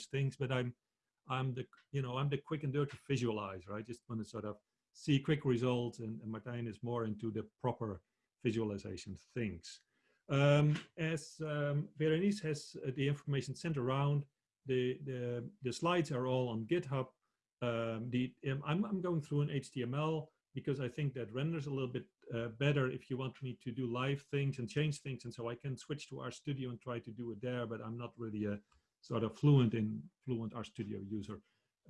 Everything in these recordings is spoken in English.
things, but I'm I'm the you know I'm the quick and dirty visualizer. I just want to sort of see quick results, and, and Martijn is more into the proper visualization things. Um, as um, Berenice has uh, the information sent around, the, the, the slides are all on GitHub. Um, the, um, I'm, I'm going through an HTML because I think that renders a little bit uh, better if you want me to do live things and change things. And so I can switch to RStudio and try to do it there, but I'm not really a sort of fluent in fluent RStudio user.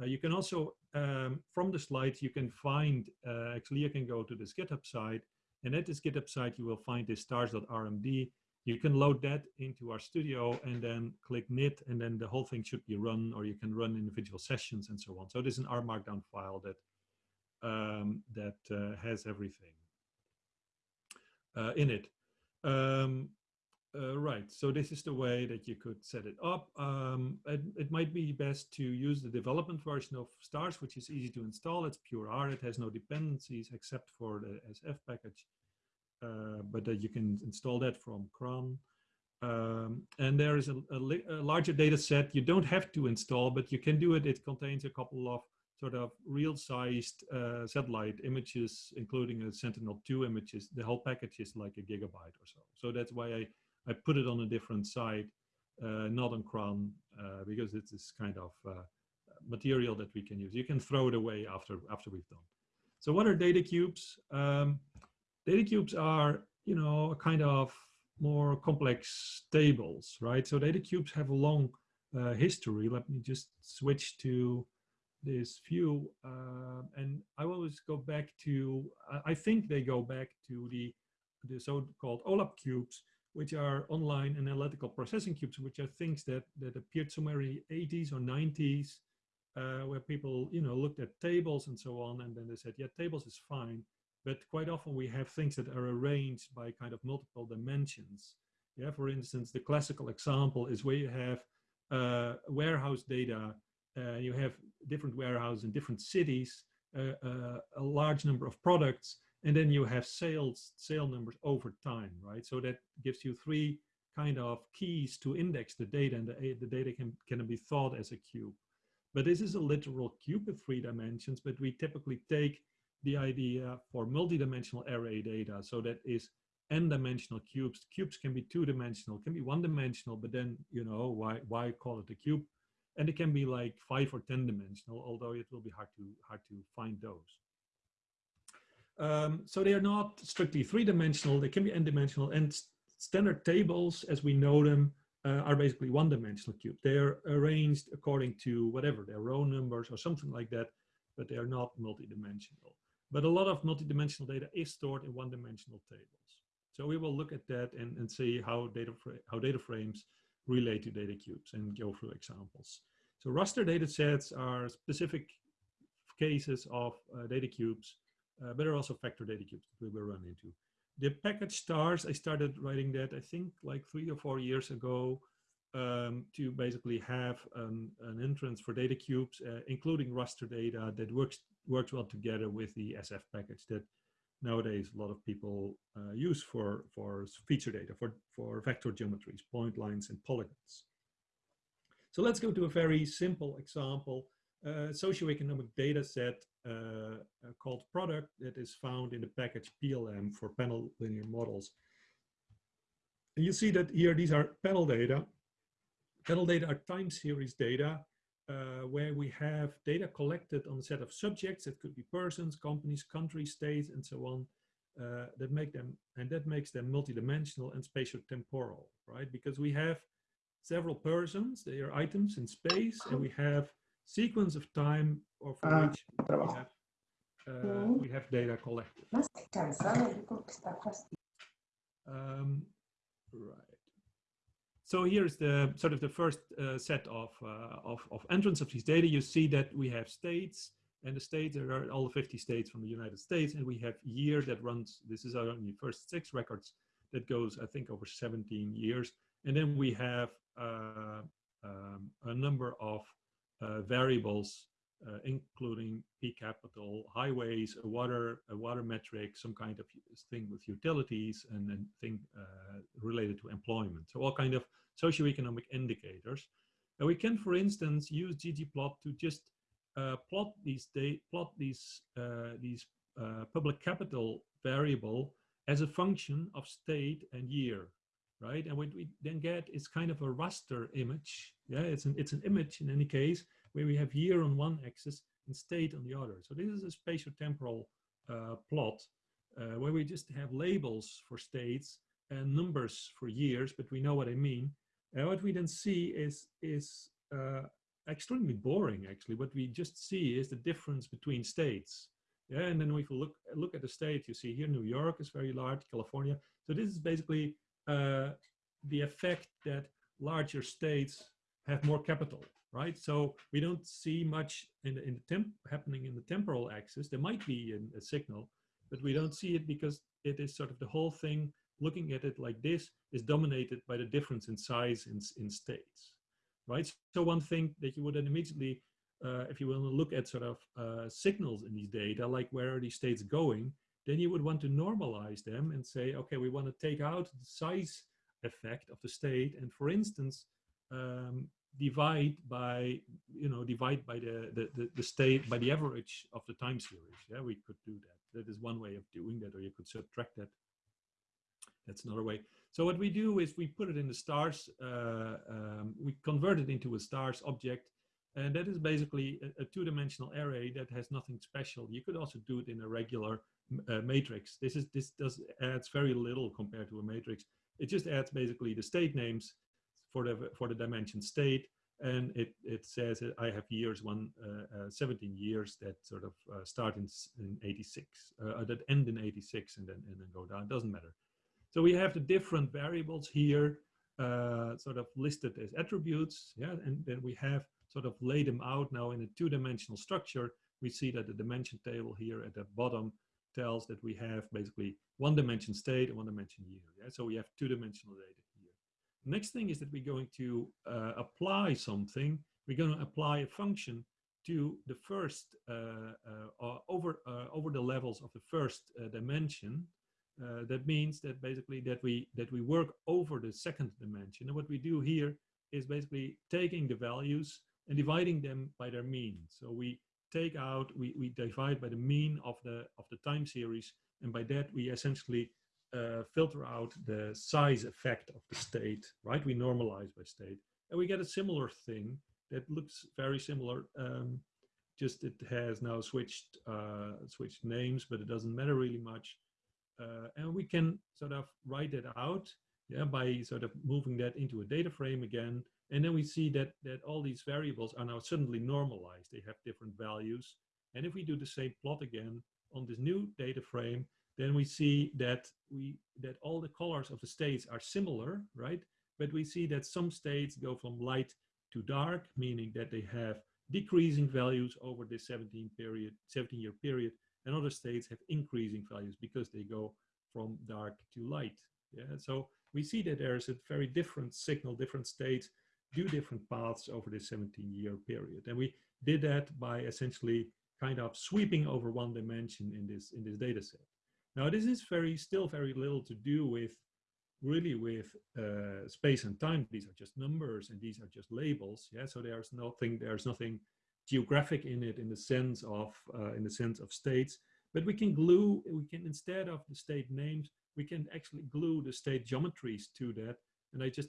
Uh, you can also, um, from the slides, you can find, uh, actually you can go to this GitHub site and at this GitHub site, you will find this stars.rmd. You can load that into RStudio and then click knit and then the whole thing should be run or you can run individual sessions and so on. So this is an R markdown file that, um, that uh, has everything uh, in it. Um, uh, right, so this is the way that you could set it up. Um, it, it, might be best to use the development version of stars, which is easy to install. It's pure R, it has no dependencies except for the SF package, uh, but uh, you can install that from CRAN. Um, and there is a, a, a, larger data set you don't have to install, but you can do it. It contains a couple of sort of real-sized uh, satellite images, including a Sentinel-2 images. The whole package is like a gigabyte or so. So that's why I I put it on a different site, uh, not on CRAN, uh, because it's this kind of uh, material that we can use. You can throw it away after, after we've done. So what are data cubes? Um, data cubes are, you know, a kind of more complex tables, right? So data cubes have a long uh, history. Let me just switch to this view. Uh, and I always go back to, I think they go back to the, the so-called OLAP cubes, which are online analytical processing cubes, which are things that, that appeared somewhere in the 80s or 90s, uh, where people, you know, looked at tables and so on, and then they said, yeah, tables is fine. But quite often we have things that are arranged by kind of multiple dimensions. Yeah, for instance, the classical example is where you have uh, warehouse data, uh, you have different warehouses in different cities, uh, uh, a large number of products, and then you have sales, sale numbers over time, right? So that gives you three kind of keys to index the data and the, eh, the data can, can be thought as a cube. But this is a literal cube with three dimensions, but we typically take the idea for multidimensional array data. So that is n-dimensional cubes. Cubes can be two-dimensional, can be one-dimensional, but then, you know, why, why call it a cube? And it can be like five or 10 dimensional, although it will be hard to, hard to find those. Um, so they are not strictly three-dimensional, they can be n-dimensional, and standard tables, as we know them, uh, are basically one-dimensional cubes. They are arranged according to whatever, their row numbers or something like that, but they are not multidimensional. But a lot of multidimensional data is stored in one-dimensional tables. So we will look at that and, and see how data, how data frames relate to data cubes and go through examples. So raster data sets are specific cases of uh, data cubes but there are also vector data cubes that we will run into. The package stars, I started writing that, I think like three or four years ago, um, to basically have an, an entrance for data cubes, uh, including raster data that works, works well together with the SF package that nowadays a lot of people uh, use for, for feature data, for, for vector geometries, point lines and polygons. So let's go to a very simple example uh, socioeconomic data set uh, uh, called product that is found in the package PLM for panel linear models. And you see that here, these are panel data. Panel data are time series data uh, where we have data collected on a set of subjects that could be persons, companies, countries, states, and so on. Uh, that make them, and that makes them multidimensional and spatio-temporal, right? Because we have several persons, they are items in space, and we have sequence of time or for ah, which we have, uh, we have, data collected. Um, right. So here's the sort of the first uh, set of, uh, of, of entrance of these data. You see that we have states and the states there are all 50 states from the United States and we have year that runs, this is our only first six records that goes, I think, over 17 years. And then we have uh, um, a number of variables, uh, including P capital, highways, a water, a water metric, some kind of thing with utilities, and then thing uh, related to employment. So all kind of socioeconomic indicators. And we can, for instance, use ggplot to just uh, plot these plot these uh, these uh, public capital variable as a function of state and year, right? And what we then get is kind of a raster image. Yeah, it's an it's an image in any case where we have year on one axis and state on the other. So this is a spatiotemporal uh, plot uh, where we just have labels for states and numbers for years, but we know what I mean. And what we then see is, is uh, extremely boring, actually. What we just see is the difference between states. Yeah, and then if you look, look at the state, you see here New York is very large, California. So this is basically the effect that larger states have more capital, right? So we don't see much in the, in the temp happening in the temporal axis. There might be a signal, but we don't see it because it is sort of the whole thing looking at it like this is dominated by the difference in size in, in states, right? So one thing that you would then immediately, uh, if you want to look at sort of uh, signals in these data, like where are these states going, then you would want to normalize them and say, okay, we want to take out the size effect of the state and for instance, um, divide by, you know, divide by the, the, the, the, state, by the average of the time series. Yeah, we could do that. That is one way of doing that, or you could subtract that that's another way. So what we do is we put it in the stars, uh, um, we convert it into a stars object, and that is basically a, a two-dimensional array that has nothing special. You could also do it in a regular uh, matrix. This is this does adds very little compared to a matrix. It just adds basically the state names for the for the dimension state, and it it says I have years one uh, uh, 17 years that sort of uh, start in, in 86 uh, that end in 86 and then and then go down. It doesn't matter. So we have the different variables here uh, sort of listed as attributes, yeah, and then we have sort of laid them out now in a two-dimensional structure. We see that the dimension table here at the bottom tells that we have basically one dimension state and one dimension year. Yeah? So we have two-dimensional data here. Next thing is that we're going to uh, apply something. We're going to apply a function to the first uh, uh, over uh, over the levels of the first uh, dimension uh, that means that basically that we that we work over the second dimension. And what we do here is basically taking the values and dividing them by their mean. So we take out, we, we divide by the mean of the of the time series, and by that we essentially uh, filter out the size effect of the state, right? We normalize by state, and we get a similar thing that looks very similar. Um, just it has now switched uh, switched names, but it doesn't matter really much. Uh, and we can sort of write it out yeah, by sort of moving that into a data frame again. And then we see that, that all these variables are now suddenly normalized. They have different values. And if we do the same plot again on this new data frame, then we see that we that all the colors of the states are similar, right? But we see that some states go from light to dark, meaning that they have decreasing values over this 17 period, 17 year period, and other states have increasing values because they go from dark to light. Yeah, so we see that there's a very different signal, different states do different paths over this 17 year period. And we did that by essentially kind of sweeping over one dimension in this, in this data set. Now this is very, still very little to do with really with uh, space and time. These are just numbers and these are just labels. Yeah, so there's nothing, there's nothing geographic in it in the sense of uh, in the sense of states but we can glue we can instead of the state names we can actually glue the state geometries to that and i just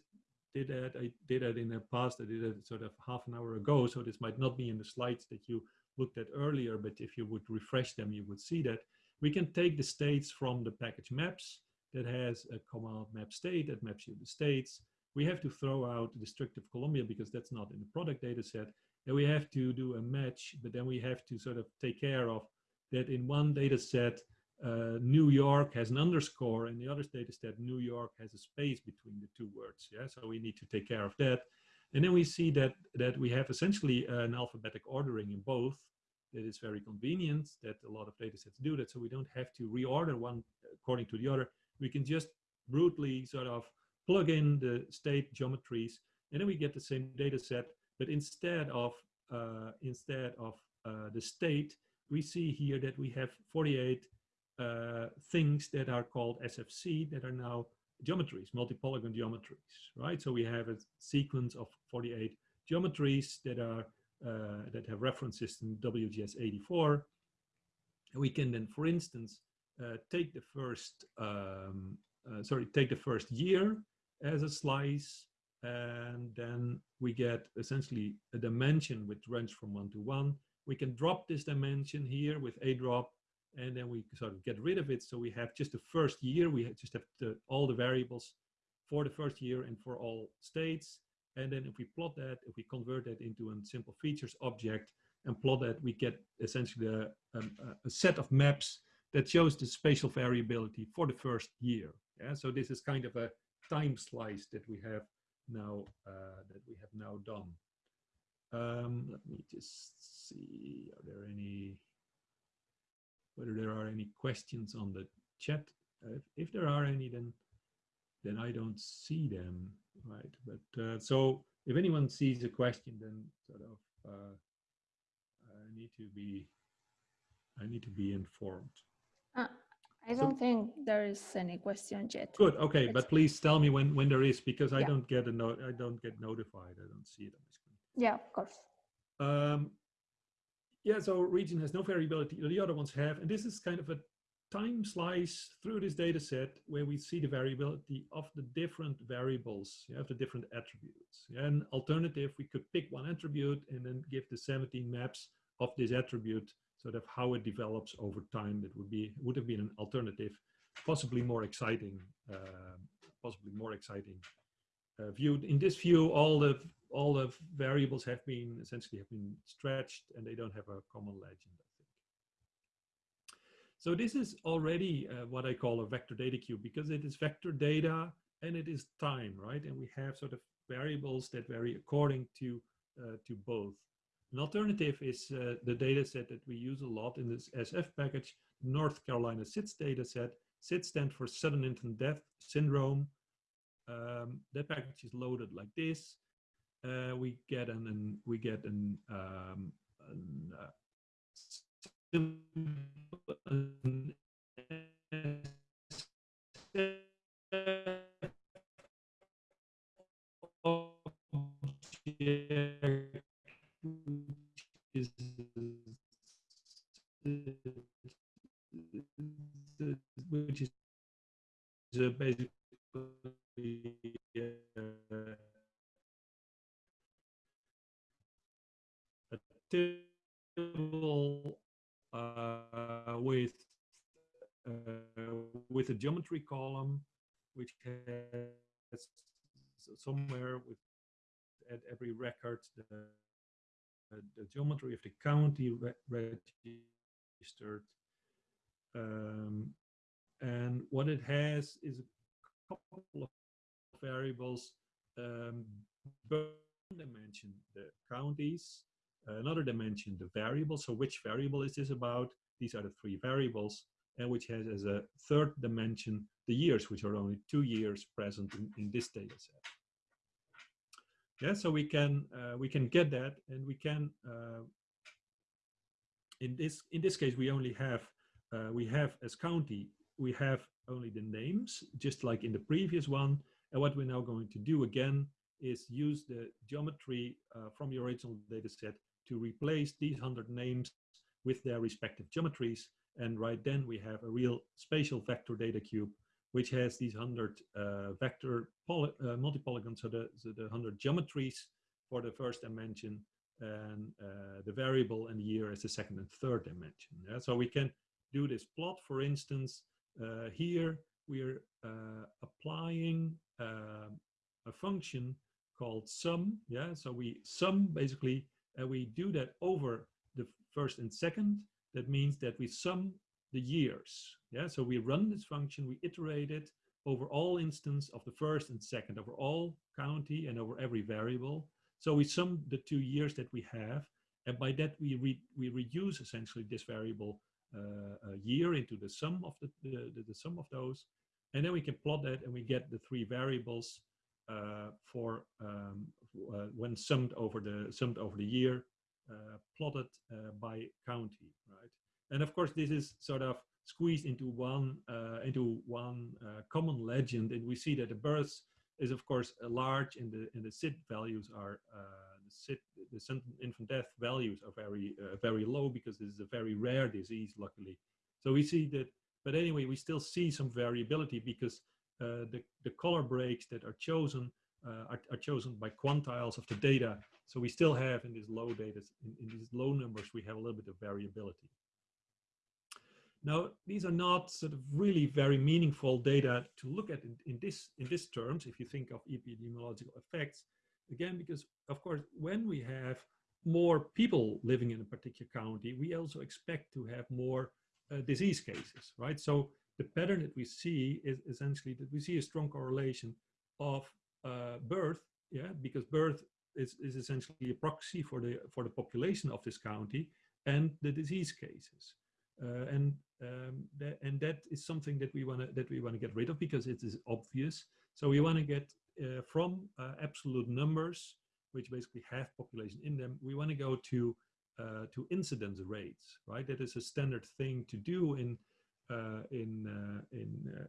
did that. I did that in the past. I did it sort of half an hour ago. So this might not be in the slides that you looked at earlier but if you would refresh them you would see that. We can take the states from the package maps that has a command map state that maps you the states. We have to throw out the District of Columbia because that's not in the product data set. And we have to do a match, but then we have to sort of take care of that in one data set, uh, New York has an underscore and the other data set, New York has a space between the two words. Yeah, so we need to take care of that. And then we see that, that we have essentially an alphabetic ordering in both that is very convenient, that a lot of data sets do that. So we don't have to reorder one according to the other. We can just brutally sort of plug in the state geometries and then we get the same data set but instead of, uh, instead of uh, the state, we see here that we have 48 uh, things that are called SFC that are now geometries, multi-polygon geometries, right? So we have a sequence of 48 geometries that are uh, that have reference system WGS84. We can then, for instance, uh, take the first um, uh, sorry take the first year as a slice and then we get essentially a dimension which runs from one to one. We can drop this dimension here with a drop and then we sort of get rid of it. So we have just the first year, we just have the, all the variables for the first year and for all states. And then if we plot that, if we convert that into a simple features object and plot that, we get essentially a, um, a set of maps that shows the spatial variability for the first year. Yeah, so this is kind of a time slice that we have now uh, that we have now done. Um, let me just see, are there any, whether there are any questions on the chat. Uh, if, there are any, then then I don't see them, right? But uh, so if anyone sees a question, then sort of uh, I need to be I need to be informed. Uh, I don't so, think there is any question yet. Good. Okay, but please tell me when when there is because I yeah. don't get a note. I don't get notified. I don't see it on the screen. Yeah, of course. Um, yeah. So region has no variability. The other ones have, and this is kind of a time slice through this data set where we see the variability of the different variables, you have the different attributes. And alternative, we could pick one attribute and then give the 17 maps of this attribute sort of how it develops over time. That would be would have been an alternative, possibly more exciting, uh, possibly more exciting uh, view. In this view, all the all the variables have been essentially have been stretched, and they don't have a common legend. I think. So this is already uh, what I call a vector data cube because it is vector data and it is time, right? And we have sort of variables that vary according to uh, to both. An alternative is uh, the data set that we use a lot in this SF package, North Carolina SIDS data set. SIDS stands for Sudden Infant Death Syndrome. Um, that package is loaded like this. Uh, we get an, an, we get an, um, an, uh, an which is uh, basically with a geometry column which has somewhere with at every record the the geometry of the county re registered. Um, and what it has is a couple of variables. Um, dimension, the counties, another dimension, the variable. So which variable is this about? These are the three variables. And which has as a third dimension, the years, which are only two years present in, in this data set. Yeah, so we can uh, we can get that, and we can uh, in this in this case we only have uh, we have as county we have only the names, just like in the previous one. And what we're now going to do again is use the geometry uh, from the original data set to replace these 100 names with their respective geometries. And right then we have a real spatial vector data cube which has these 100 uh, vector poly uh, multi-polygons, so the, so the 100 geometries for the first dimension, and uh, the variable and the year as the second and third dimension. Yeah? So we can do this plot, for instance, uh, here we're uh, applying uh, a function called sum. Yeah, so we sum basically, and we do that over the first and second. That means that we sum the years. Yeah, so we run this function, we iterate it over all instance of the first and second, over all county and over every variable. So we sum the two years that we have, and by that we re we reduce essentially this variable uh, year into the sum of the, the, the, the, sum of those, and then we can plot that and we get the three variables uh, for um, uh, when summed over the summed over the year, plotted uh, by county, right? And of course, this is sort of squeezed into one uh, into one uh, common legend, and we see that the births is of course large, and the and the SID values are uh, the sit, the infant death values are very, uh, very low because this is a very rare disease, luckily. So we see that, but anyway, we still see some variability because uh, the, the color breaks that are chosen uh, are, are, chosen by quantiles of the data. So we still have in these low data, in, in these low numbers, we have a little bit of variability. Now, these are not sort of really very meaningful data to look at in, in, this in this terms, if you think of epidemiological effects, again, because of course, when we have more people living in a particular county, we also expect to have more uh, disease cases, right? So the pattern that we see is essentially that we see a strong correlation of uh, birth, yeah, because birth is, is essentially a proxy for the for the population of this county and the disease cases. Uh, and um, that, and that is something that we want to that we want to get rid of because it is obvious. So we want to get uh, from uh, absolute numbers, which basically have population in them. We want to go to uh, to incidence rates, right? That is a standard thing to do in uh, in uh, in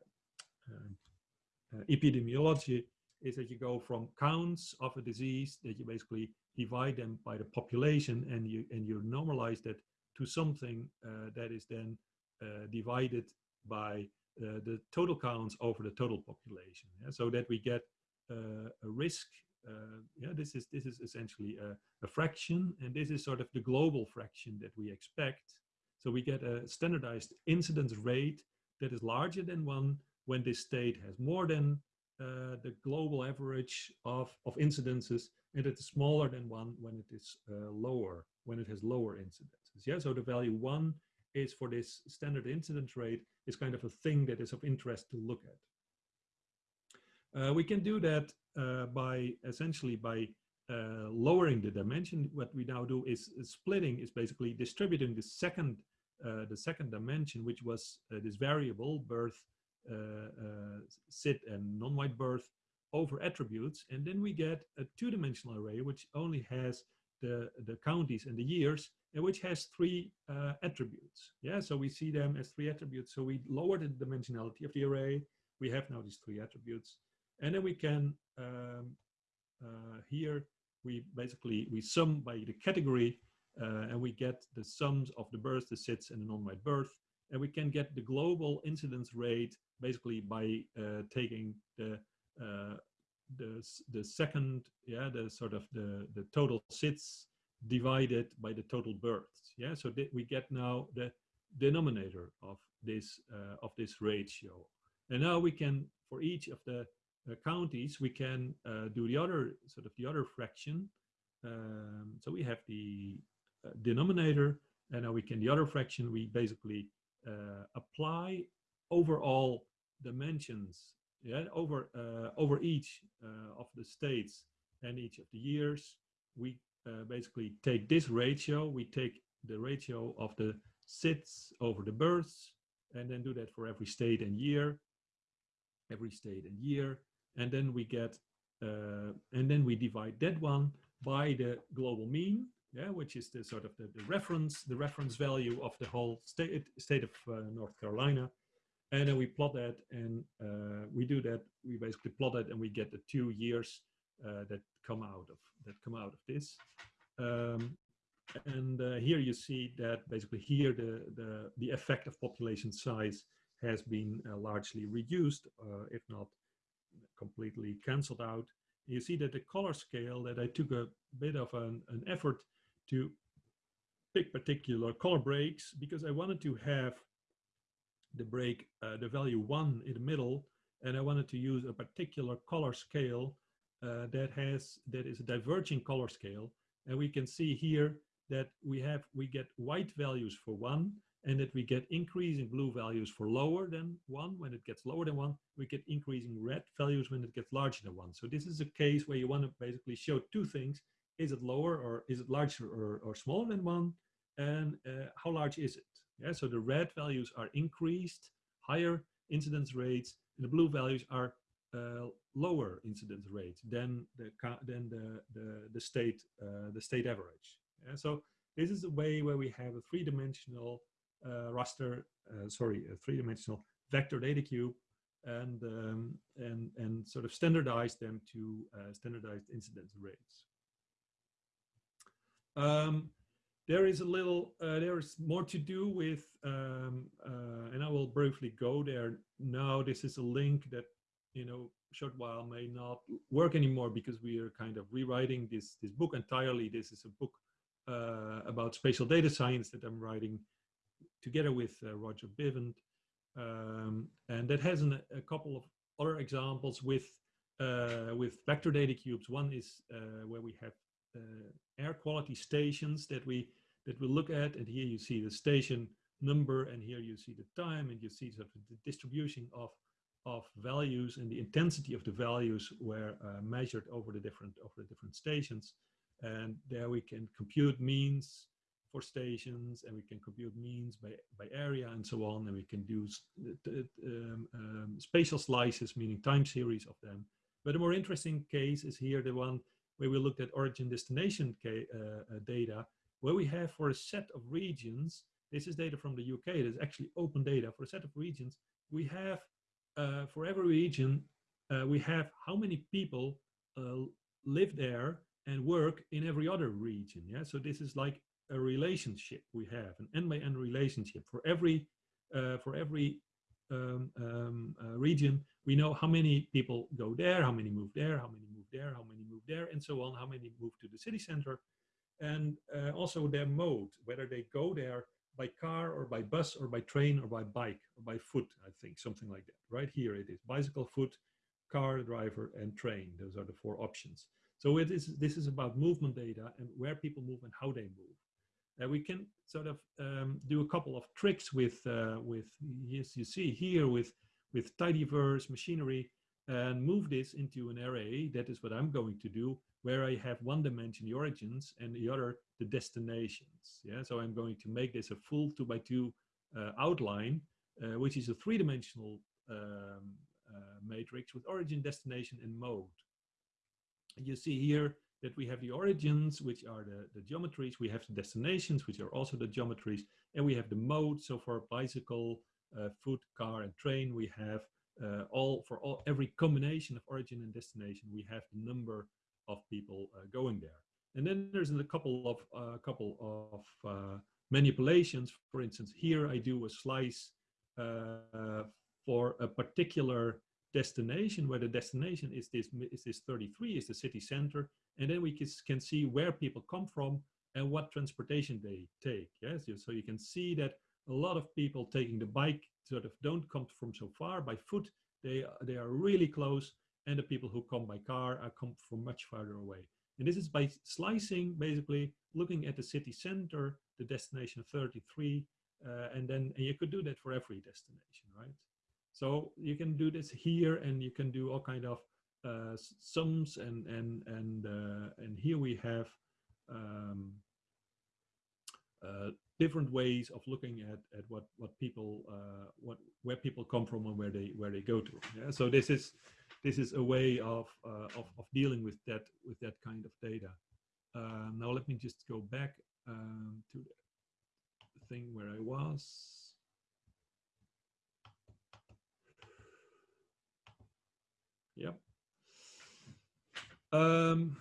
epidemiology. Is that you go from counts of a disease that you basically divide them by the population and you and you normalize that to something uh, that is then uh, divided by uh, the total counts over the total population yeah? so that we get a risk yeah this is this is essentially a, a fraction and this is sort of the global fraction that we expect so we get a standardized incidence rate that is larger than one when this state has more than uh, the global average of, of incidences and it is smaller than one when it is uh, lower, when it has lower incidences. Yeah, so the value one is for this standard incidence rate is kind of a thing that is of interest to look at. Uh, we can do that uh, by essentially by uh, lowering the dimension. What we now do is, is splitting, is basically distributing the second uh, the second dimension, which was this variable birth, sit, and non-white birth over attributes. And then we get a two-dimensional array, which only has the, the counties and the years, and which has three uh, attributes. Yeah, so we see them as three attributes. So we lower the dimensionality of the array. We have now these three attributes. And then we can, um, uh, here, we basically, we sum by the category, uh, and we get the sums of the births, the sits, and the non-white birth. And we can get the global incidence rate basically by uh, taking the uh, the the second yeah the sort of the the total sits divided by the total births yeah? So we get now the denominator of this uh, of this ratio. And now we can for each of the uh, counties we can uh, do the other sort of the other fraction. Um, so we have the uh, denominator and now we can the other fraction. We basically apply overall dimensions yeah, over, uh, over each uh, of the states and each of the years, we uh, basically take this ratio, we take the ratio of the sits over the births, and then do that for every state and year, every state and year, and then we get, uh, and then we divide that one by the global mean, yeah, which is the sort of the, the reference, the reference value of the whole state, state of uh, North Carolina, and then we plot that and uh, we do that we basically plot it and we get the two years uh, that come out of that come out of this. Um, and uh, here you see that basically here the the the effect of population size has been uh, largely reduced uh, if not completely cancelled out. You see that the color scale that I took a bit of an, an effort to pick particular color breaks because I wanted to have the break, uh, the value one in the middle, and I wanted to use a particular color scale uh, that has, that is a diverging color scale. And we can see here that we have, we get white values for one, and that we get increasing blue values for lower than one. When it gets lower than one, we get increasing red values when it gets larger than one. So this is a case where you want to basically show two things. Is it lower or is it larger or, or smaller than one? And uh, how large is it? Yeah, so the red values are increased, higher incidence rates, and the blue values are uh, lower incidence rates than the than the the, the state uh, the state average. Yeah, so this is a way where we have a three-dimensional uh, raster, uh, sorry, a three-dimensional vector data cube, and um, and and sort of standardize them to uh, standardized incidence rates. Um, there is a little, uh, there is more to do with, um, uh, and I will briefly go there now. This is a link that, you know, short while may not work anymore because we are kind of rewriting this, this book entirely. This is a book uh, about spatial data science that I'm writing together with uh, Roger Bivand. Um, and that has an, a couple of other examples with, uh, with vector data cubes. One is uh, where we have air quality stations that we that we look at. And here you see the station number and here you see the time and you see sort of the distribution of of values and the intensity of the values were uh, measured over the different over the different stations. And there we can compute means for stations and we can compute means by by area and so on. And we can do um, um, spatial slices meaning time series of them. But the more interesting case is here the one where we looked at origin destination uh, uh, data, where we have for a set of regions, this is data from the UK, it is actually open data, for a set of regions, we have, uh, for every region, uh, we have how many people uh, live there and work in every other region, yeah? So this is like a relationship we have, an end-by-end -end relationship. For every, uh, for every um, um, region, we know how many people go there, how many move there, how many there, how many move there, and so on, how many move to the city center, and uh, also their mode, whether they go there by car or by bus or by train or by bike or by foot, I think, something like that. Right here it is, bicycle, foot, car, driver, and train. Those are the four options. So it is, this is about movement data and where people move and how they move. We can sort of um, do a couple of tricks with, uh, with yes, you see here with with tidyverse machinery and move this into an array. That is what I'm going to do, where I have one dimension, the origins, and the other, the destinations. Yeah, so I'm going to make this a full two by two uh, outline, uh, which is a three-dimensional um, uh, matrix with origin, destination, and mode. You see here that we have the origins, which are the, the geometries. We have the destinations, which are also the geometries. And we have the mode. So for bicycle, uh, food, car, and train. We have uh, all for all every combination of origin and destination. We have the number of people uh, going there. And then there's a couple of a couple of manipulations. For instance, here I do a slice for a particular destination where the destination is this is this 33 is the city center and then we can see where people come from and what transportation they take yes so you can see that a lot of people taking the bike sort of don't come from so far by foot. They, they are really close. And the people who come by car are come from much farther away. And this is by slicing, basically looking at the city center, the destination 33, uh, and then and you could do that for every destination, right? So you can do this here, and you can do all kind of uh, sums, and and and uh, and here we have um, uh, different ways of looking at at what what people uh, what where people come from and where they where they go to. Yeah? So this is this is a way of uh, of of dealing with that with that kind of data. Uh, now let me just go back um, to the thing where I was. Yep. Um,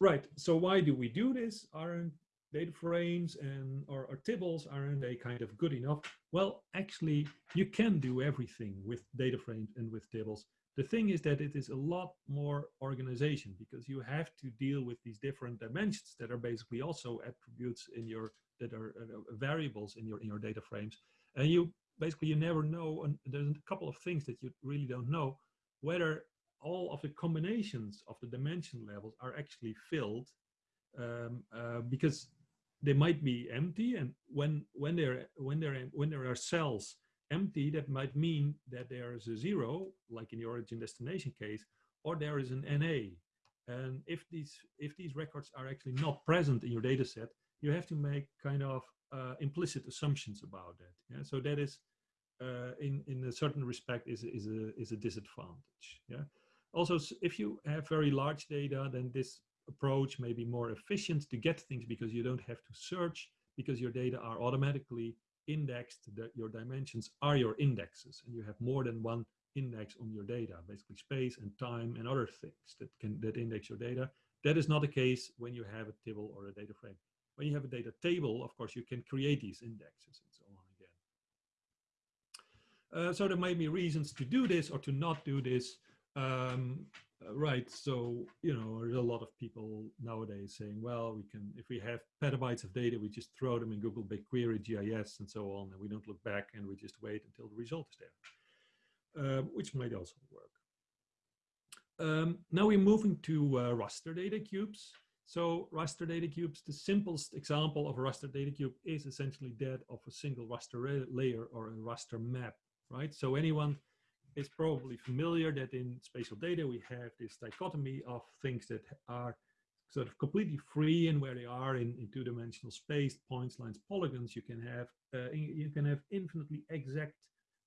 right. So why do we do this? Aren't data frames and or, or tables aren't they kind of good enough. Well actually you can do everything with data frames and with tables the thing is that it is a lot more organization because you have to deal with these different dimensions that are basically also attributes in your that are uh, variables in your in your data frames. And you basically you never know and there's a couple of things that you really don't know whether all of the combinations of the dimension levels are actually filled um, uh, because they might be empty and when when they're when they're when there are cells empty that might mean that there is a zero like in the origin destination case or there is an na and if these if these records are actually not present in your data set you have to make kind of uh, implicit assumptions about that yeah? So that is uh, in in a certain respect is is a is a disadvantage yeah? Also if you have very large data then this approach may be more efficient to get things because you don't have to search because your data are automatically indexed that your dimensions are your indexes and you have more than one index on your data basically space and time and other things that can that index your data That is not the case when you have a table or a data frame. When you have a data table, of course, you can create these indexes and so on again. Uh, so there may be reasons to do this or to not do this. Um, uh, right, so, you know, there's a lot of people nowadays saying, well, we can, if we have petabytes of data, we just throw them in Google BigQuery, GIS, and so on, and we don't look back and we just wait until the result is there, uh, which might also work. Um, now we're moving to uh, raster data cubes. So raster data cubes, the simplest example of a raster data cube is essentially that of a single raster layer or a raster map, right? So anyone is probably familiar that in spatial data we have this dichotomy of things that are sort of completely free and where they are in, in two-dimensional space, points, lines, polygons, you can have uh, you can have infinitely exact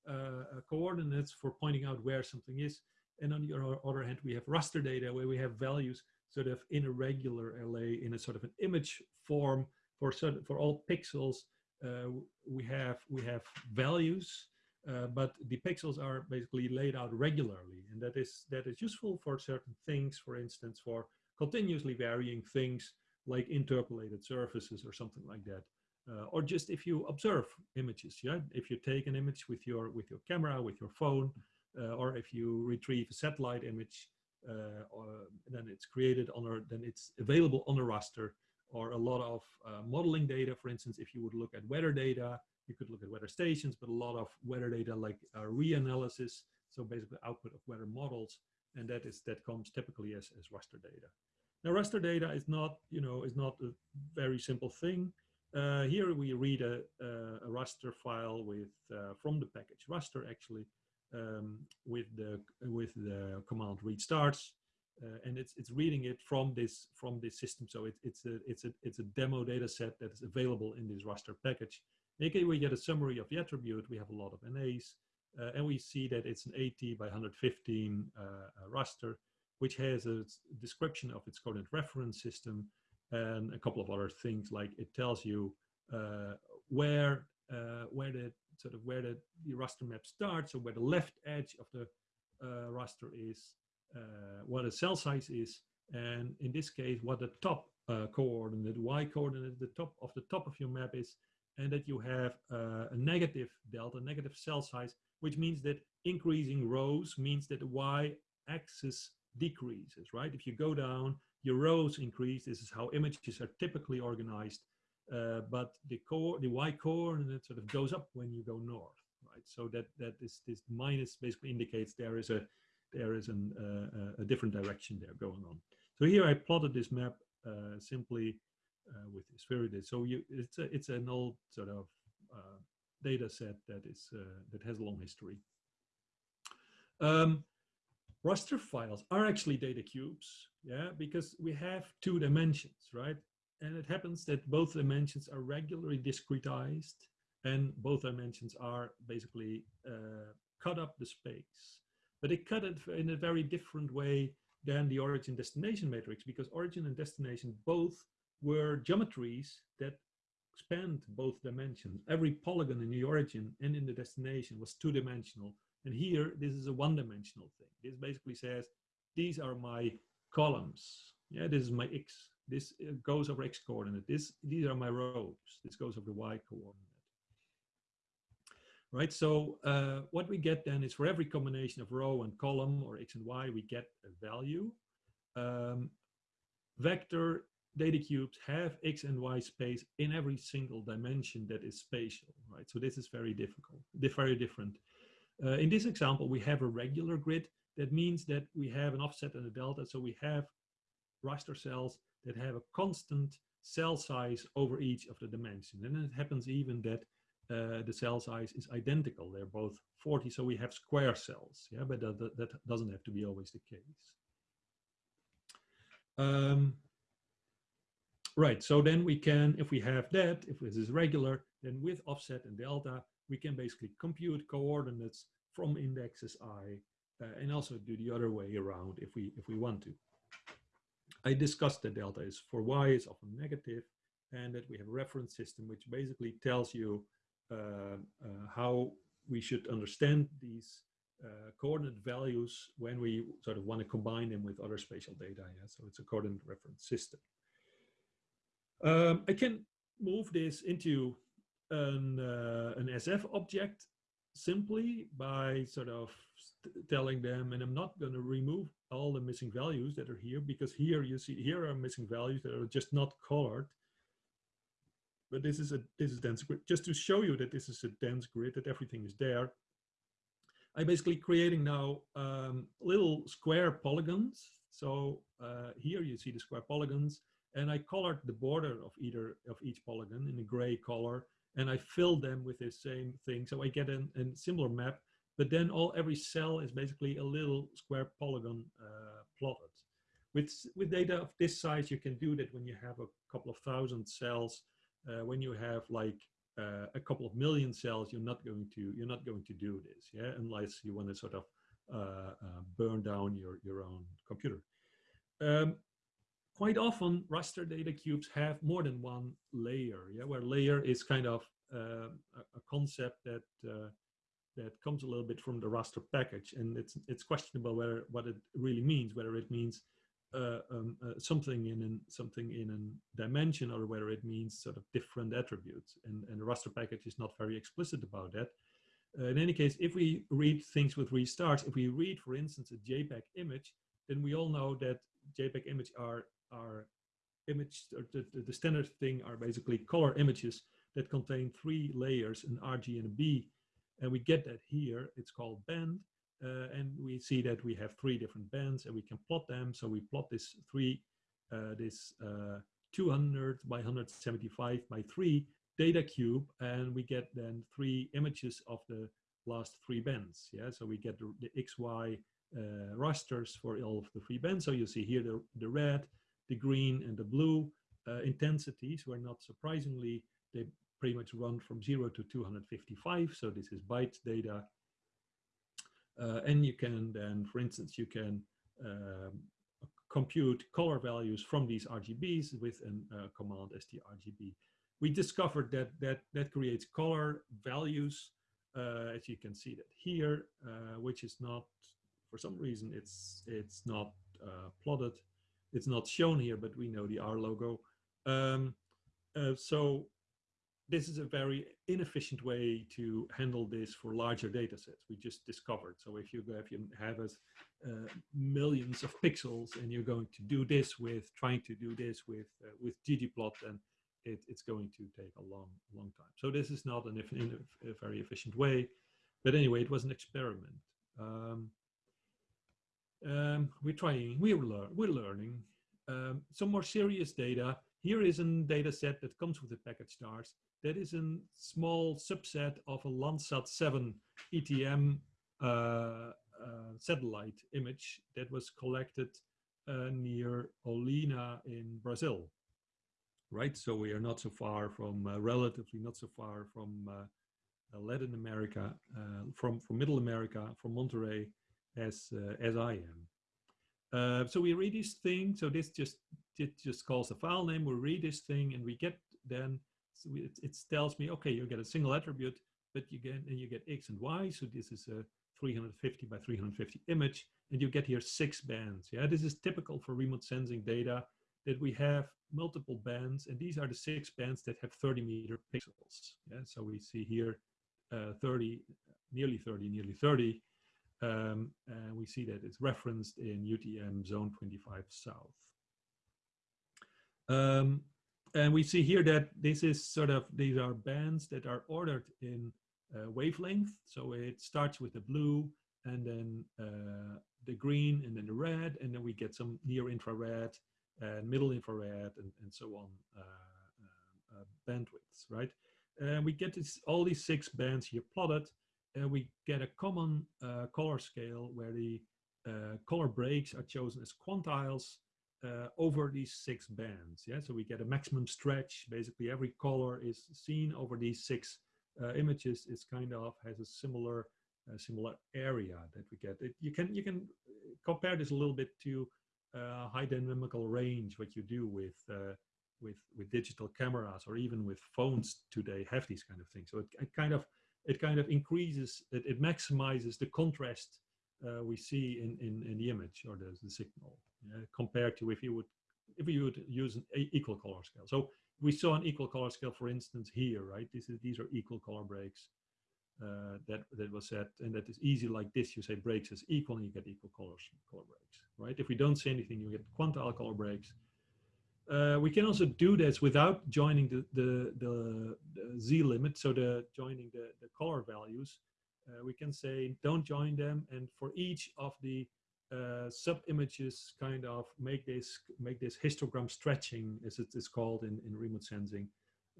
uh, uh, coordinates for pointing out where something is. And on the other hand, we have raster data where we have values sort of in a regular array in a sort of an image form for certain, for all pixels. Uh, we have we have values, uh, but the pixels are basically laid out regularly, and that is that is useful for certain things. For instance, for continuously varying things like interpolated surfaces or something like that. Uh, or just if you observe images, yeah. If you take an image with your with your camera, with your phone, uh, or if you retrieve a satellite image, uh, or, then it's created on a, then it's available on a raster, or a lot of uh, modeling data. For instance, if you would look at weather data, you could look at weather stations, but a lot of weather data like uh, reanalysis, so basically output of weather models, and that is that comes typically as, as raster data. Now raster data is not, you know, is not a very simple thing. Uh, here we read a, a, a raster file with uh, from the package raster actually, um, with the with the command read starts, uh, and it's it's reading it from this from this system. So it, it's a it's a it's a demo data set that is available in this raster package. Okay, we get a summary of the attribute. We have a lot of NAs, uh, and we see that it's an 80 by 115 uh, raster, which has a description of its coordinate reference system and a couple of other things like it tells you uh, where uh, where the sort of where the, the raster map starts, or where the left edge of the uh, raster is, uh, what the cell size is, and in this case, what the top uh, coordinate, y coordinate, the top of the top of your map is, and that you have uh, a negative delta, negative cell size, which means that increasing rows means that the y-axis decreases, right? If you go down, your rows increase. This is how images are typically organized. Uh, but the core, the y coordinate sort of goes up when you go north, right? So that that is this minus basically indicates there is a there is an, uh, a different direction there going on. So here I plotted this map uh, simply uh, with very So you, it's a, it's an old sort of uh, data set that is that has a long history. Um, raster files are actually data cubes, yeah, because we have two dimensions, right? And it happens that both dimensions are regularly discretized and both dimensions are basically uh, cut up the space. But they cut it in a very different way than the origin destination matrix because origin and destination both were geometries that spanned both dimensions. Every polygon in the origin and in the destination was two dimensional. And here, this is a one dimensional thing. This basically says, these are my columns. Yeah, this is my X this uh, goes over x coordinate. This, these are my rows. This goes over the y coordinate. Right, so uh, what we get then is for every combination of row and column or x and y, we get a value. Um, vector data cubes have x and y space in every single dimension that is spatial, right? So this is very difficult, very different. Uh, in this example, we have a regular grid. That means that we have an offset and a delta. So we have raster cells that have a constant cell size over each of the dimensions. And it happens even that uh, the cell size is identical. They're both 40, so we have square cells. Yeah, but that, that, that doesn't have to be always the case. Um, right, so then we can, if we have that, if this is regular, then with offset and delta, we can basically compute coordinates from indexes i, uh, and also do the other way around if we if we want to. I discussed that delta is for y is often negative and that we have a reference system which basically tells you uh, uh, how we should understand these uh, coordinate values when we sort of want to combine them with other spatial data. Yeah? So it's a coordinate reference system. Um, I can move this into an, uh, an SF object simply by sort of telling them, and I'm not going to remove all the missing values that are here because here you see, here are missing values that are just not colored. But this is a this is dense grid. Just to show you that this is a dense grid, that everything is there. I'm basically creating now um, little square polygons. So uh, here you see the square polygons, and I colored the border of either of each polygon in a gray color, and I filled them with the same thing. So I get a similar map, but then all every cell is basically a little square polygon uh, plotted. With, with data of this size, you can do that when you have a couple of thousand cells. Uh, when you have like uh, a couple of million cells, you're not going to you're not going to do this, yeah, unless you want to sort of uh, uh, burn down your your own computer. Um, quite often raster data cubes have more than one layer, yeah, where layer is kind of uh, a, concept that uh, that comes a little bit from the raster package, and it's it's questionable whether what it really means, whether it means uh, um, uh, something in an, something in a dimension or whether it means sort of different attributes, and and the raster package is not very explicit about that. Uh, in any case, if we read things with read_stars, if we read, for instance, a JPEG image, then we all know that JPEG image are are image, the, the standard thing are basically color images that contain three layers, an RG and a B. And we get that here, it's called band. Uh, and we see that we have three different bands and we can plot them. So we plot this three, uh, this uh, 200 by 175 by three data cube and we get then three images of the last three bands. Yeah, so we get the, the XY uh, rasters for all of the three bands. So you see here the, the red, the green and the blue uh, intensities were not surprisingly, they pretty much run from 0 to 255. So this is byte data. Uh, and you can then, for instance, you can um, compute color values from these RGBs with a uh, command st_rgb. We discovered that that, that creates color values, uh, as you can see that here, uh, which is not, for some reason, it's, it's not uh, plotted it's not shown here, but we know the R logo. Um, uh, so this is a very inefficient way to handle this for larger data sets we just discovered. So if you, if you have a, uh, millions of pixels and you're going to do this with, trying to do this with, uh, with ggplot, then it, it's going to take a long, long time. So this is not an, a very efficient way. But anyway, it was an experiment. Um, um, we're trying, we're, lear we're learning. Um, some more serious data. Here is a data set that comes with the package stars. That is a small subset of a Landsat 7 ETM uh, uh, satellite image that was collected uh, near Olinda in Brazil. Right, so we are not so far from, uh, relatively not so far from uh, Latin America, uh, from, from Middle America, from Monterrey, as uh, as I am. Uh, so we read this thing. So this just it just calls the file name. We read this thing, and we get then so we, it, it, tells me, okay, you get a single attribute, but you get and you get x and y. So this is a 350 by 350 image, and you get here six bands. Yeah, this is typical for remote sensing data that we have multiple bands, and these are the six bands that have 30 meter pixels. Yeah, so we see here uh, 30, nearly 30, nearly 30. Um, and we see that it's referenced in UTM zone 25 south. Um, and we see here that this is sort of, these are bands that are ordered in uh, wavelength. So it starts with the blue and then uh, the green and then the red, and then we get some near infrared and middle infrared and, and so on uh, uh, uh bandwidths, right? And we get this, all these six bands here plotted uh, we get a common uh, color scale where the uh, color breaks are chosen as quantiles uh, over these six bands. Yeah, so we get a maximum stretch. Basically, every color is seen over these six uh, images. It's kind of has a similar similar area that we get. It, you can you can compare this a little bit to high dynamical range, what you do with with with digital cameras or even with phones today have these kind of things. So it, it kind of it kind of increases, it, it maximizes the contrast uh, we see in, in, in the image or the, the signal compared to if you would if you would use an equal color scale. So we saw an equal color scale, for instance, here, right? This is these are equal color breaks uh, that that was set, and that is easy like this. You say breaks is equal, and you get equal colors color breaks, right? If we don't say anything, you get quantile color breaks. Uh, we can also do this without joining the, the, the, the z limit, so the joining the, the color values. Uh, we can say don't join them, and for each of the uh, sub images, kind of make this make this histogram stretching, as it is called in in remote sensing,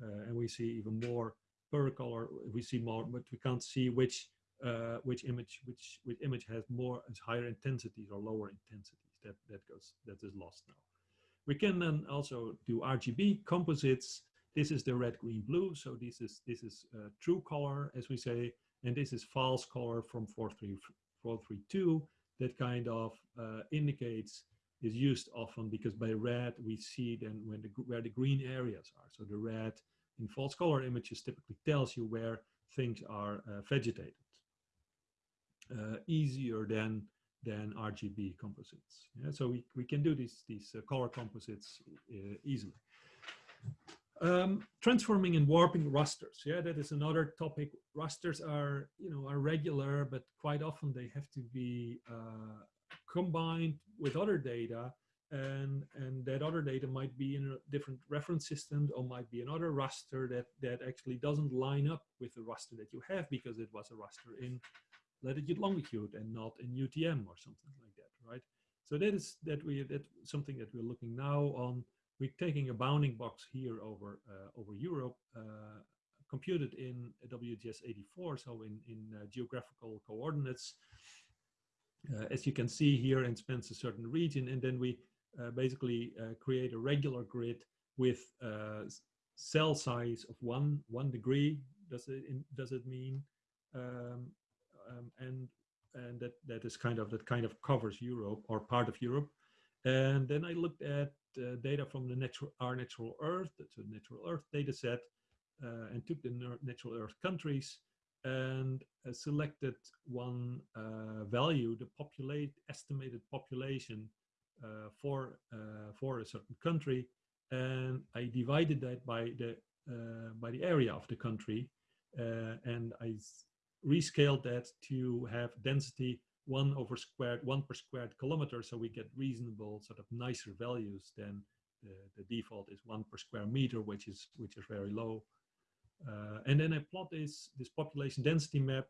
uh, and we see even more per color. We see more, but we can't see which uh, which image which which image has more higher intensities or lower intensities. That that goes that is lost now. We can then also do RGB composites. This is the red, green, blue. So this is this is uh, true color, as we say, and this is false color from 432 that kind of uh, indicates is used often because by red we see then when the where the green areas are. So the red in false color images typically tells you where things are uh, vegetated. Uh, easier than than RGB composites. Yeah, so we, we can do these, these uh, color composites uh, easily. Um, transforming and warping rasters. Yeah, that is another topic. Rasters are, you know, are regular, but quite often they have to be uh, combined with other data and and that other data might be in a different reference system or might be another raster that that actually doesn't line up with the raster that you have because it was a raster in latitude longitude and not in UTM or something like that, right? So that is that we that something that we're looking now on. We're taking a bounding box here over uh, over Europe, uh, computed in WGS 84, so in in uh, geographical coordinates. Uh, as you can see here, and spans a certain region, and then we uh, basically uh, create a regular grid with cell size of one one degree. Does it in, does it mean um, um, and and that that is kind of that kind of covers Europe or part of Europe. And then I looked at uh, data from the natural our natural Earth, that's a natural Earth data set, uh, and took the natural Earth countries and uh, selected one uh, value, the populate estimated population uh, for uh, for a certain country, and I divided that by the by the area of the country, and I rescaled that to have density one over squared, one per squared kilometer. So we get reasonable sort of nicer values than the, the default is one per square meter, which is, which is very low. Uh, and then I plot this, this population density map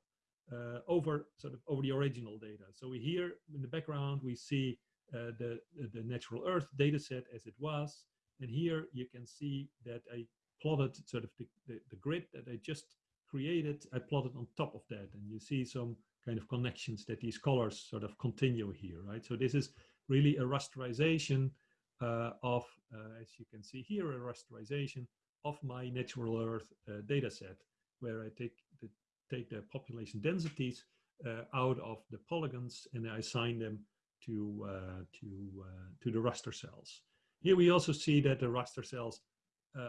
uh, over sort of over the original data. So we here in the background, we see uh, the, the natural earth data set as it was. And here you can see that I plotted sort of the, the, the grid that I just created, I plotted on top of that. And you see some kind of connections that these colors sort of continue here, right? So this is really a rasterization uh, of, uh, as you can see here, a rasterization of my natural earth uh, data set, where I take the, take the population densities uh, out of the polygons and I assign them to, uh, to, uh, to the raster cells. Here we also see that the raster cells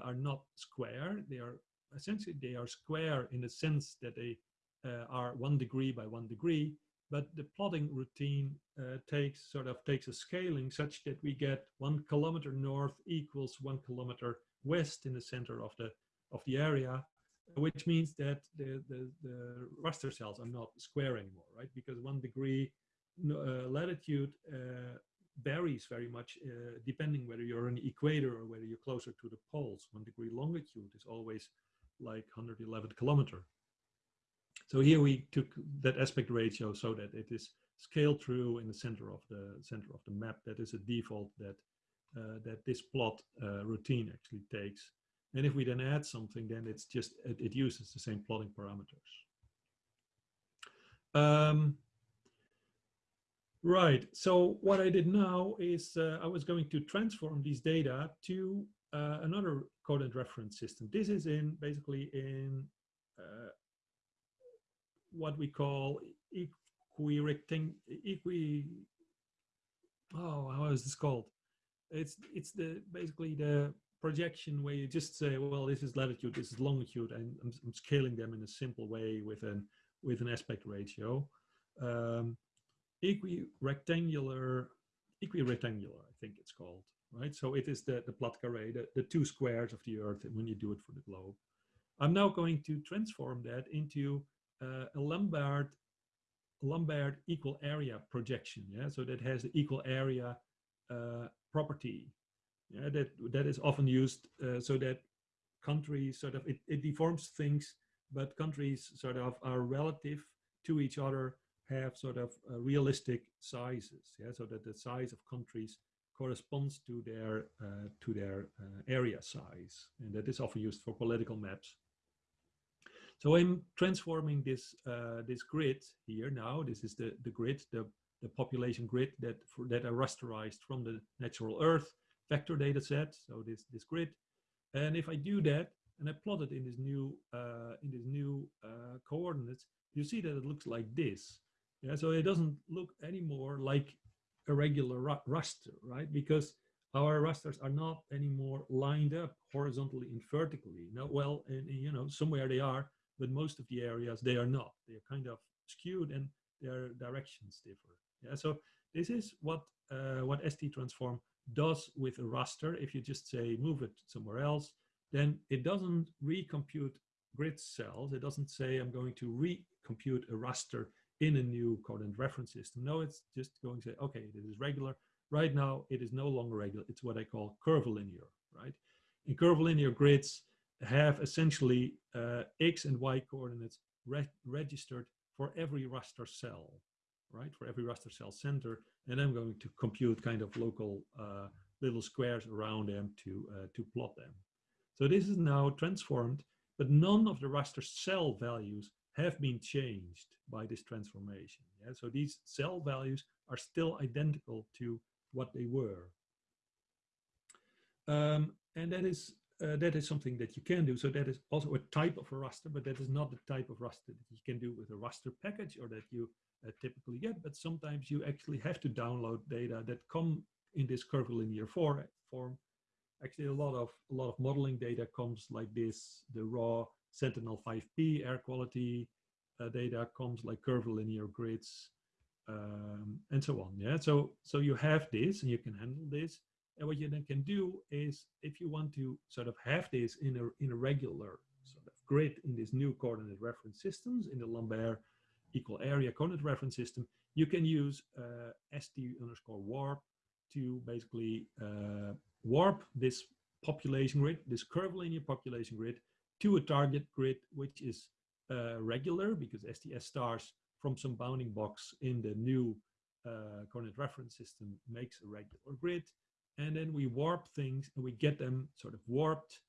are not square, they are essentially they are square in the sense that they uh, are one degree by one degree, but the plotting routine uh, takes sort of takes a scaling such that we get one kilometer north equals one kilometer west in the center of the of the area, which means that the, the, the raster cells are not square anymore, right? Because one degree uh, latitude uh, varies very much uh, depending whether you're on the equator or whether you're closer to the poles. One degree longitude is always like 111 kilometer. So here we took that aspect ratio so that it is scaled through in the center of the center of the map. That is a default that uh, that this plot uh, routine actually takes. And if we then add something, then it's just it, it uses the same plotting parameters. Um, right. So what I did now is uh, I was going to transform these data to uh, another coded reference system. This is in basically in uh, what we call equi-recting, equi, oh, how is this called? It's, it's the, basically the projection where you just say, well, this is latitude, this is longitude, and I'm, I'm scaling them in a simple way with an with an aspect ratio. Um, equi-rectangular, equi-rectangular, I think it's called, right? So it is the, the plot carré, the, the two squares of the Earth when you do it for the globe. I'm now going to transform that into uh, a Lambert Lambert equal area projection. Yeah, so that has the equal area uh, property. Yeah, that that is often used uh, so that countries sort of it, it deforms things, but countries sort of are relative to each other, have sort of uh, realistic sizes. Yeah, so that the size of countries corresponds to their uh, to their uh, area size, and that is often used for political maps. So I'm transforming this uh, this grid here now. This is the the grid, the the population grid that for, that are rasterized from the natural Earth vector data set. So this this grid, and if I do that and I plot it in this new uh, in this new uh, coordinates, you see that it looks like this. Yeah, so it doesn't look anymore like a regular raster, right? Because our rasters are not anymore lined up horizontally and vertically. Now, well, and, and, you know, somewhere they are, but most of the areas they are not. They are kind of skewed and their directions differ. Yeah, so this is what uh, what ST transform does with a raster. If you just say move it somewhere else, then it doesn't recompute grid cells. It doesn't say I'm going to recompute a raster in a new coordinate reference system. No, it's just going to say, okay, this is regular. Right now, it is no longer regular. It's what I call curvilinear, right? In curvilinear grids, have essentially uh, X and Y coordinates re registered for every raster cell, right? For every raster cell center. And I'm going to compute kind of local uh, little squares around them to, uh, to plot them. So this is now transformed, but none of the raster cell values have been changed by this transformation. Yeah? So these cell values are still identical to what they were. Um, and that is uh, that is something that you can do. So that is also a type of a raster, but that is not the type of raster that you can do with a raster package or that you uh, typically get. But sometimes you actually have to download data that come in this curvilinear form. Actually, a lot of a lot of modeling data comes like this. The raw Sentinel-5P air quality uh, data comes like curvilinear grids um, and so on. Yeah, so so you have this and you can handle this and what you then can do is if you want to sort of have this in a, in a regular sort of grid in this new coordinate reference systems in the Lambert equal area coordinate reference system, you can use uh, st underscore warp to basically uh, warp this population grid, this curvilinear population grid to a target grid, which is uh, regular because st_as_stars from some bounding box in the new uh, coordinate reference system makes a regular grid and then we warp things and we get them sort of warped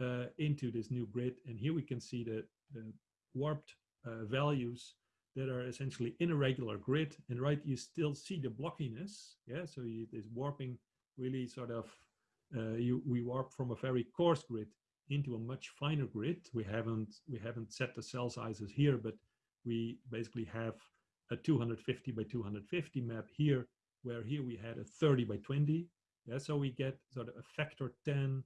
uh, into this new grid. And here we can see the, the warped uh, values that are essentially in a regular grid. And right, you still see the blockiness. Yeah, so you, this warping really sort of, uh, you, we warp from a very coarse grid into a much finer grid. We haven't, we haven't set the cell sizes here, but we basically have a 250 by 250 map here, where here we had a 30 by 20 yeah, so we get sort of a factor 10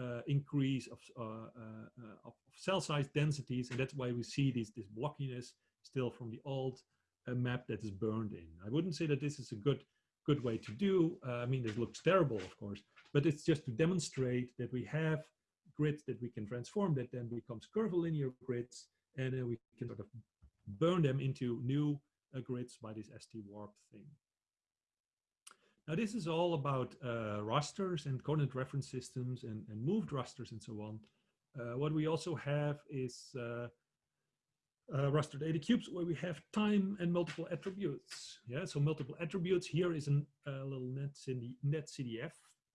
uh, increase of, uh, uh, of, cell size densities, and that's why we see these, this blockiness still from the old uh, map that is burned in. I wouldn't say that this is a good good way to do. Uh, I mean, this looks terrible, of course, but it's just to demonstrate that we have grids that we can transform that then becomes curvilinear grids, and then we can sort of burn them into new uh, grids by this ST warp thing. Now this is all about uh, rasters and coordinate reference systems and, and moved rasters and so on. Uh, what we also have is uh, uh, raster data cubes where we have time and multiple attributes. Yeah, so multiple attributes. Here is a little net, net CDF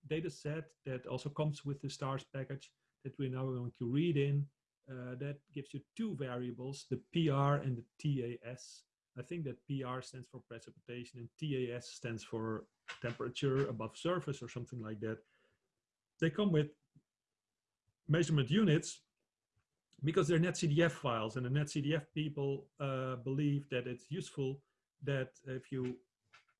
data set that also comes with the stars package that we're now going to read in. Uh, that gives you two variables, the PR and the TAS. I think that PR stands for precipitation and TAS stands for temperature above surface or something like that. They come with measurement units because they're netcdf files and the netcdf people uh, believe that it's useful that if you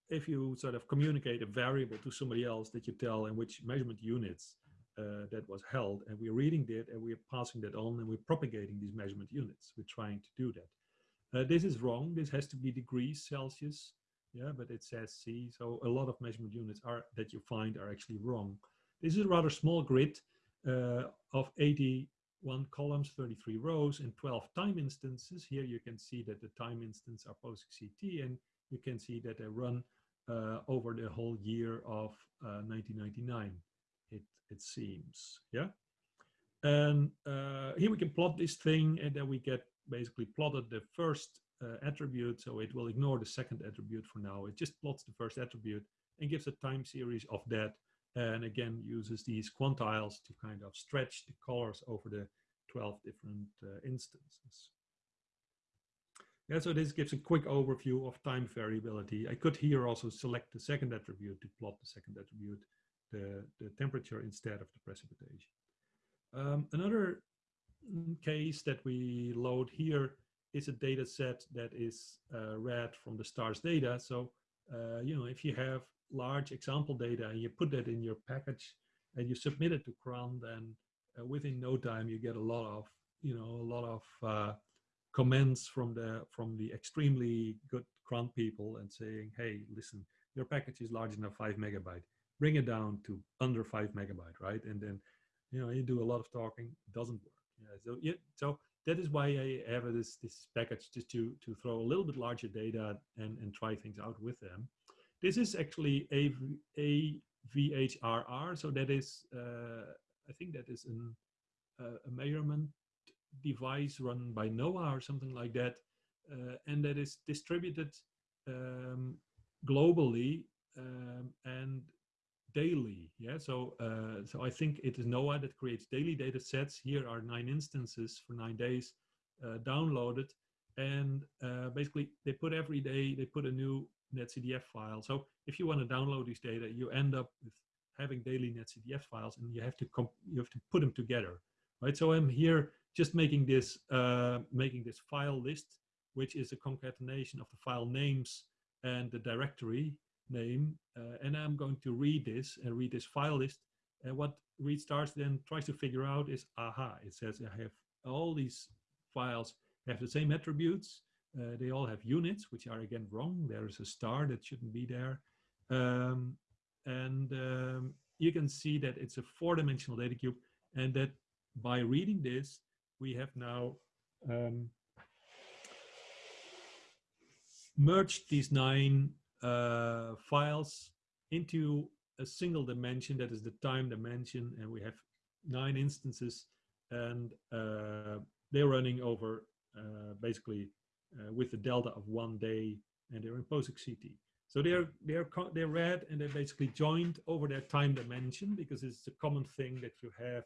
if you sort of communicate a variable to somebody else that you tell in which measurement units uh, that was held and we're reading that and we're passing that on and we're propagating these measurement units. We're trying to do that. Uh, this is wrong. This has to be degrees Celsius. Yeah, but it says C. So a lot of measurement units are that you find are actually wrong. This is a rather small grid uh, of 81 columns, 33 rows, and 12 time instances. Here you can see that the time instance are POSIXct, and you can see that they run uh, over the whole year of 1999. It it seems, yeah. And uh, here we can plot this thing, and then we get basically plotted the first uh, attribute, so it will ignore the second attribute for now. It just plots the first attribute and gives a time series of that and again uses these quantiles to kind of stretch the colors over the 12 different uh, instances. Yeah, so this gives a quick overview of time variability. I could here also select the second attribute to plot the second attribute, the, the temperature instead of the precipitation. Um, another case that we load here is a data set that is uh, read from the stars data. So, uh, you know, if you have large example data and you put that in your package and you submit it to CRAN, then uh, within no time you get a lot of you know a lot of uh, comments from the from the extremely good CRAN people and saying, hey, listen, your package is large enough, five megabyte. Bring it down to under five megabyte, right? And then you know you do a lot of talking, doesn't work. Yeah, so yeah, so that is why I have this this package just to to throw a little bit larger data and and try things out with them. This is actually a, a AVHRR, so that is, uh, I think that is an, uh, a measurement device run by NOAA or something like that, uh, and that is distributed um, globally um, and daily. Yeah, so uh, so I think it is NOAA that creates daily data sets. Here are nine instances for nine days uh, downloaded, and uh, basically they put every day they put a new netcdf file. So if you want to download these data, you end up with having daily netcdf files, and you have to you have to put them together, right? So I'm here just making this uh, making this file list, which is a concatenation of the file names and the directory name, uh, and I'm going to read this and read this file list. And what read_stars then tries to figure out is, aha, it says I have all these files have the same attributes uh, they all have units, which are again wrong. There is a star that shouldn't be there. Um, and um, you can see that it's a four-dimensional data cube and that by reading this, we have now um, merged these nine uh, files into a single dimension that is the time dimension and we have nine instances and uh, they're running over uh, basically uh, with the delta of one day and they're in POSIXct. So they're they're they're read and they're basically joined over their time dimension because it's a common thing that you have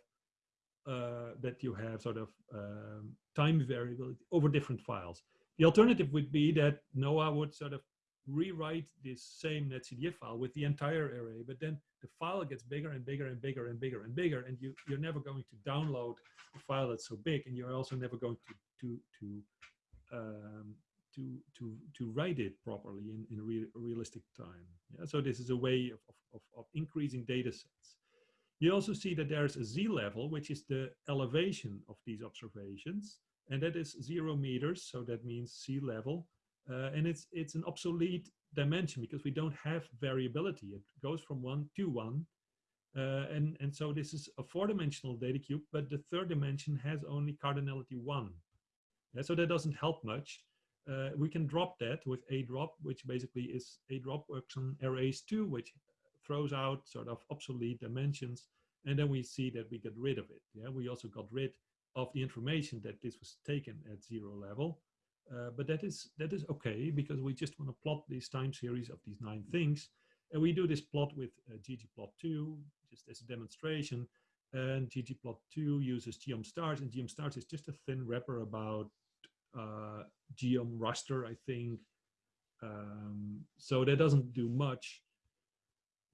uh, that you have sort of um, time variability over different files. The alternative would be that NOAA would sort of rewrite this same netcdf file with the entire array, but then the file gets bigger and bigger and bigger and bigger and bigger, and you, you're never going to download a file that's so big, and you're also never going to, to, to um, to to to write it properly in in real, realistic time. Yeah, so this is a way of, of, of increasing data sets. You also see that there's a z level, which is the elevation of these observations, and that is zero meters. So that means sea level, uh, and it's it's an obsolete dimension because we don't have variability. It goes from one to one. Uh, and, and so this is a four-dimensional data cube, but the third dimension has only cardinality one. Yeah, so that doesn't help much. Uh, we can drop that with a drop, which basically is a drop works on arrays too, which throws out sort of obsolete dimensions. And then we see that we get rid of it. Yeah, we also got rid of the information that this was taken at zero level. Uh, but that is that is okay because we just want to plot this time series of these nine things. And we do this plot with uh, ggplot2, just as a demonstration. And ggplot2 uses geom_stars, and geom_stars is just a thin wrapper about uh, geom raster, I think. Um, so that doesn't do much.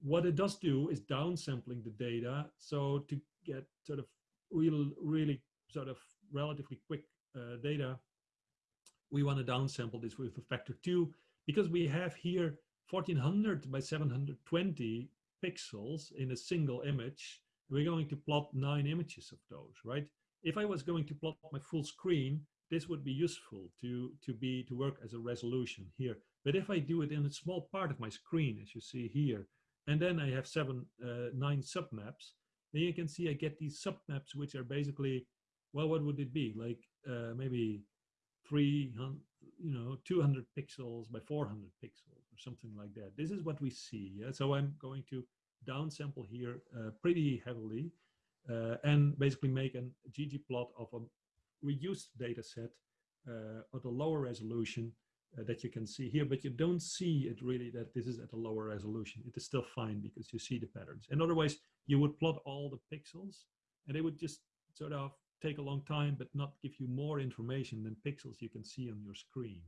What it does do is downsampling the data. So to get sort of real, really sort of relatively quick uh, data, we want to downsample this with a factor two because we have here 1400 by 720 pixels in a single image We're going to plot nine images of those, right? If I was going to plot my full screen, this would be useful to, to be to work as a resolution here. But if I do it in a small part of my screen, as you see here, and then I have seven, uh, nine submaps, then you can see I get these submaps, which are basically, well, what would it be? Like uh, maybe 300, you know, 200 pixels by 400 pixels or something like that. This is what we see. Yeah? So I'm going to downsample here uh, pretty heavily uh, and basically make a ggplot of a reduced data set uh, at a lower resolution uh, that you can see here, but you don't see it really that this is at a lower resolution. It is still fine because you see the patterns. And otherwise, you would plot all the pixels and they would just sort of take a long time, but not give you more information than pixels you can see on your screen.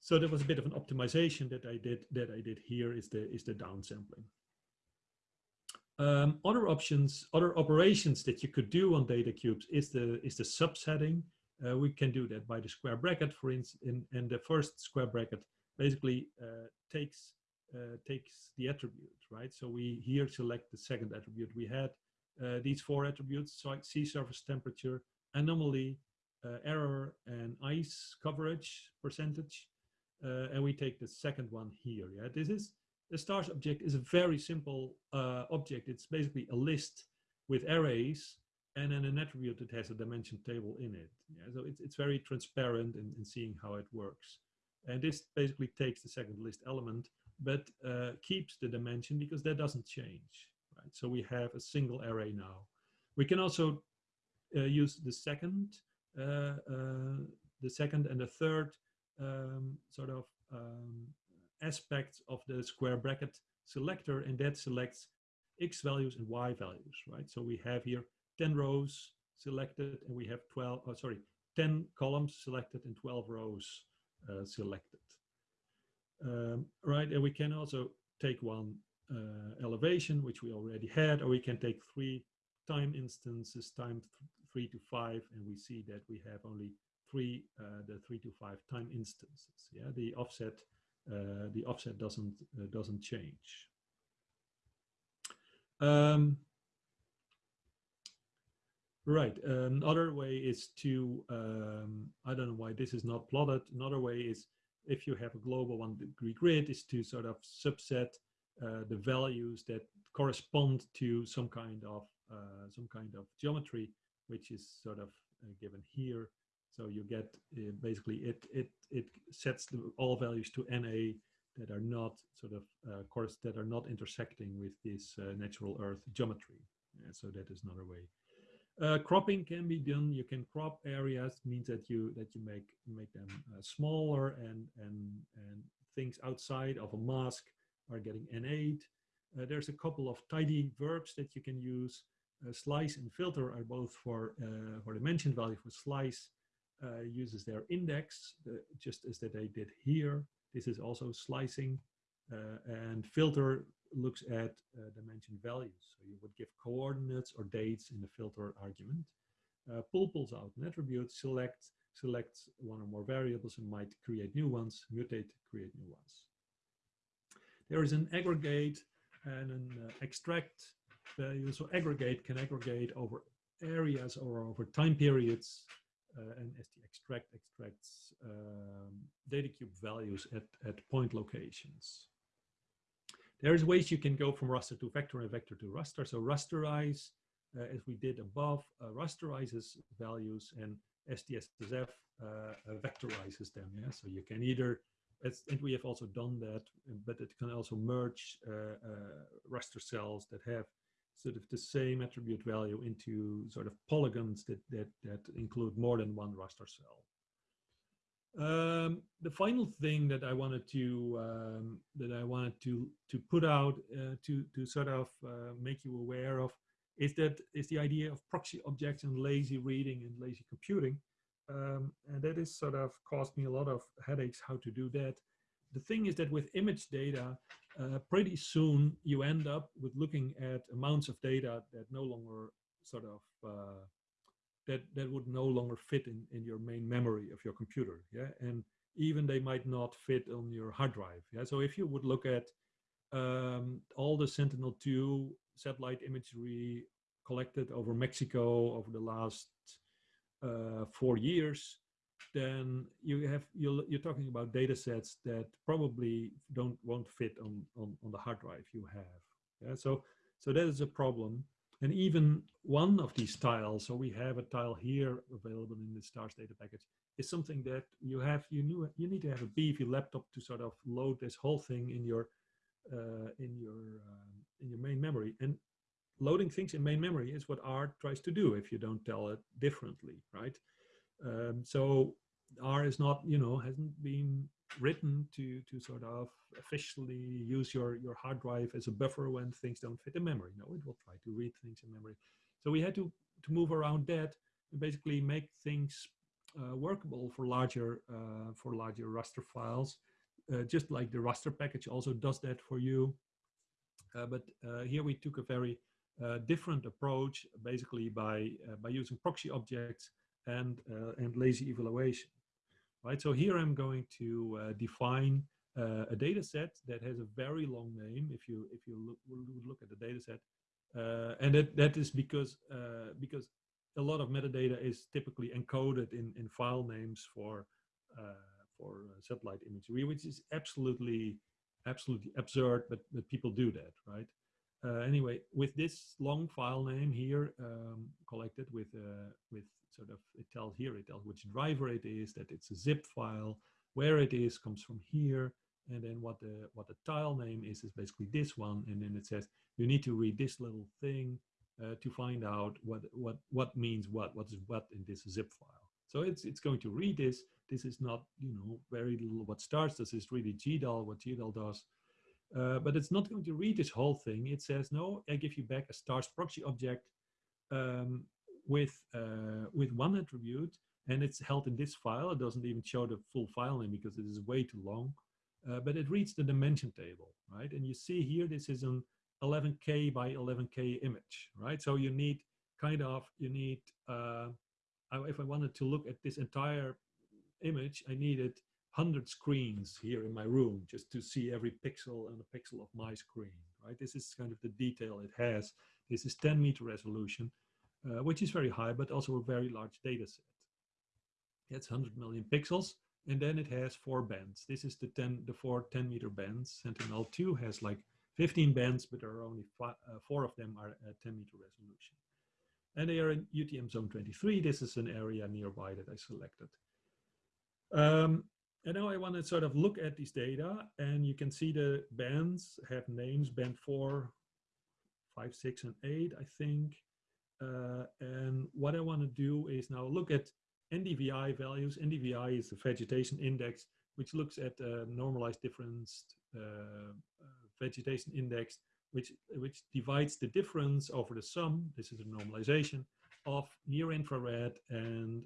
So there was a bit of an optimization that I did that I did here is the is the downsampling. Um, other options, other operations that you could do on data cubes is the is the subsetting. Uh, we can do that by the square bracket, for instance, in, and the first square bracket basically uh, takes uh, takes the attribute, right? So we here select the second attribute. We had uh, these four attributes, so sea surface temperature, anomaly, uh, error, and ice coverage percentage. Uh, and we take the second one here. Yeah, this is the stars object is a very simple uh, object. It's basically a list with arrays and then an attribute that has a dimension table in it. Yeah, so it's, it's very transparent in, in seeing how it works. And this basically takes the second list element, but uh, keeps the dimension because that doesn't change. So we have a single array now. We can also uh, use the second, uh, uh, the second and the third um, sort of um, aspects of the square bracket selector and that selects x values and y values, right? So we have here 10 rows selected and we have 12, oh, sorry, 10 columns selected and 12 rows uh, selected. Um, right, and we can also take one elevation, which we already had, or we can take three time instances, time th three to five, and we see that we have only three, uh, the three to five time instances. Yeah, the offset uh, the offset doesn't uh, doesn't change. Um, right. Another way is to um, I don't know why this is not plotted. Another way is if you have a global one degree grid is to sort of subset uh, the values that correspond to some kind of uh, some kind of geometry, which is sort of uh, given here. So you get uh, basically it it it sets the, all values to NA that are not sort of uh, course that are not intersecting with this uh, natural Earth geometry. So that is another way. Uh, cropping can be done. You can crop areas means that you that you make make them uh, smaller and and and things outside of a mask are getting NA. Uh, there's a couple of tidy verbs that you can use. Uh, slice and filter are both for for dimension value for slice uh, uses their index, uh, just as that they did here. This is also slicing. Uh, and filter looks at dimension values. So you would give coordinates or dates in the filter argument. pull pulls out an attribute, select, selects one or more variables and might create new ones, mutate, create new ones. There is an aggregate and an uh, extract value. So aggregate can aggregate over areas or over time periods uh, and extract extracts um, data cube values at, at point locations. There's ways you can go from raster to vector and vector to raster. So rasterize, uh, as we did above, uh, rasterizes values and st_as_sf uh, vectorizes them. Yeah, so you can either, and we have also done that, but it can also merge uh, raster cells that have sort of the same attribute value into sort of polygons that, that, that include more than one raster cell. Um, the final thing that I wanted to um, that I wanted to to put out uh, to to sort of uh, make you aware of is that is the idea of proxy objects and lazy reading and lazy computing, um, and that is sort of caused me a lot of headaches how to do that. The thing is that with image data, uh, pretty soon you end up with looking at amounts of data that no longer sort of uh, that that would no longer fit in in your main memory of your computer yeah and even they might not fit on your hard drive yeah so if you would look at um, all the Sentinel-2 satellite imagery collected over Mexico over the last uh, four years, then you have you're, you're talking about data sets that probably don't won't fit on, on, on the hard drive you have. Yeah, so so that is a problem. And even one of these tiles, so we have a tile here available in the stars data package, is something that you have you knew you need to have a beefy laptop to sort of load this whole thing in your uh, in your um, in your main memory. And loading things in main memory is what R tries to do if you don't tell it differently, right? Um, so R is not, you know, hasn't been written to to sort of officially use your your hard drive as a buffer when things don't fit in memory. No, it will try to read things in memory. So we had to to move around that and basically make things uh, workable for larger uh, for larger raster files. Uh, just like the raster package also does that for you. Uh, but uh, here we took a very different approach, basically by by using proxy objects and and lazy evaluation right? So here I'm going to uh, define uh, a data set that has a very long name. If you if you look, look at the data set, uh, and that that is because uh, because a lot of metadata is typically encoded in in file names for uh, for uh, satellite imagery, which is absolutely absolutely absurd, but but people do that, right? Anyway, with this long file name here um, collected with with sort of it tells here it tells which driver it is that it's a zip file where it is comes from here and then what the what the tile name is is basically this one and then it says you need to read this little thing uh, to find out what what what means what what is what in this zip file. So it's it's going to read this. This is not you know very little. What starts, this is really GDAL what GDAL does uh, but it's not going to read this whole thing it says no I give you back a stars proxy object um, with, uh, with one attribute and it's held in this file. It doesn't even show the full file name because it is way too long, uh, but it reads the dimension table, right? And you see here, this is an 11K by 11K image, right? So you need kind of, you need, uh, if I wanted to look at this entire image, I needed 100 screens here in my room just to see every pixel and a pixel of my screen, right? This is kind of the detail it has. This is 10 meter resolution uh, which is very high, but also a very large data set. It's 100 million pixels, and then it has four bands. This is the 10, the four 10 meter bands. Sentinel-2 has like 15 bands, but there are only five, uh, four of them are at 10 meter resolution. And they are in UTM zone 23. This is an area nearby that I selected. Um, and now I want to sort of look at these data and you can see the bands have names, band four, five, six, and eight, I think. Uh, and what I want to do is now look at NDVI values. NDVI is the vegetation index, which looks at uh, normalized difference uh, uh, vegetation index, which, which divides the difference over the sum, this is a normalization, of near infrared and,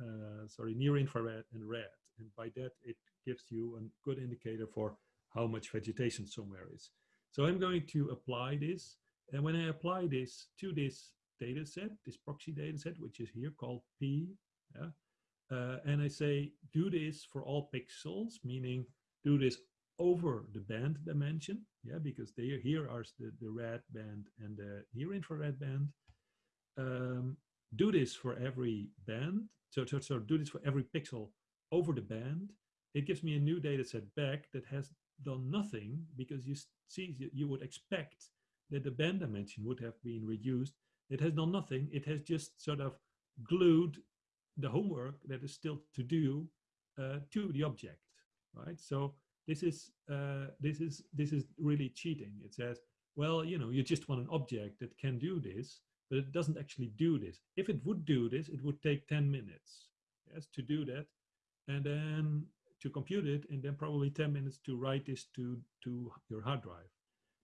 uh, sorry, near infrared and red. And by that, it gives you a good indicator for how much vegetation somewhere is. So I'm going to apply this. And when I apply this to this data set, this proxy data set, which is here called P. Yeah? Uh, and I say, do this for all pixels, meaning do this over the band dimension, yeah, because they here are the, the red band and the near infrared band. Um, do this for every band, so, so, so do this for every pixel over the band. It gives me a new data set back that has done nothing because you see, you would expect that the band dimension would have been reduced it has done nothing. It has just sort of glued the homework that is still to do uh, to the object, right? So this is uh, this is this is really cheating. It says, well, you know, you just want an object that can do this, but it doesn't actually do this. If it would do this, it would take 10 minutes, yes, to do that, and then to compute it, and then probably 10 minutes to write this to to your hard drive.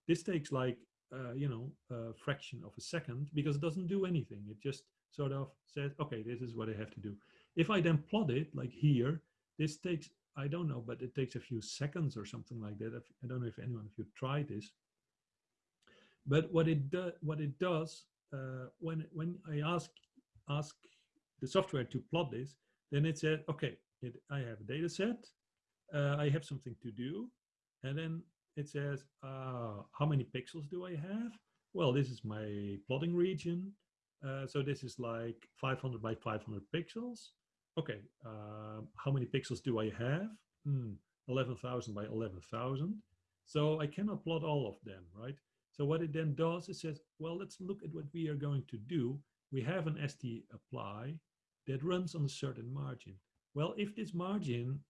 This takes like uh, you know, a fraction of a second because it doesn't do anything. It just sort of says, okay, this is what I have to do. If I then plot it like here, this takes, I don't know, but it takes a few seconds or something like that. I don't know if anyone of you tried this. But what it, do, what it does, uh, when, when I ask, ask the software to plot this, then it said, okay, it, I have a data set, uh, I have something to do, and then it says, uh, how many pixels do I have? Well, this is my plotting region. Uh, so this is like 500 by 500 pixels. Okay, uh, how many pixels do I have? Hmm, 11,000 by 11,000. So I cannot plot all of them, right? So what it then does, it says, well, let's look at what we are going to do. We have an ST apply that runs on a certain margin. Well, if this margin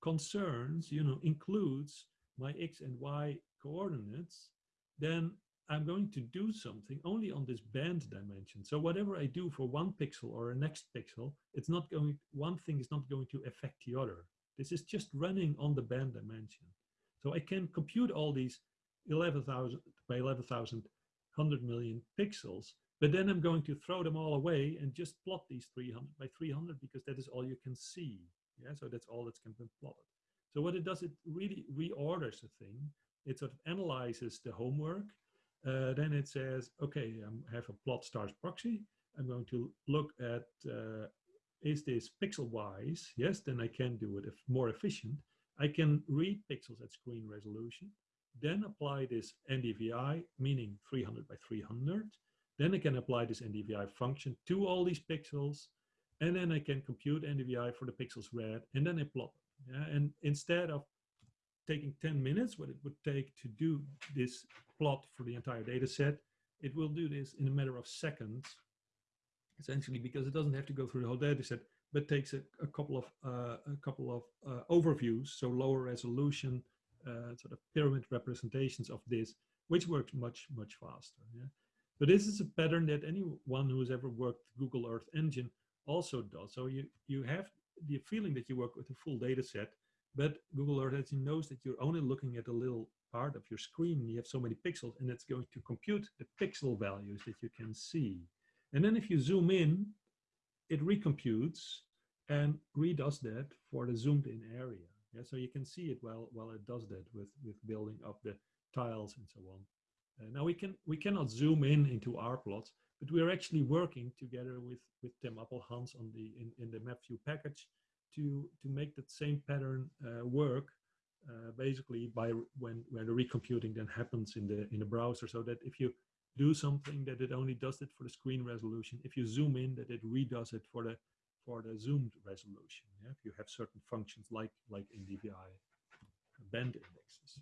concerns, you know, includes my X and Y coordinates, then I'm going to do something only on this band dimension. So whatever I do for one pixel or a next pixel, it's not going, one thing is not going to affect the other. This is just running on the band dimension. So I can compute all these 11,000 by 11,000 100 million pixels, but then I'm going to throw them all away and just plot these 300 by 300 because that is all you can see. Yeah, so that's all that's can be plotted. So what it does, it really reorders the thing. It sort of analyzes the homework. Uh, then it says, okay, I have a plot stars proxy. I'm going to look at, uh, is this pixel wise? Yes, then I can do it if more efficient. I can read pixels at screen resolution, then apply this NDVI, meaning 300 by 300. Then I can apply this NDVI function to all these pixels, and then I can compute NDVI for the pixels red, and then I plot. Yeah? And instead of taking 10 minutes, what it would take to do this plot for the entire data set, it will do this in a matter of seconds, essentially because it doesn't have to go through the whole data set, but takes a, a couple of, uh, a couple of uh, overviews, so lower resolution, uh, sort of pyramid representations of this, which works much, much faster. Yeah? But this is a pattern that anyone who has ever worked Google Earth Engine also does. So you, you have the feeling that you work with a full data set, but Google Earth Engine knows that you're only looking at a little part of your screen. You have so many pixels and it's going to compute the pixel values that you can see. And then if you zoom in, it recomputes and redoes that for the zoomed in area. Yeah, so you can see it while while it does that with with building up the tiles and so on. Uh, now we can we cannot zoom in into our plots, but we are actually working together with with Tim Appelhans on the in in the MapView package to to make that same pattern uh, work. Uh, basically, by when when the recomputing then happens in the in the browser, so that if you do something that it only does it for the screen resolution. If you zoom in, that it redoes it for the for the zoomed resolution. Yeah? If you have certain functions like like NDVI band indexes.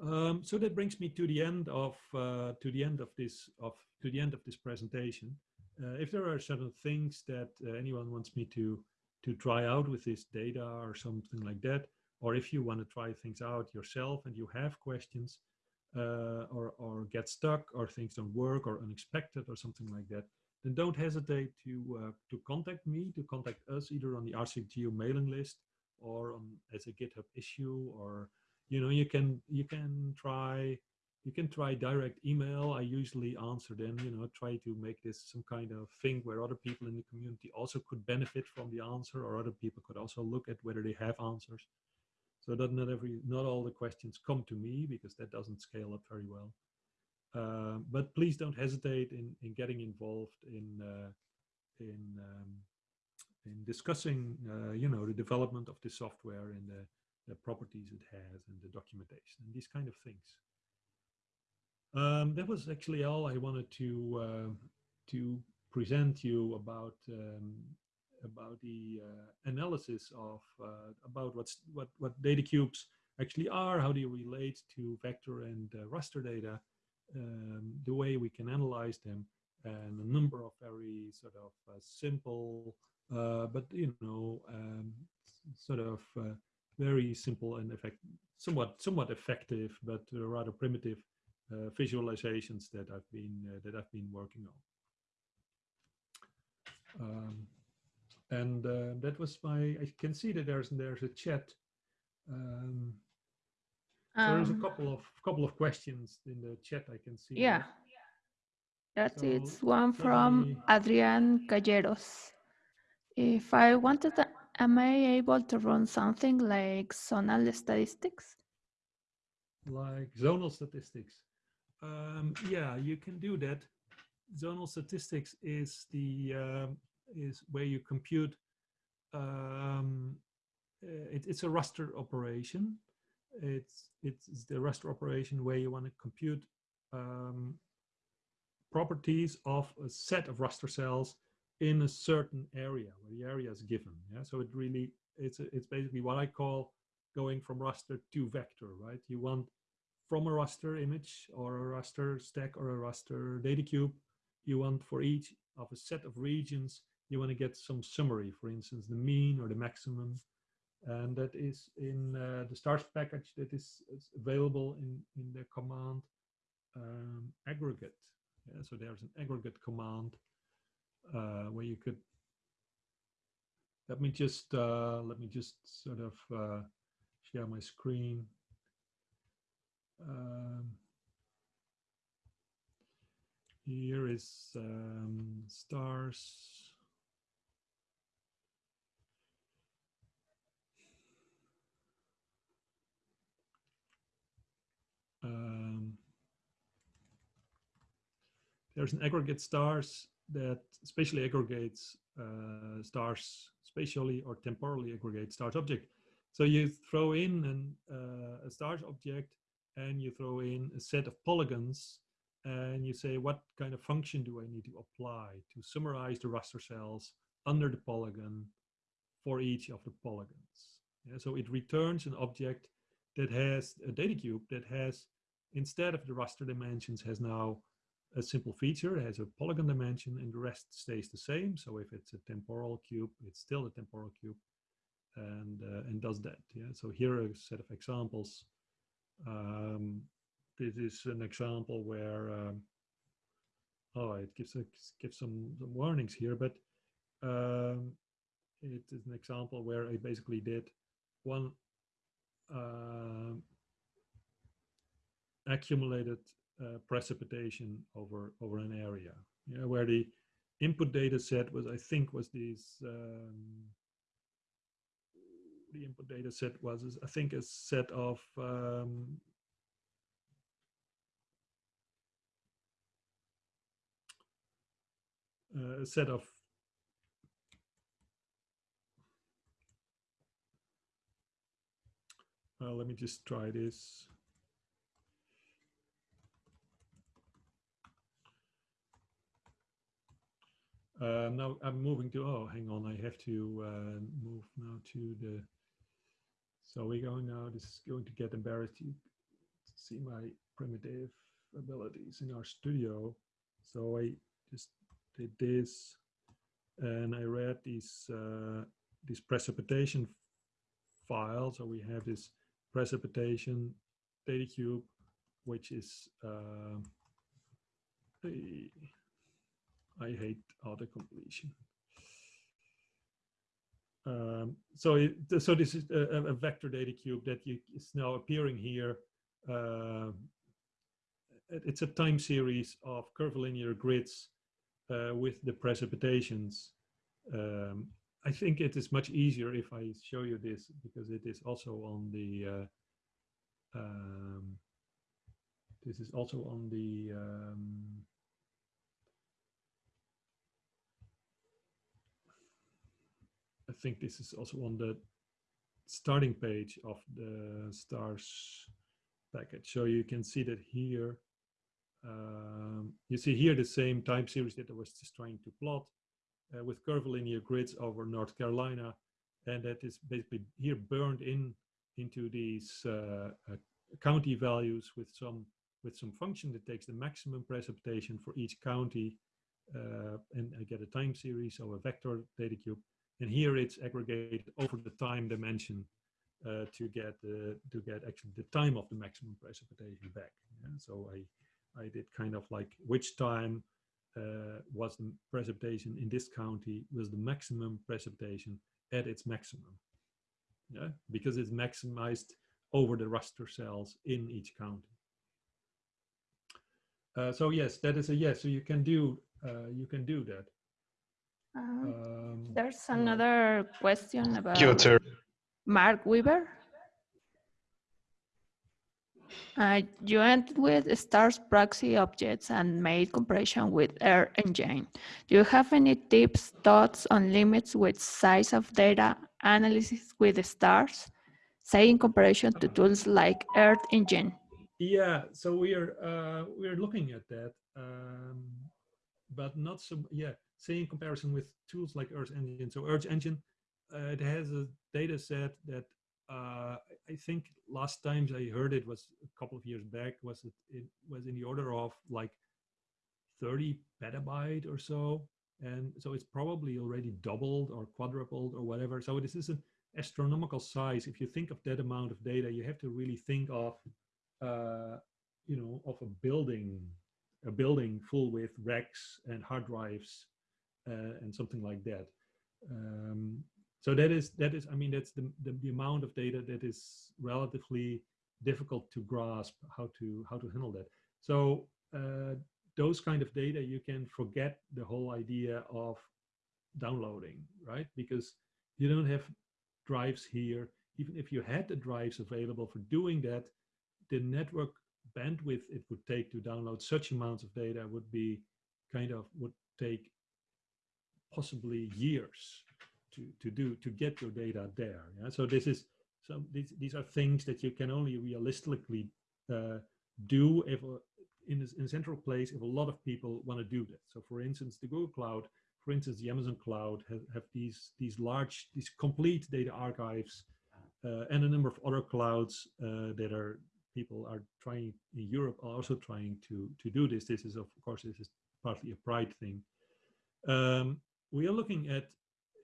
Um, so that brings me to the end of uh, to the end of this of to the end of this presentation. Uh, if there are certain things that uh, anyone wants me to to try out with this data or something like that, or if you want to try things out yourself and you have questions uh, or or get stuck or things don't work or unexpected or something like that, then don't hesitate to uh, to contact me, to contact us either on the R-sig-geo mailing list or on as a GitHub issue, or you know you can you can try you can try direct email. I usually answer them. You know, try to make this some kind of thing where other people in the community also could benefit from the answer, or other people could also look at whether they have answers. So that not every not all the questions come to me because that doesn't scale up very well. Uh, but please don't hesitate in, in getting involved in uh, in um, in discussing uh, you know the development of the software and the, the, properties it has and the documentation and these kind of things. Um, that was actually all I wanted to uh, to present you about um, about the uh, analysis of about what's what what data cubes actually are, how do they relate to vector and raster data, um, the way we can analyze them and a number of very sort of uh, simple, uh, but you know, um, sort of uh, very simple and effect, somewhat somewhat effective, but rather primitive uh, visualizations that I've been uh, that I've been working on. Um, and uh, that was my. I can see that there's there's a chat. Um, um, there is a couple of couple of questions in the chat I can see. Yeah. That's so it's one from. Adrian Calleros. If I wanted, to, am I able to run something like zonal statistics? Like zonal statistics. Um, yeah, you can do that. Zonal statistics is the um, is where you compute. Um, uh, it, it's a raster operation it's, it's the raster operation where you want to compute um, properties of a set of raster cells in a certain area where the area is given. Yeah, so it really it's it's basically what I call going from raster to vector, right? You want from a raster image or a raster stack or a raster data cube, you want for each of a set of regions, you want to get some summary, for instance, the mean or the maximum. And that is in uh, the stars package that is, is available in, in the command um, aggregate. Yeah, so there's an aggregate command uh, where you could let me just uh, let me just sort of uh, share my screen. Um, here is um, stars. Um, there's an aggregate stars that spatially aggregates uh, stars spatially or temporally aggregate stars object. So you throw in an, uh, a stars object and you throw in a set of polygons and you say, what kind of function do I need to apply to summarize the raster cells under the polygon for each of the polygons? Yeah, so it returns an object that has a data cube that has, instead of the raster dimensions, has now a simple feature. It has a polygon dimension and the rest stays the same. So if it's a temporal cube, it's still a temporal cube and, uh, and does that. Yeah. So here are a set of examples. Um, this is an example where, um, oh, it gives, a, gives some, some warnings here, but um, it is an example where I basically did one uh, accumulated uh, precipitation over over an area. Yeah, where the input data set was, I think, was these. Um, the input data set was, I think, a set of um, uh, a set of uh, let me just try this. Uh, now I'm moving to, oh, hang on, I have to uh, move now to the, so we're going now, this is going to get embarrassed. You see my primitive abilities in RStudio. So I just did this and I read these, uh, these precipitation files. So we have this precipitation data cube, which is uh, a, I hate auto completion. Um, so, it, so this is a, a, vector data cube that you, is now appearing here. Uh, it's a time series of curvilinear grids uh, with the precipitations. Um, I think it is much easier if I show you this because it is also on the. Uh, um, this is also on the um, I think this is also on the starting page of the stars package. So you can see that here, um, you see here the same time series that I was just trying to plot uh, with curvilinear grids over North Carolina. And that is basically here burned in into these uh, uh, county values with some with some function that takes the maximum precipitation for each county uh, and I get a time series, so a vector data cube and here it's aggregated over the time dimension uh, to get uh, to get actually the time of the maximum precipitation back. Yeah? So I I did kind of like which time uh, was the precipitation in this county was the maximum precipitation at its maximum. Yeah, because it's maximized over the raster cells in each county. Uh, so yes, that is a yes. So you can do uh, you can do that. Um, um, there's another question about Piotr. Mark Weaver. Uh, you ended with stars proxy objects and made comparison with Earth Engine. Do you have any tips, thoughts on limits with size of data analysis with stars? say in comparison to tools like Earth Engine? Yeah, so we are uh, we are looking at that, um, but not so. Yeah, say in comparison with tools like Earth Engine. So Earth Engine, uh, it has a data set that uh, I think last times I heard it was a couple of years back. Was it? It was in the order of like 30 petabyte or so, and so it's probably already doubled or quadrupled or whatever. So this is an astronomical size. If you think of that amount of data, you have to really think of, uh, you know, of a building, a building full with racks and hard drives and something like that. Um, so that is that is I mean that's the, the, the amount of data that is relatively difficult to grasp how to how to handle that. So uh, those kind of data you can forget the whole idea of downloading, right? Because you don't have drives here. Even if you had the drives available for doing that, the network bandwidth it would take to download such amounts of data would be kind of would take possibly years to, to do to get your data there. Yeah? So this is some these, these are things that you can only realistically uh, do if a, in, a, in a central place if a lot of people want to do that. So for instance, the Google Cloud, for instance, the Amazon Cloud have, have these these large these complete data archives uh, and a number of other clouds uh, that are people are trying in Europe are also trying to to do this. This is of course this is partly a pride thing. Um, we are looking at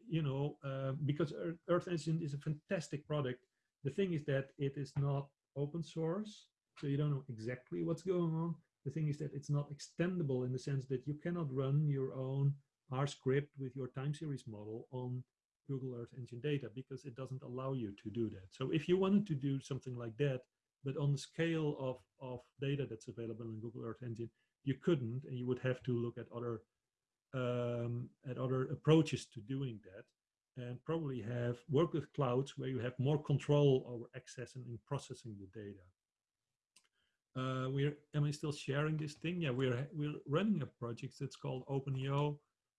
you know, uh, because Earth Engine is a fantastic product. The thing is that it is not open source, so you don't know exactly what's going on. The thing is that it's not extendable in the sense that you cannot run your own R script with your time series model on Google Earth Engine data because it doesn't allow you to do that. So if you wanted to do something like that, but on the scale of, of data that's available in Google Earth Engine, you couldn't, and you would have to look at other um, at other approaches to doing that and probably have work with clouds where you have more control over accessing and processing the data. Uh, we're, am I still sharing this thing? Yeah, we're, we're running a project that's called OpenEO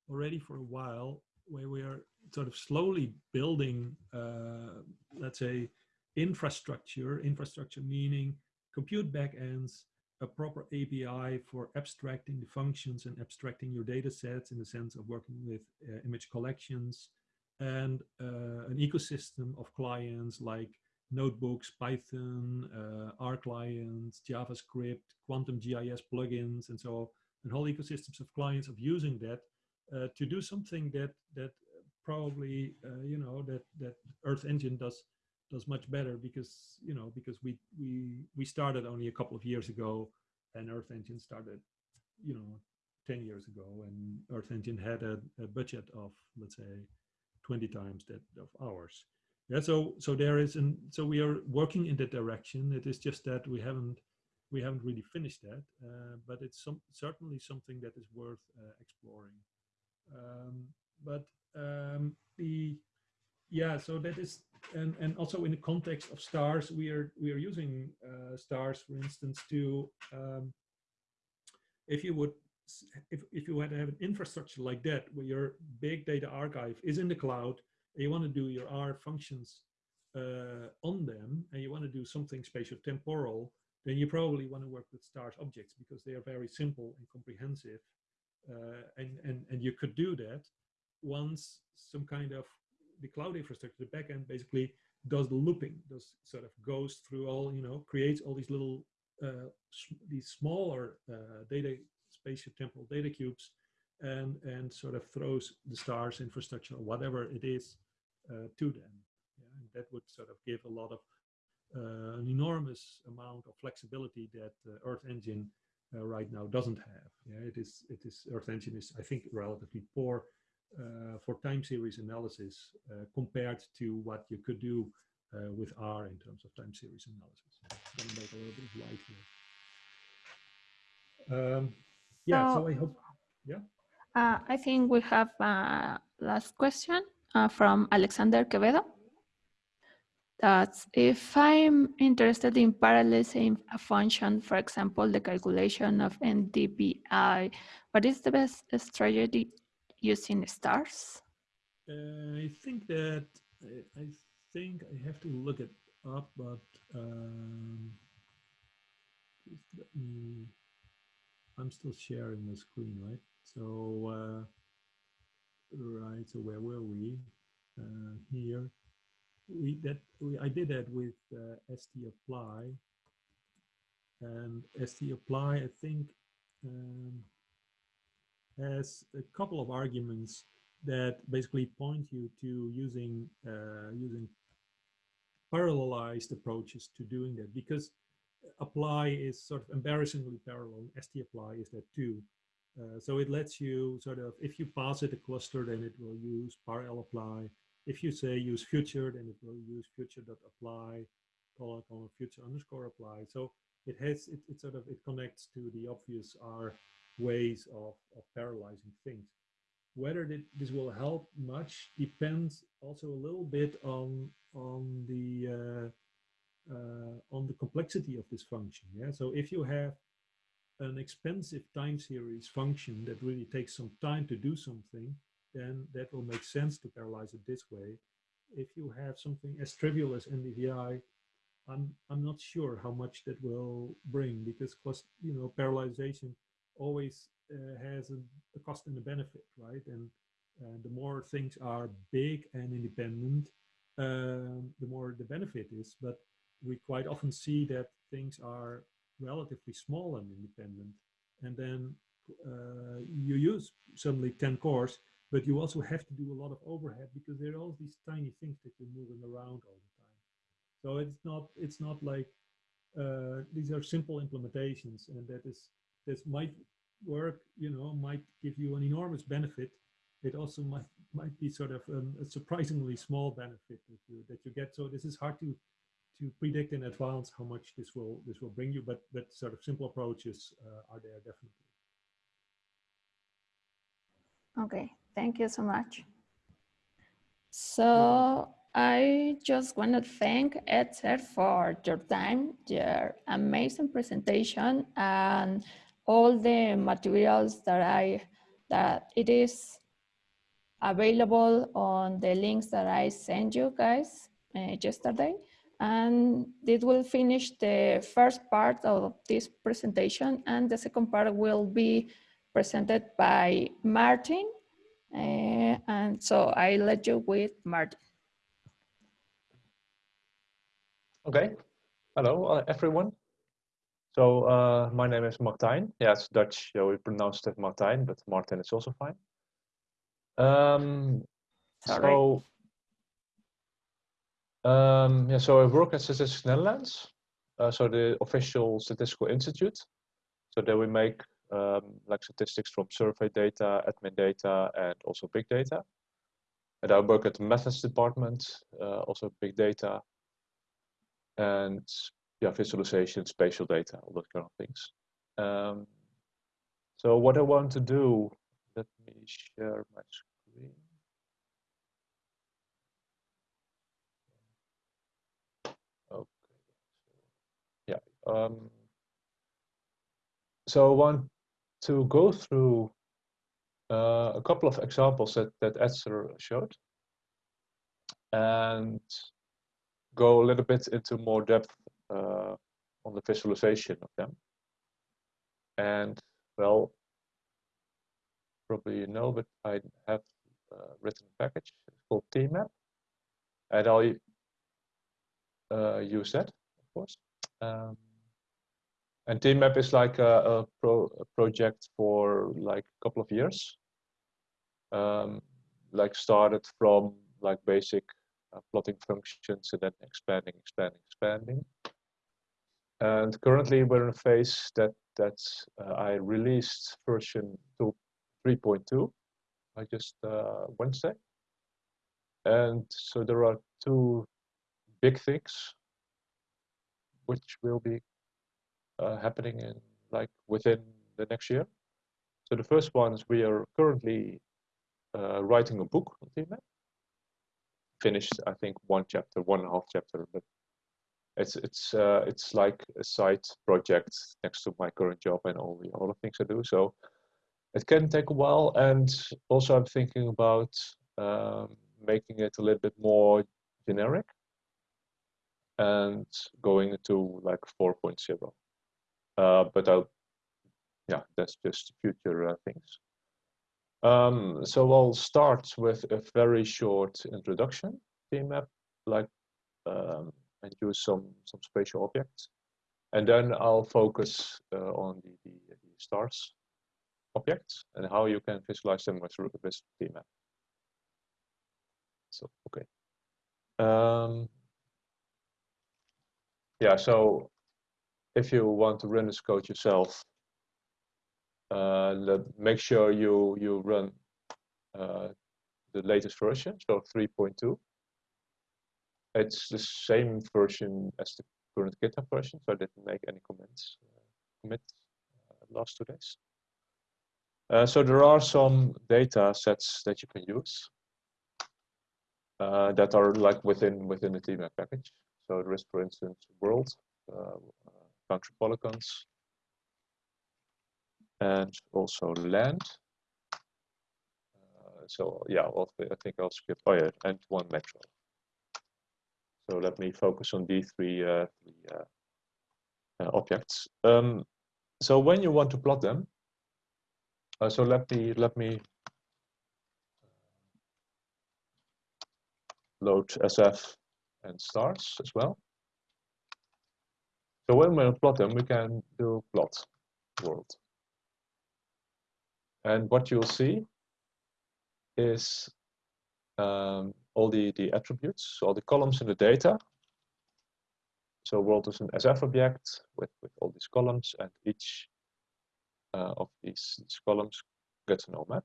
already for a while, where we are sort of slowly building, uh, let's say, infrastructure, infrastructure meaning compute backends a proper API for abstracting the functions and abstracting your data sets in the sense of working with uh, image collections and uh, an ecosystem of clients like notebooks, Python, uh, R clients, JavaScript, Quantum GIS plugins, and so and whole ecosystems of clients of using that uh, to do something that that probably uh, you know that that Earth Engine does does much better because you know because we we we started only a couple of years ago and earth engine started you know 10 years ago and earth engine had a, a budget of let's say 20 times that of ours. Yeah so so there is and so we are working in that direction. It is just that we haven't we haven't really finished that uh, but it's some certainly something that is worth uh, exploring. Um, but um, the yeah so that is and and also in the context of stars we are we are using uh, stars for instance to um, if you would if, if you had to have an infrastructure like that where your big data archive is in the cloud and you want to do your R functions uh, on them and you want to do something spatial temporal then you probably want to work with stars objects because they are very simple and comprehensive uh, and, and and you could do that once some kind of the cloud infrastructure, the backend basically does the looping, does sort of goes through all, you know, creates all these little, uh, these smaller uh, data spatial temporal data cubes and, and sort of throws the stars infrastructure or whatever it is uh, to them. Yeah, and that would sort of give a lot of uh, an enormous amount of flexibility that uh, Earth Engine uh, right now doesn't have. Yeah, it is, it is Earth Engine is, I think, relatively poor for time series analysis uh, compared to what you could do uh, with R in terms of time series analysis. Um, yeah, so, so, I hope, yeah. Uh, I think we have a last question uh, from Alexander Quevedo. That's if I'm interested in parallelism a function, for example, the calculation of NDPI, what is the best strategy using the stars? Uh, I think that I, think I have to look it up, but um, me, I'm still sharing the screen, right? So, uh, right, so where were we? Uh, here, we that we I did that with uh, st_apply, and st_apply I think um, has a couple of arguments that basically point you to using uh, using parallelized approaches to doing that because apply is sort of embarrassingly parallel. st_apply is that too. Uh, so it lets you sort of, if you pass it a cluster, then it will use parallel apply. If you say use future, then it will use future.apply, colon, colon, future underscore apply. So it has, it, it sort of, it connects to the obvious R ways of, of parallelizing things. Whether this will help much depends also a little bit on, on the, uh, uh, on the complexity of this function. Yeah. So if you have an expensive time series function that really takes some time to do something, then that will make sense to paralyze it this way. If you have something as trivial as NDVI, I'm I'm not sure how much that will bring because you know parallelization always uh, has a, a, cost and a benefit, right? And uh, the more things are big and independent, um, the more the benefit is. But we quite often see that things are relatively small and independent, and then uh, you use suddenly 10 cores, but you also have to do a lot of overhead because there are all these tiny things that you're moving around all the time. So it's not it's not like uh, these are simple implementations, and that is this might work, you know, might give you an enormous benefit. It also might might be sort of um, a surprisingly small benefit that you that you get. So this is hard to to predict in advance how much this will this will bring you, but but sort of simple approaches uh, are there definitely. Okay, thank you so much. So I just want to thank Edzer for your time, your amazing presentation, and all the materials that I that it is available on the links that I sent you guys uh, yesterday. And it will finish the first part of this presentation and the second part will be presented by Martin. Uh, and so I let you with Martin. Okay, hello uh, everyone. So uh, my name is Martijn. Yeah, it's Dutch. Yeah, we pronounce it Martijn, but Martin is also fine. Um, so um, yeah, so I work at Statistics Netherlands, uh, so the official statistical institute. So there we make um, like statistics from survey data, admin data, and also big data. And I work at the methods department, uh, also big data, and yeah, visualization, spatial data, all those kind of things. Um, so what I want to do, let me share my screen. Okay, yeah. Um, so I want to go through uh, a couple of examples that, that Edzer showed and go a little bit into more depth uh, on the visualization of them. And well, probably you know, but I have uh, written a package called TMAP, and I'll uh, use that, of course. Um, and TMAP is like a, a, pro, a, project for like a couple of years. Um, like started from like basic uh, plotting functions and then expanding, expanding, expanding. And currently we're in a phase that that's uh, I released version 3.2 I just uh, Wednesday. And so there are two big things which will be uh, happening in like within the next year. So the first one is we are currently uh, writing a book on TMAP. Finished, I think, one chapter, one and a half chapter, but it's it's uh, it's like a side project next to my current job and all the other things I do. So it can take a while, and also I'm thinking about um, making it a little bit more generic. and going to like 4.0. Uh, but I'll, yeah, that's just future uh, things. Um, so I'll start with a very short introduction TMAP, like, um, and use some, some spatial objects. And then I'll focus uh, on the, the, the, stars objects and how you can visualize them with, with TMAP. So, okay. Um, yeah, so if you want to run this code yourself, uh, make sure you, you run uh, the latest version, so 3.2. It's the same version as the current GitHub version, so I didn't make any comments, uh, commit uh, last two days. Uh, so there are some data sets that you can use uh, that are like within within the TMAP package. So there is, for instance, world, uh, country polygons, and also land. Uh, so yeah, I think I'll skip. Oh yeah, and one metro. So let me focus on these three, uh, three uh, uh, objects. Um, so when you want to plot them, uh, so let me let me load SF and stars as well. So when we plot them, we can do plot world. And what you'll see is um, all the, the attributes, all the columns in the data. So world is an SF object with, with all these columns and each uh, of these, these columns gets an OMAP.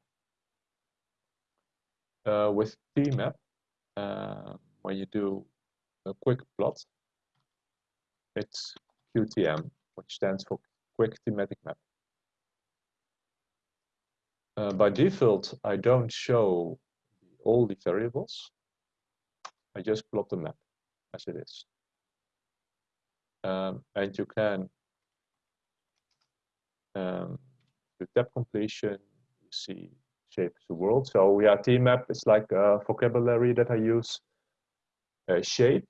Uh, with TMAP, uh, when you do a quick plot, it's QTM, which stands for Quick Thematic Map. Uh, by default, I don't show all the variables. I just plot the map as it is. Um, and you can um, do tab completion, you see shape the world. So yeah, TMAP is like a vocabulary that I use. Uh, shape,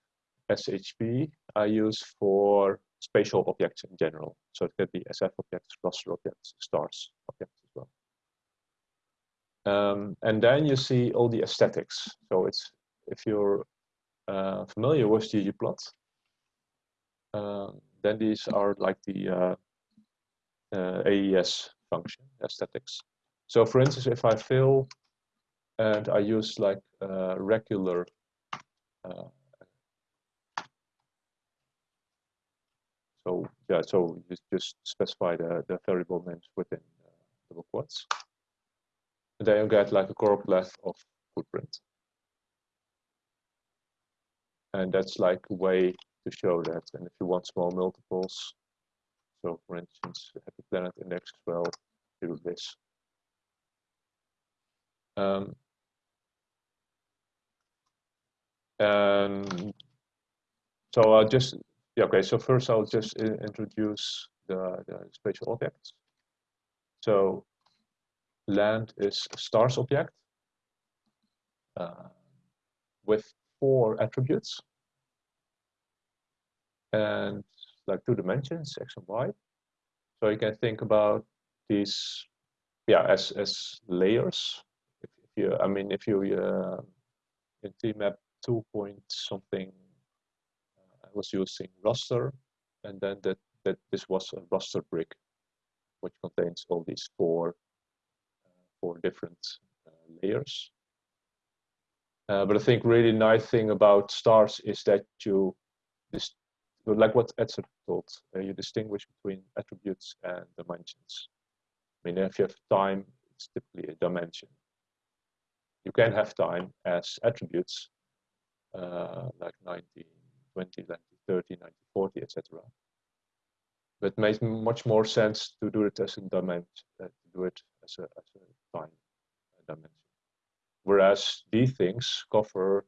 SHP, I use for spatial objects in general. So it could be SF objects, raster objects, stars objects as well. Um, and then you see all the aesthetics. So it's if you're uh, familiar with ggplot, um, then these are like the uh, uh, AES function aesthetics. So for instance, if I fill and I use like regular uh, so yeah, so you just specify the, the variable names within uh, double quotes. And then you get like a choropleth of footprint. And that's like a way to show that. And if you want small multiples, so for instance, Happy Planet Index as well, do this. Um, and so I'll just, yeah, okay, so first I'll just introduce the, the spatial objects. So land is a stars object uh, with four attributes and like two dimensions, x and y. So you can think about these, yeah, as as layers. If, you, I mean, if you uh, in TMAP two point something, uh, I was using raster, and then that that this was a raster brick, which contains all these four four different uh, layers. Uh, but I think really nice thing about stars is that you, like what Edzer told, uh, you distinguish between attributes and dimensions. I mean, if you have time, it's typically a dimension. You can have time as attributes, uh, like 19, 20, 90, 30, 90, 40, etc. But it makes much more sense to do it as a dimension, uh, to do it as a, as a time dimension. Whereas these things cover,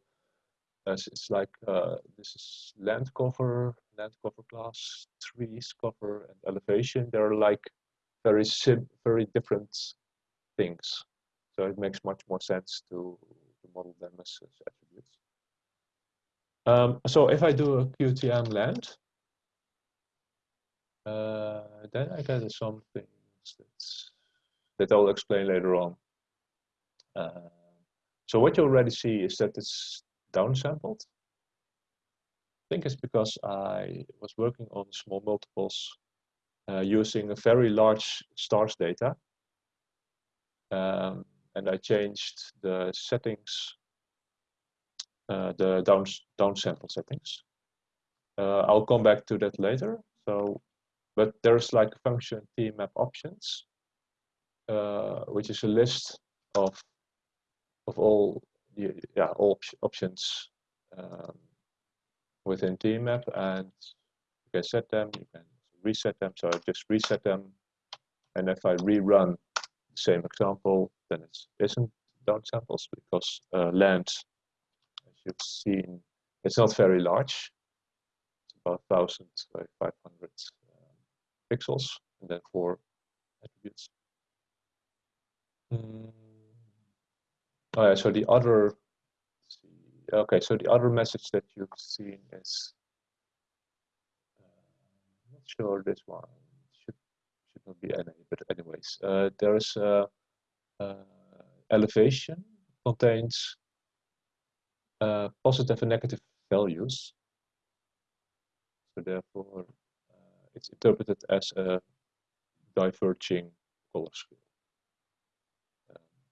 as it's like uh, this is land cover, land cover class, trees cover, and elevation. They're like very sim very different things. So it makes much more sense to, to model them as, as attributes. Um, so if I do a QTM land, uh, then I get some things that I'll explain later on. Uh, so what you already see is that it's downsampled. I think it's because I was working on small multiples uh, using a very large stars data. Um, and I changed the settings, uh, the down, downsample settings. Uh, I'll come back to that later. So, but there's like a function tmap options, uh, which is a list of of all the yeah all op options um, within TMAP, and you can set them, you can reset them. So I just reset them, and if I rerun the same example, then it isn't downsamples because uh, land, as you've seen, it's not very large. It's about 1,500 um, pixels, and then four attributes. Mm. Oh yeah, so the other, okay, so the other message that you've seen is not sure this one should should not be any, but anyways, uh, there's uh, uh, elevation contains uh, positive and negative values. So therefore, uh, it's interpreted as a diverging color scale.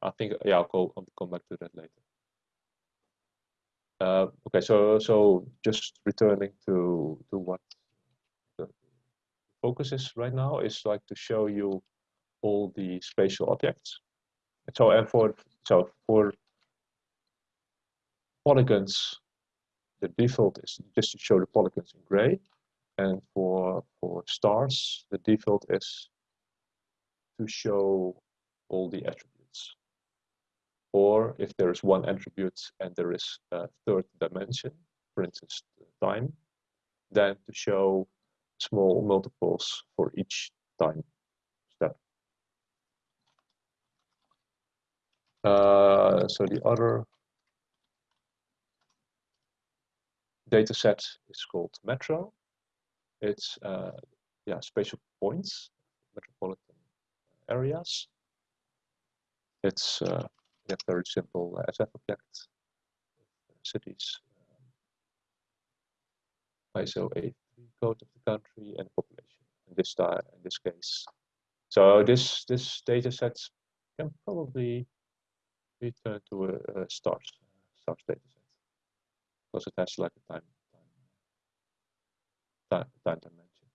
I think, yeah, I'll, go, I'll come back to that later. Uh, okay, so so just returning to to what the focus is right now is like to show you all the spatial objects. So and for so for polygons, the default is just to show the polygons in gray, and for for stars, the default is to show all the attributes. Or if there is one attribute and there is a third dimension, for instance, time, then to show small multiples for each time step. Uh, so the other data set is called Metro. It's uh, yeah spatial points, metropolitan areas. It's uh, yeah, very simple SF object, cities, um, ISO 8 code of the country and population in this time in this case. So this this data set can probably be turned to a, a stars stars data set because it has like a time time time, dimension.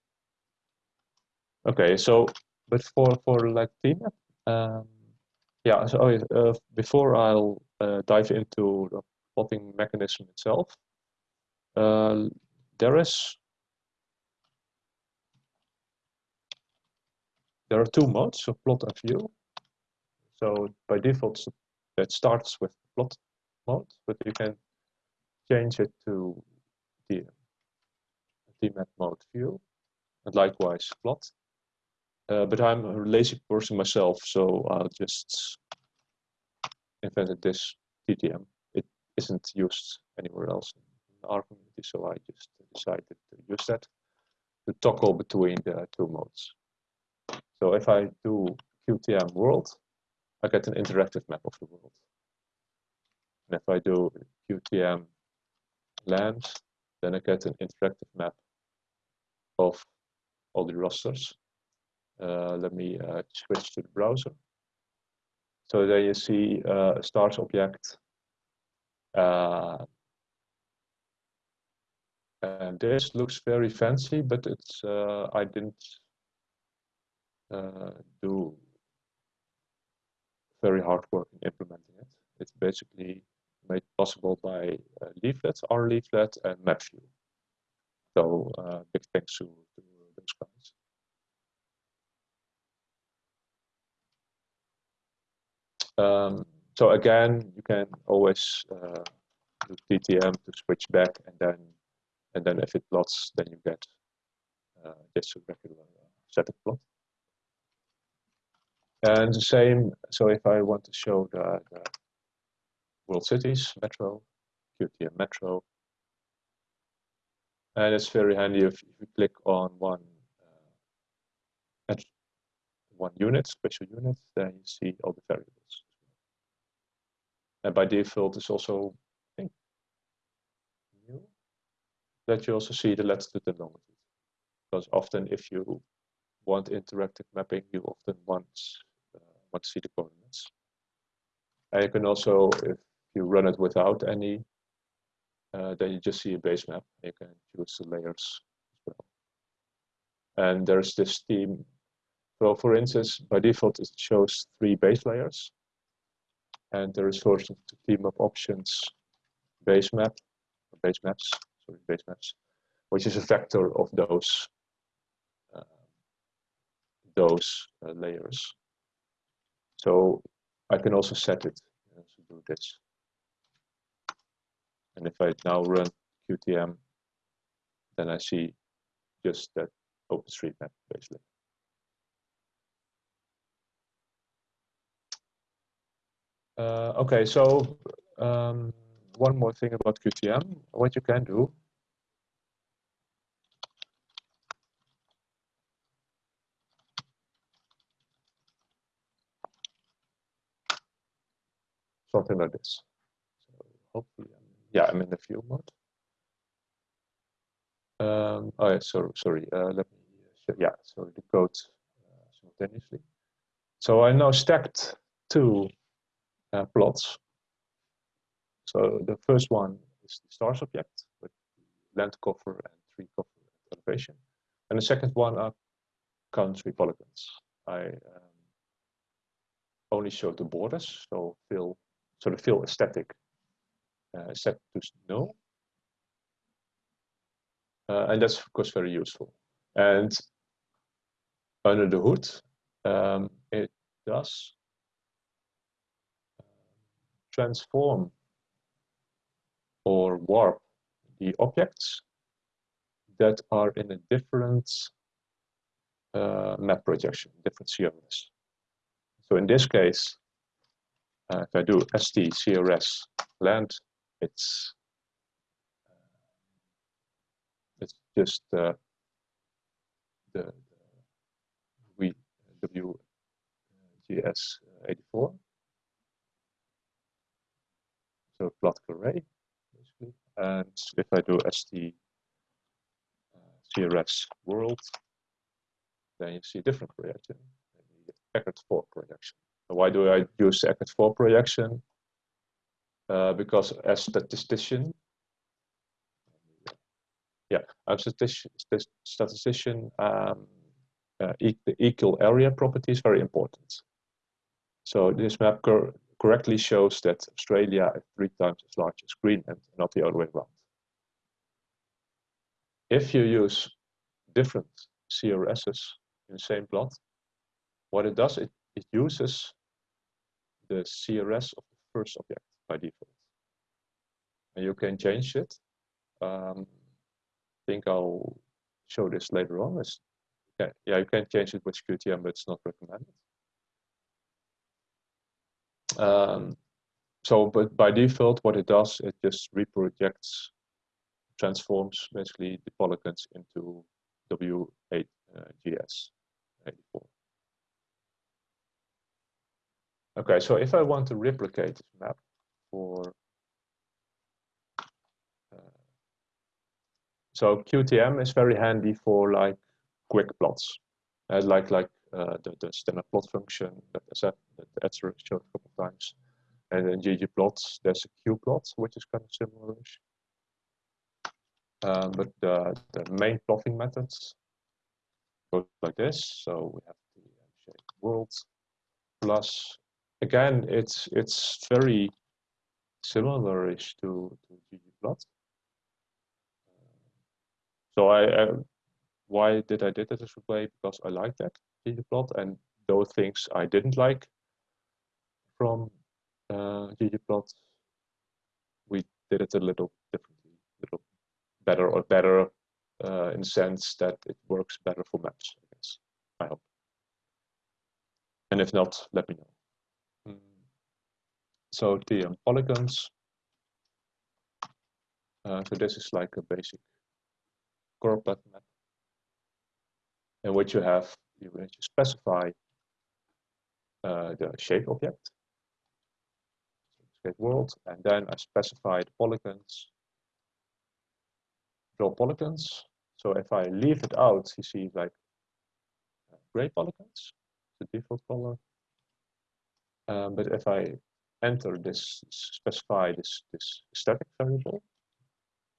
Okay, so but for for like TMAP, um, yeah. So uh, before I'll uh, dive into the plotting mechanism itself, uh, there is there are two modes, so plot and view. So by default, it starts with plot mode, but you can change it to the tmap mode view, and likewise plot. Uh, but I'm a lazy person myself, so I'll just invented this TTM. It isn't used anywhere else in our community, so I just decided to use that to toggle between the two modes. So if I do QTM world, I get an interactive map of the world. And if I do QTM land, then I get an interactive map of all the rasters. Uh, let me uh, switch to the browser. So there you see uh, a stars object. Uh, and this looks very fancy, but it's uh, I didn't uh, do very hard work in implementing it. It's basically made possible by uh, leaflets, R leaflet, and MapView. So uh, big thanks to, to those guys. Um, so again, you can always uh, do TTM to switch back, and then and then if it plots, then you get uh, just a regular uh, static plot. And the same, so if I want to show the, the world cities, metro, QTM metro, And it's very handy if, if you click on one uh, one unit, special unit, then you see all the variables. And by default, it's also I think, new that you also see the latitude and longitude. Because often, if you want interactive mapping, you often want uh, want to see the coordinates. And you can also, if you run it without any, uh, then you just see a base map. You can choose the layers as well. And there's this theme. So for instance, by default, it shows three base layers. And there is also the theme of options base map, base maps, sorry, base maps, which is a vector of those uh, those uh, layers. So I can also set it uh, to do this. And if I now run QTM, then I see just that OpenStreetMap basically. Uh, okay, so um, one more thing about QTM, what you can do. Something like this. So hopefully, yeah, I'm in the view mode. Um, oh yeah, sorry, sorry. Uh, let me, show, yeah, sorry, the code uh, simultaneously. So I now stacked two uh, plots so the first one is the star subject with land cover and tree cover elevation. And the second one are country polygons. I um, only show the borders, so fill, so the fill aesthetic uh, set to no. Uh, and that's of course very useful. And under the hood, um, it does transform or warp the objects that are in a different uh, map projection, different CRS. So in this case, uh, if I do ST CRS land, it's uh, it's just uh, the, the WGS 84. So plot array. And if I do st uh, CRS world, then you see a different projection, the Eckert 4 projection. Why do I use the Eckert 4 projection? Uh, because as statistician, yeah, I'm statistician um, uh, e the equal area property is very important. So this map correctly shows that Australia is three times as large as Greenland, not the other way around. If you use different CRSs in the same plot, what it does, it, it uses the CRS of the first object by default. And you can change it. Um, I think I'll show this later on. It's, yeah, yeah, you can change it with QTM, but it's not recommended. Um, so, but by default, what it does, it just reprojects, transforms basically the polygons into W8 uh, GS 84. Okay, so if I want to replicate this map for uh, so QTM is very handy for like quick plots, uh, like like uh, the, the standard plot function that I said that Edzer showed a couple of times. And then ggplots, there's a qplot, which is kind of similar. Um, but the, the main plotting methods go like this. So we have the shape world plus, again, it's it's very similar-ish to, to ggplot. So I, I, why did I did it this way? Because I like that ggplot and those things I didn't like from uh, ggplot, we did it a little differently, a little better or better uh, in the sense that it works better for maps, I guess, I hope. And if not, let me know. Mm. So the um, polygons. Uh, so this is like a basic choropleth map, in which you have you, you specify uh, the shape object, shape world, and then I specify the polygons, draw polygons. So if I leave it out, you see like gray polygons, the default color. Um, but if I enter this, specify this, this static variable,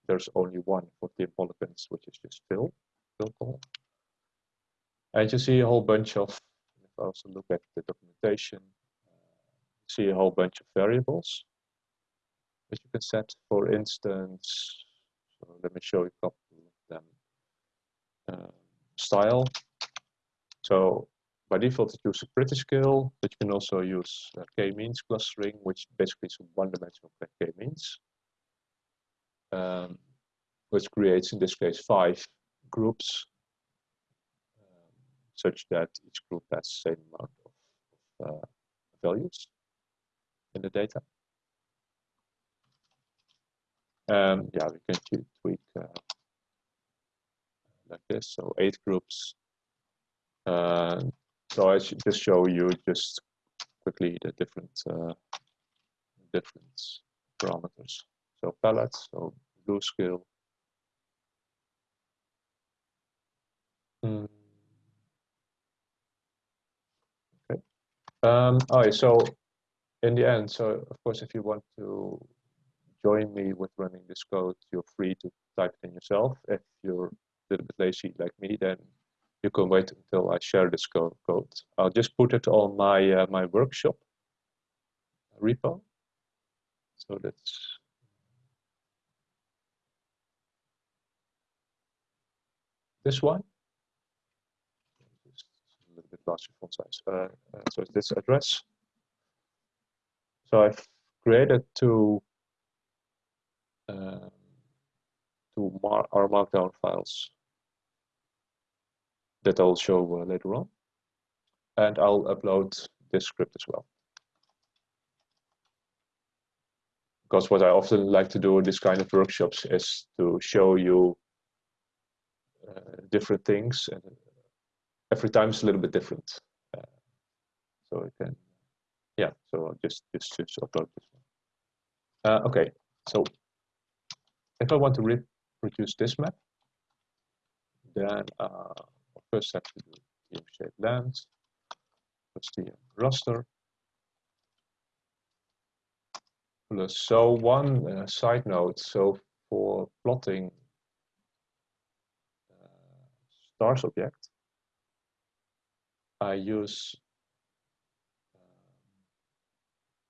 there's only one for the polygons, which is just fill, fill color. And you see a whole bunch of, if I also look at the documentation, uh, see a whole bunch of variables that you can set. For instance, so let me show you a couple of them. Uh, style. So by default it uses a pretty scale, but you can also use uh, k-means clustering, which basically is one-dimensional k-means, um, which creates in this case five groups, such that each group has the same amount of, uh, values in the data. Um, yeah, we can tweak uh, like this, so eight groups. Uh, so I should just show you just quickly the different uh, different parameters. So palettes, so blue scale. Mm. Okay. Um, all right, so in the end, so of course, if you want to join me with running this code, you're free to type it in yourself. If you're a little bit lazy like me, then you can wait until I share this code. I'll just put it on my uh, my workshop repo. So that's this one. Just a little bit larger font size. Uh, uh, so it's this address. So I've created two um, two mar R Markdown files that I'll show uh, later on. And I'll upload this script as well. Because what I often like to do in this kind of workshops is to show you uh, different things and every time it's a little bit different. Uh, so I can, yeah, so I'll just, just, just upload this one. Uh, okay, so if I want to reproduce this map, then uh, first have to do TM shape lens plus the raster. Plus, so one uh, side note, so for plotting uh, stars object, I use um,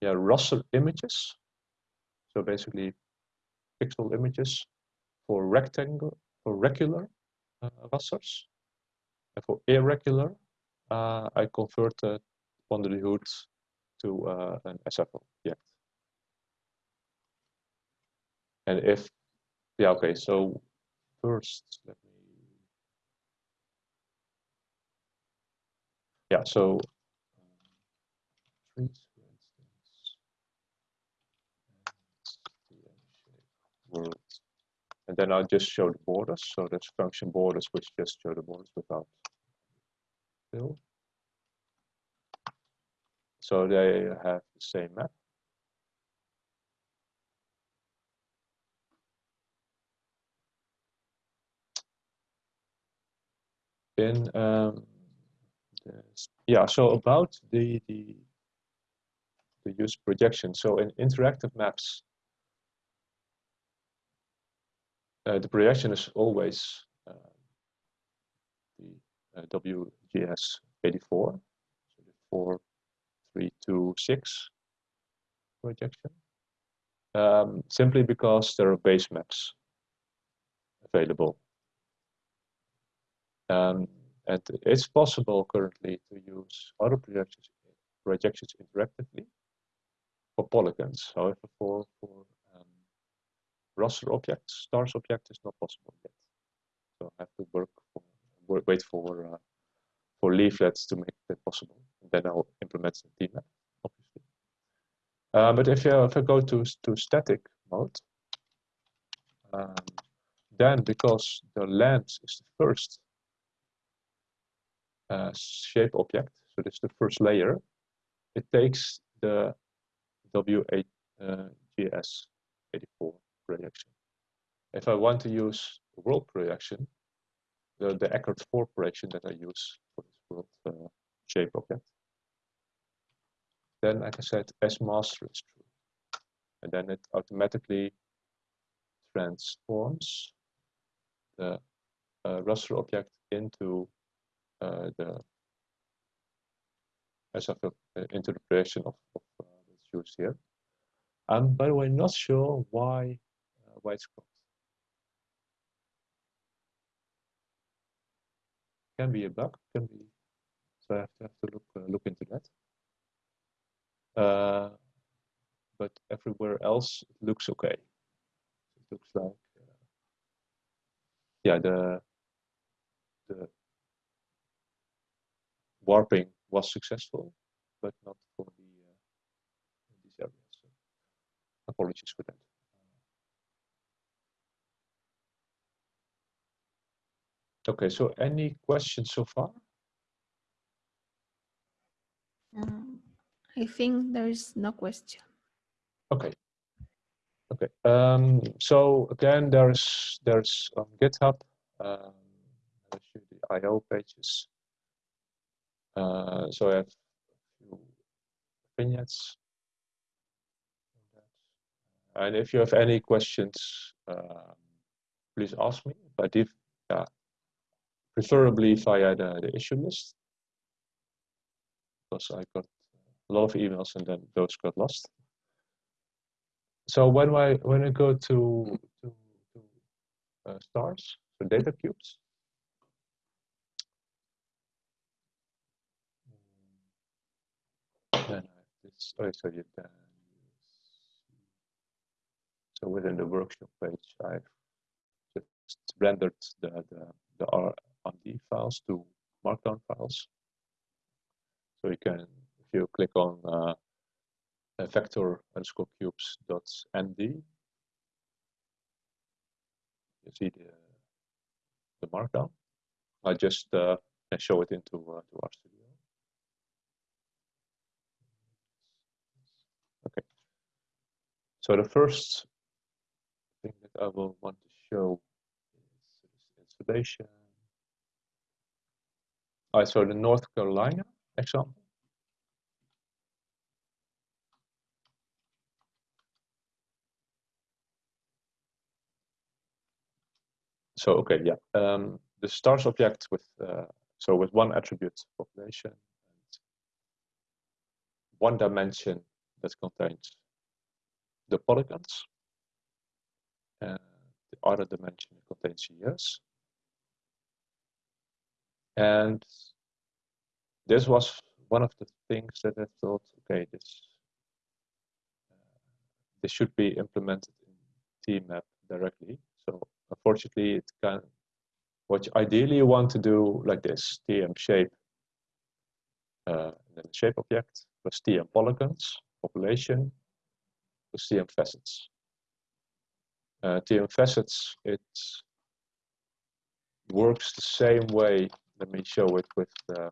yeah raster images. So basically pixel images for rectangle for regular uh, rasters. And for irregular, uh, I converted under the hood to uh, an SFO object. And if, yeah, okay, so first, let me, yeah, so trees, for instance, and then I'll just show the borders. So there's function borders, which just show the borders without fill. So they have the same map. In um, yeah, so about the the the use projection. So in interactive maps, uh, the projection is always uh, the uh, WGS 84, so the 4326 projection, um, simply because there are base maps available. Um, and it's possible currently to use other projections, projections interactively for polygons. However, for, for raster objects, stars object is not possible yet. So I have to work for, work, wait for uh, for leaflets to make that possible. And then I'll implement the tmap, obviously. Uh, but if, you, if I go to, to static mode, um, then because the lens is the first uh, shape object, so this is the first layer, it takes the WGS84 projection. If I want to use world projection, the, the Eckert 4 projection that I use for this world uh, shape object, then I can set S master is true. And then it automatically transforms the uh, raster object into the as of, uh, into the projection of, of uh, that's used here. I'm by the way not sure why uh, why it's. Can be a bug, can be so I have to have to look uh, look into that. Uh, but everywhere else it looks okay. It looks like uh, yeah the the warping was successful, but not for the uh, these areas. So apologies for that. Okay, so any questions so far? Um, I think there is no question. Okay. Okay. Um, so again, there's there's on GitHub. Um, the I/O pages. Uh, so I have a few vignettes. And if you have any questions, uh, please ask me. But if, preferably via the, the issue list, because I got a lot of emails and then those got lost. So when I when I go to to, to uh, stars, so data cubes, then I this so you then so within the workshop page I've just rendered the the, the RMD files to markdown files. So you can if you click on uh, vector underscore cubes dot nd you see the the markdown. I just uh, show it into uh, to RStudio. Okay. So the first thing that I will want to show is installation. I saw the North Carolina example. So okay, yeah. Um, the stars object with uh, so with one attribute population and one dimension that contains the polygons. And the other dimension contains years. And this was one of the things that I thought, okay, this uh, this should be implemented in TMAP directly. So unfortunately, it can. What you ideally you want to do like this: TM shape, uh, then shape object plus TM polygons population TM facets. Uh, TM facets it works the same way. Let me show it with. Uh,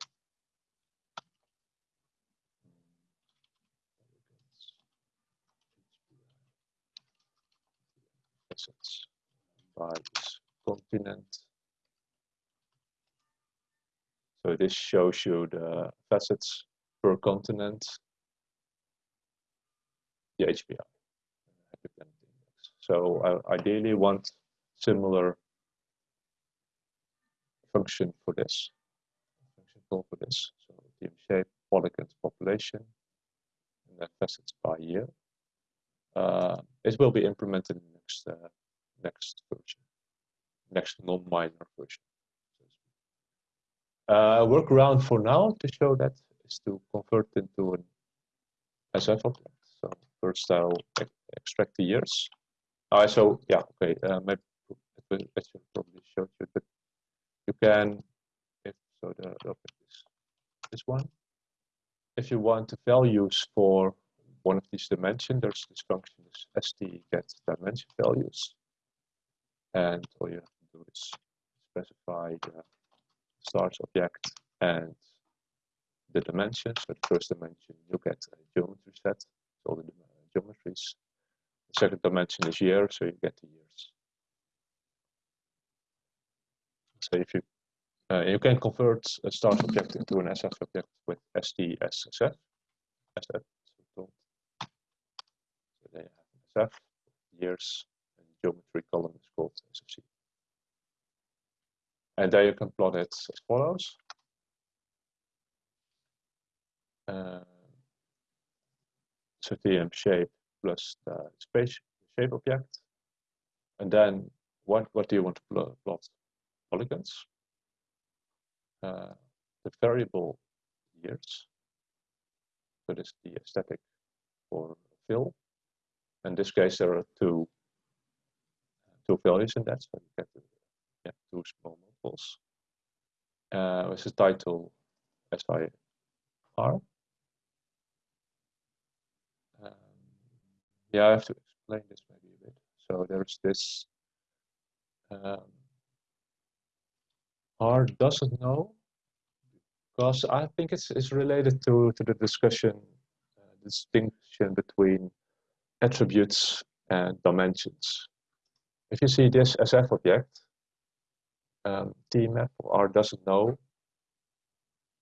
facets by continent. So this shows you the facets per continent, the HPI. So I ideally want similar function for this, function for this. So shape, polygons population, and then facets by year. Uh, it will be implemented in the next uh, next version, next non-minor version. Uh, workaround for now to show that is to convert into an SF object. So first I'll extract the years. Uh, so yeah, okay, uh, maybe I should probably show you, but you can, if so the, the object is this one. If you want the values for one of these dimensions, there's this function is st get dimension values. and all you have to do is specify the start object and the dimensions. So the first dimension, you get a geometry set, so all the geometries. Second dimension is year, so you get the years. So if you uh, you can convert a start object into an SF object with st_as_sf. SF. So they have SF, years, and geometry column is called SFC. And there you can plot it as follows. Uh, so TM shape plus the space shape object. And then what, what do you want to plot? Polygons. Uh, the variable years. So this is the aesthetic for fill. In this case, there are two two values in that, so you get yeah, two small multiples. Uh, with the title SIR. Yeah, I have to explain this maybe a bit. So there's this um, R doesn't know because I think it's, it's related to, to the discussion, uh, distinction between attributes and dimensions. If you see this SF object, um, tmap or R doesn't know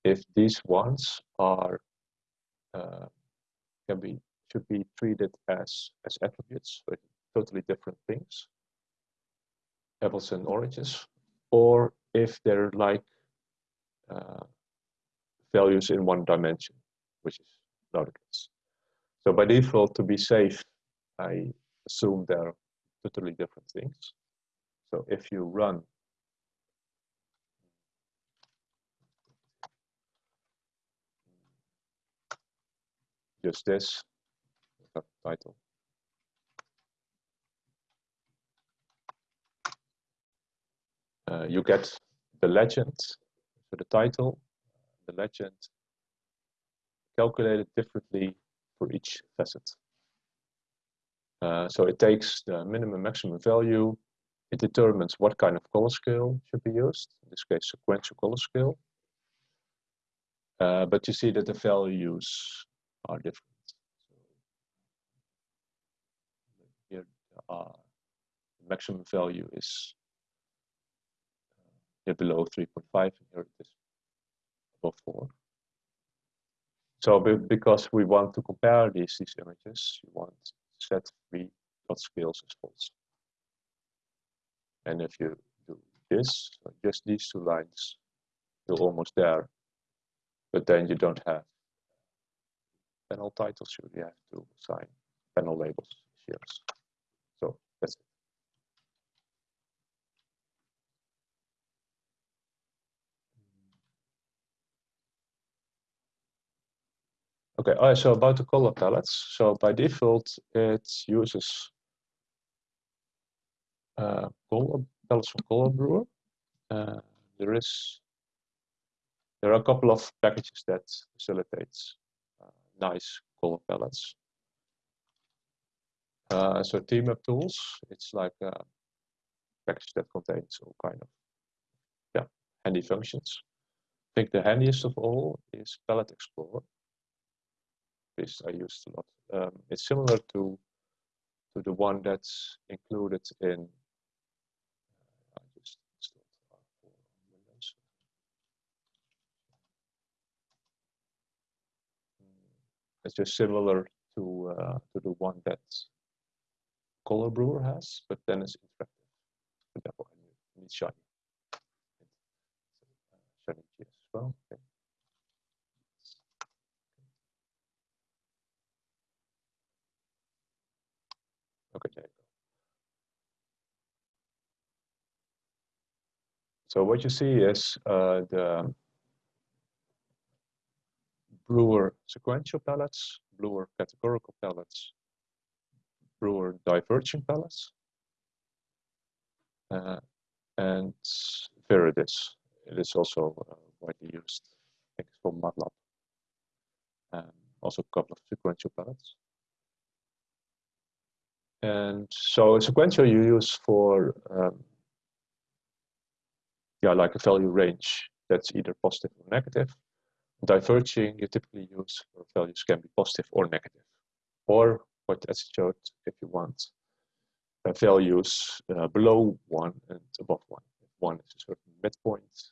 if these ones are uh, can be should be treated as, as attributes, but totally different things, apples and oranges, or if they're like uh, values in one dimension, which is not the case. So by default, to be safe, I assume they're totally different things. So if you run just this, title. Uh, you get the legend, so the title, the legend, calculated differently for each facet. Uh, so it takes the minimum maximum value, it determines what kind of color scale should be used, in this case sequential color scale. Uh, but you see that the values are different. Uh, maximum value is uh, here below 3.5 and here it is above 4. So because we want to compare these, these images, you want set free dot scales as false. And if you do this, just these two lines, you're almost there. But then you don't have panel titles, you have to assign panel labels here. That's it. Okay, oh, so about the color palettes. So by default, it uses uh, color palettes from Color Brewer. Uh, there is there are a couple of packages that facilitate uh, nice color palettes. Uh, so TMap tools, it's like a package that contains all kind of yeah handy functions. I think the handiest of all is Palette Explorer. This I used a lot. Um, it's similar to to the one that's included in. Uh. Hmm, it's just similar to uh, to the one that's color brewer has, but then it's interactive. For example, I need shiny. shiny as well. So what you see is uh, the brewer sequential palettes, brewer categorical palettes, brewer diverging palettes. Uh, and Viridis. It is also uh, widely used. I it's MATLAB. Um, also a couple of sequential palettes. And so sequential you use for, um, yeah, like a value range that's either positive or negative. Diverging you typically use for values can be positive or negative. Or what as showed, if you want uh, values uh, below one and above one. If one is a certain midpoint,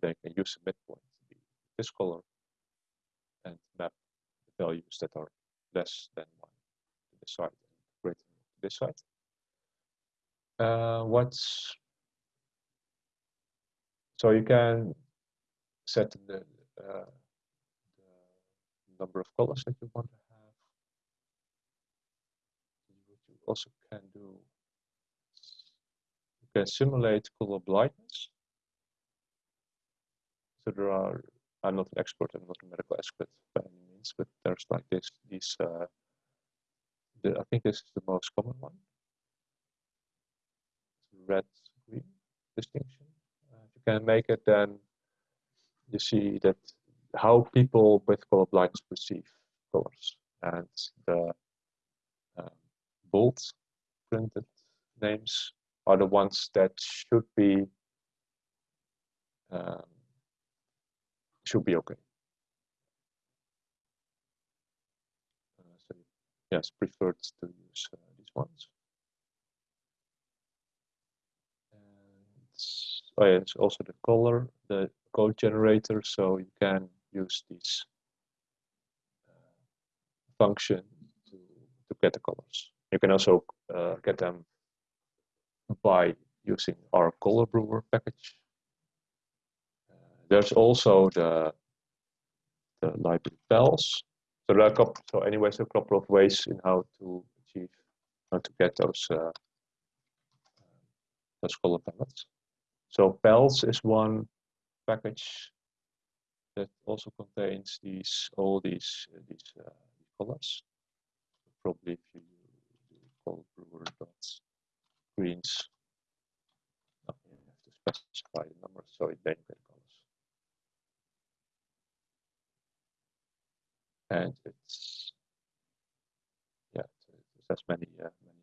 they can use a midpoint to be this color and map the values that are less than one to the side this side. Uh, what's so you can set the, uh, the number of colors that you want to have. What you also can do, you can simulate color blindness. So there are, I'm not an expert, I'm not a medical expert by any means, but there's like this, these, uh, the, I think this is the most common one. Red, green distinction can make it, then you see that how people with color blindness perceive colors. And the uh, bold printed names are the ones that should be um, should be okay. Uh, so yes, preferred to use uh, these ones. oh yeah, it's also the color, the code generator, so you can use this uh, function to, to get the colors. You can also uh, get them by using our color brewer package. Uh, there's also the, the library pals. So there are a couple, so anyways, a couple of ways in how to achieve, how to get those uh, those color palettes. So pals is one package that also contains these all these uh, these uh, colors. Probably if you color brewer dots greens, oh, you have to specify the number so it then colors. And it's yeah, has many uh, many.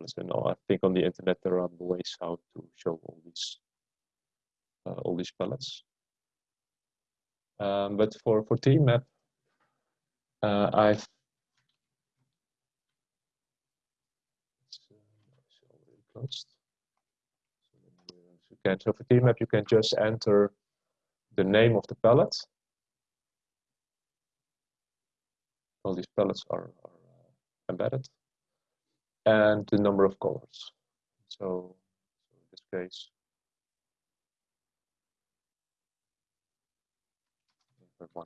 Listen, I think on the internet there are ways how to show all these uh, all these palettes. Um, but for, for TMAP, uh, I've closed. So you can, so for TMAP, you can just enter the name of the palette. All these palettes are, are uh, embedded and the number of colors. So, in this case, one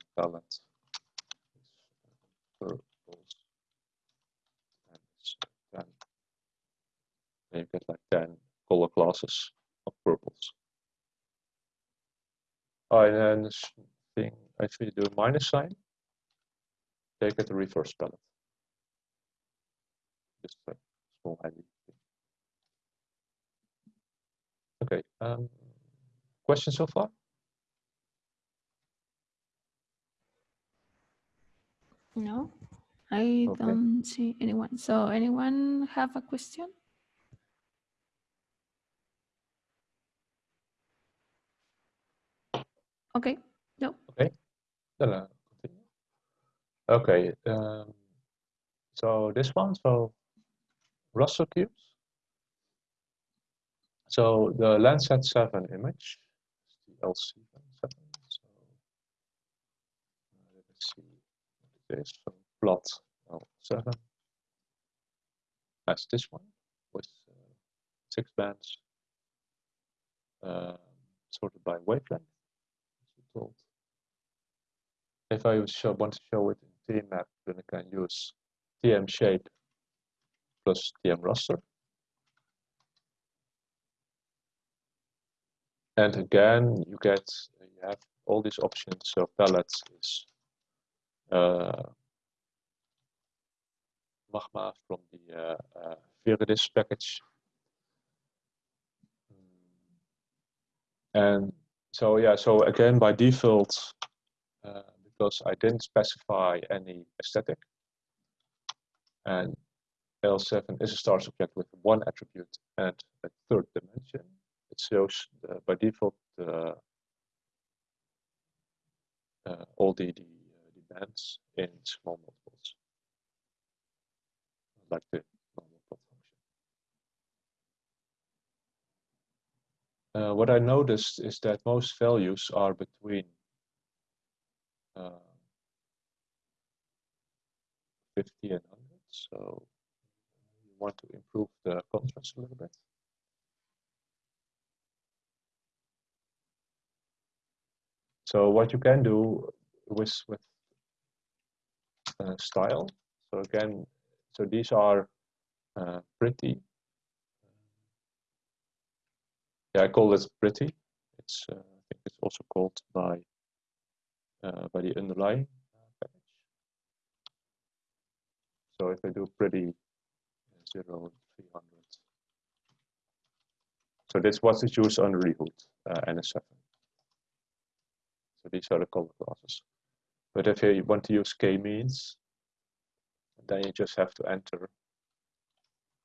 purples and 10. Then you get like 10 color classes of purples. And then this thing, if you do a minus sign, get a reverse palette. Just a small handy. Okay, um, questions so far? No, I Okay. don't see anyone. So anyone have a question? Okay, no. Then uh. Okay, um, so this one, so raster cubes. So the Landsat 7 image, the LC7. So let's see what it is. So plot L7. That's this one with uh, six bands uh, sorted by wavelength. If I show, want to show it in TMAP, then you can use TM shape plus TM raster. And again, you get you have all these options. So palettes is uh, Magma from the uh, uh, Viridis package. And so yeah, so again, by default, uh, because I didn't specify any aesthetic, and L7 is a star object with one attribute and a third dimension. It shows uh, by default uh, uh, all the, the, the bands in small multiples, like the normal plot function. Uh, what I noticed is that most values are between 50 and 100, so you want to improve the contrast a little bit. So what you can do with with uh, style. So again, so these are uh, pretty. Yeah, I call this pretty. It's uh, I think it's also called by uh, by the underlying uh, package. So if I do pretty zero three hundred. So this was used under the hood uh, NS7. So these are the color classes. But if you want to use k-means, then you just have to enter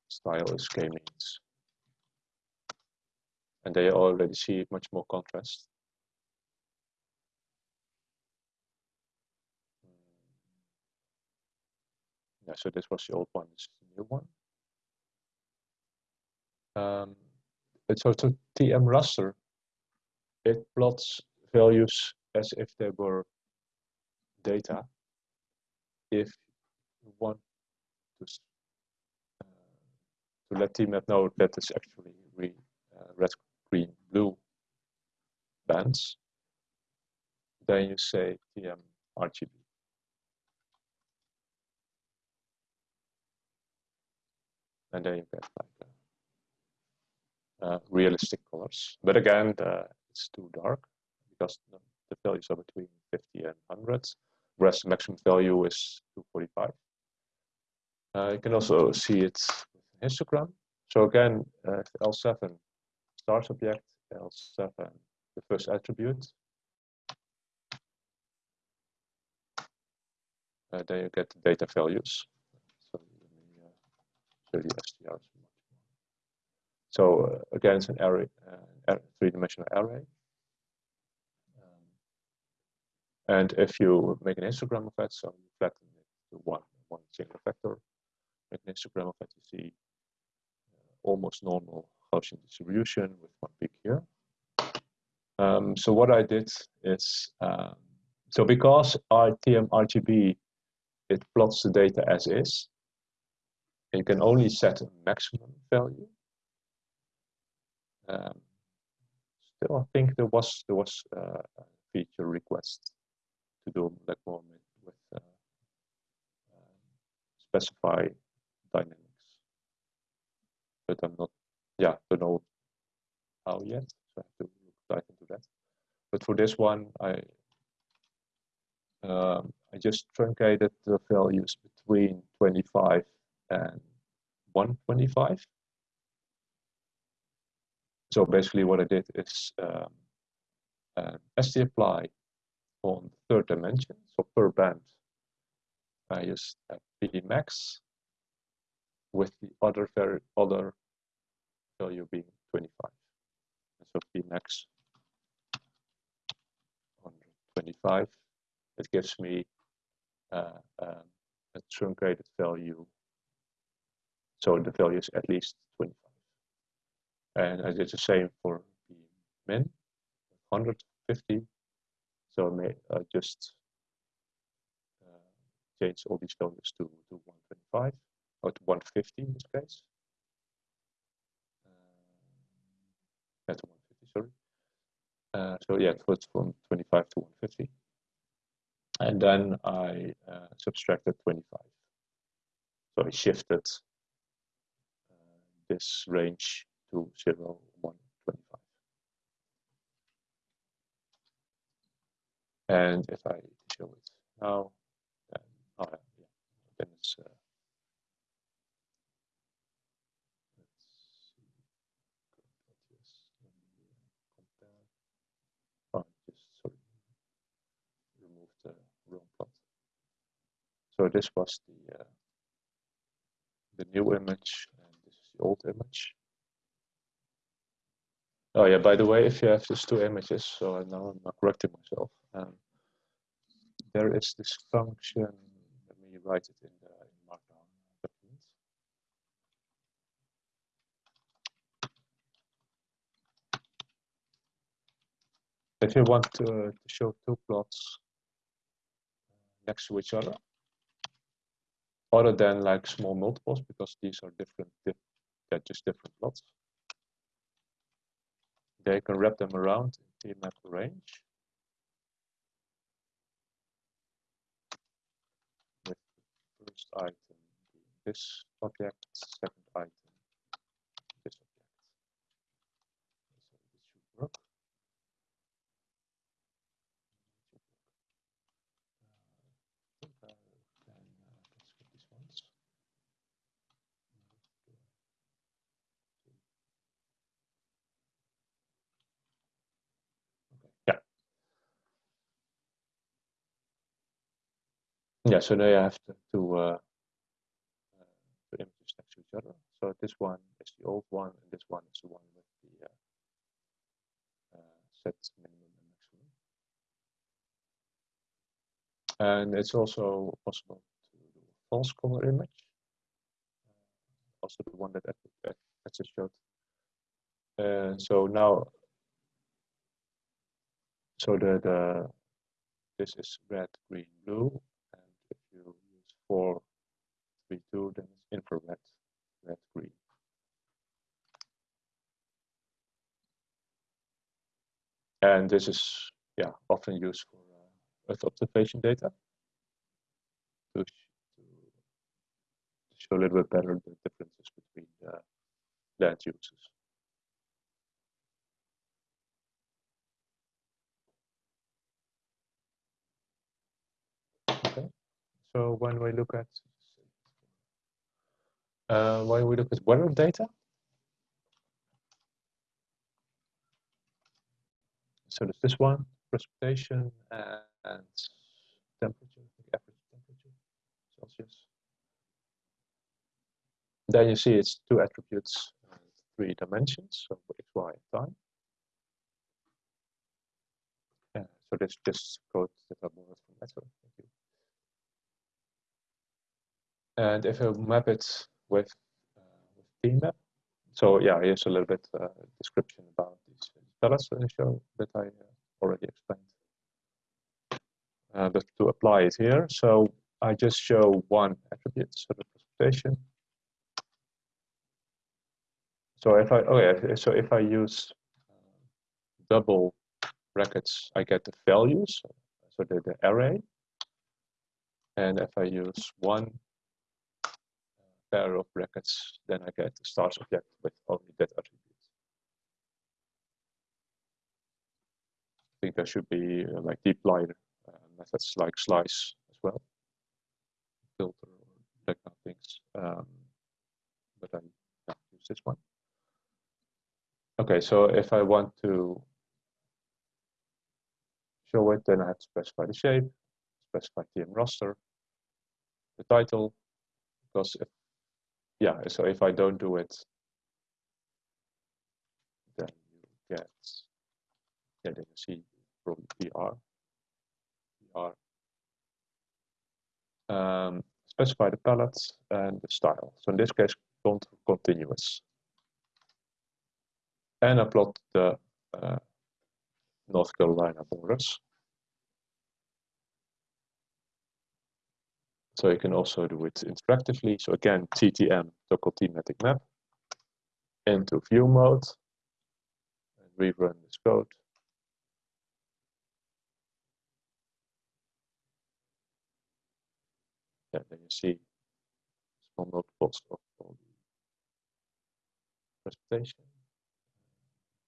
style is k-means. And they already see much more contrast. Yeah, so this was the old one, this is the new one. Um, so TM raster, it plots values as if they were data if you want to, uh, to let TMAP know that it's actually re, uh, red, green, blue bands, then you say TM RGB. And then you get like uh, realistic colors. But again, it's too dark because the values are between 50 and 100, whereas the maximum value is 245. Uh, you can also see it with histogram. So again, uh, L7 stars object, L7 the first attribute. Uh, then you get the data values. So let me uh, So uh, again, it's an array, uh, three-dimensional array. And if you make an histogram of that, so you flatten it to one, one single vector, make an histogram of that, you see uh, almost normal Gaussian distribution with one peak here. Um, so what I did is, um, so because RTM RGB, it plots the data as is, you can only set a maximum value. Um, still, I think there was there was uh, a feature request to do like more with uh, uh, specify dynamics. But I'm not, yeah, don't know how yet, so I have to dive into that. But for this one, I um, I just truncated the values between 25 and 125. So basically what I did is um, uh, apply on third dimension, so per band, I use PD max with the other very other value being 25. so P max 125. It gives me uh, um, a truncated value. So the value is at least 25. And I did the same for the min, 150 so I may just uh, change all these values to, to 125 or to 150 in this case. Uh, to 150, sorry. Uh, so yeah, it was from 25 to 150. And then I uh, subtracted 25. So I shifted this range to 0, 1, And if I show it now, then, oh, yeah, then it's uh. So this was the uh, the new image, old image. Oh yeah, by the way, if you have these two images, so now I'm correcting myself. Um, there is this function, let me write it in the Markdown document. If you want to, uh, to show two plots next to each other, other than like small multiples, because these are different, they're just different plots they can wrap them around in tmap range. With the first item this object, second item this object. So this should work. Yeah, so they have to, to uh, uh, images next to each other. So this one is the old one, and this one is the one with the uh, uh, set minimum and maximum. And it's also possible to do a false color image, uh, also the one that I just showed. And so now, so the, the this is red, green, blue, three, two, then it's infrared, red, green. And this is yeah often used for uh, Earth observation data to, to, show a little bit better the differences between uh, land uses. So when we look at uh, when we look at weather data, so there's this one, precipitation and temperature, average temperature, Celsius. Then you see it's two attributes, three dimensions, so x, y, time. Yeah, so this just code that I borrowed from Metal. Thank you. And if you map it with, uh, TMAP, so yeah, here's a little bit uh, description about these the show that I uh, already explained. Uh, but to apply it here, so I just show one attribute, so the precipitation. So if I, oh yeah, so if I use uh, double brackets, I get the values, so the, the array. And if I use one pair of brackets, then I get the stars object with only that attribute. I think there should be uh, like dplyr uh, methods like slice as well, filter that kind of things. Um, but I yeah, use this one. Okay, so if I want to show it, then I have to specify the shape, specify tm_raster, the title, because if yeah, so if I don't do it, then you get, then you see probably PR, PR. Um, specify the palette and the style. So in this case, don't continuous. And I plot the uh, North Carolina borders. So you can also do it interactively. So again, TTM, toggle thematic map, into view mode, and rerun this code. Yeah, then you see small multiples of all the precipitation.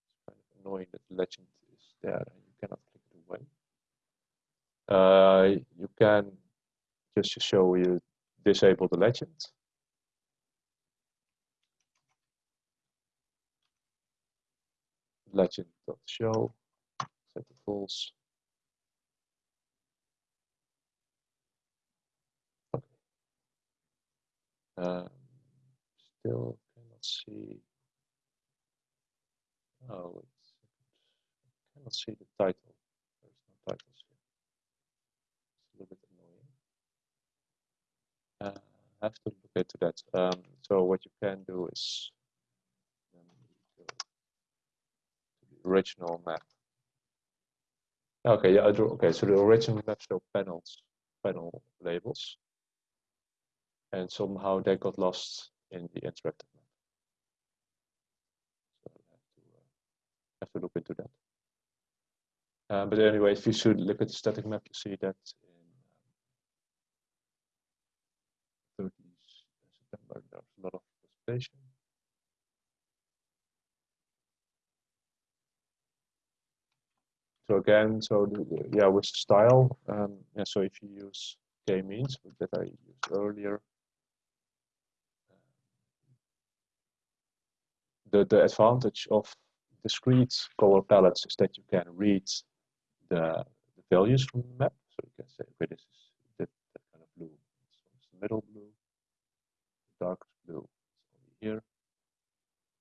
It's kind of annoying that the legend is there and you cannot click it away. Uh, you can just to show you disable the legend. Legend.show, set to false. Okay. Um, still cannot see. Oh. I cannot see the title. There's no titles here. It's a little bit annoying. Uh, I have to look into that. Um, so what you can do is um, the original map. Okay, yeah, I drew, okay. So the original map show panels, panel labels, and somehow they got lost in the interactive map. So I have to, uh, have to look into that. Uh, but anyway, if you should look at the static map, you see that in um, 30 September there's a lot of presentation. So again, so the, yeah, with style, um, yeah, so if you use k-means that I used earlier, the, the advantage of discrete color palettes is that you can read the, the values from the map. So you can say, okay, this is that kind of blue. so It's the middle blue, dark blue here.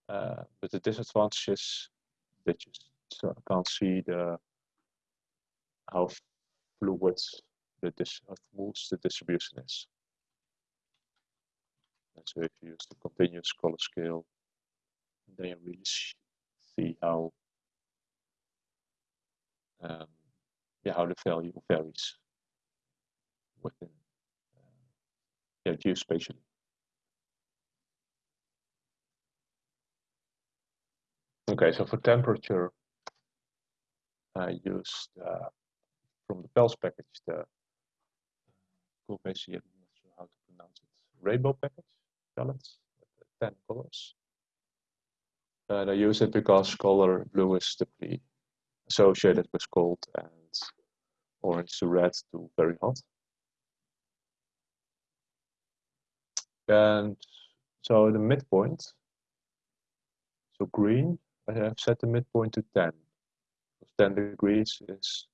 Uh, but the disadvantage is that you can't see the how fluid the dis how smooth the distribution is. And so if you use the continuous color scale, then you really see how um, yeah how the value varies within uh, yeah geospatially. Okay, so for temperature, I used uh, from the pals package the I'm not sure how to pronounce it, rainbow package palettes, 10 colors. And I use it because color blue is typically associated with cold and orange to red to very hot. And so the midpoint, so green, I have set the midpoint to 10. 10 degrees is,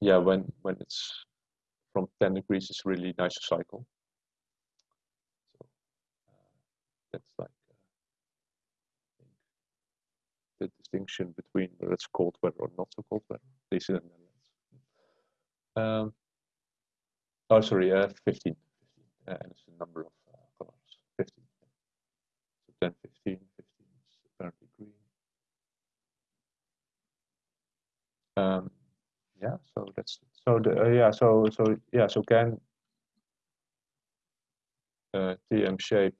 yeah, when, when it's from 10 degrees, it's really nice to cycle. So that's like uh, the distinction between whether it's cold weather or not so cold weather, at least in the Netherlands. Um, oh, sorry, uh, 15, 15 uh, and it's a number of uh, colors, 15. So 10, 15, 15 is apparently green. Um, yeah, so that's so the uh, yeah so so yeah so can uh, TM shape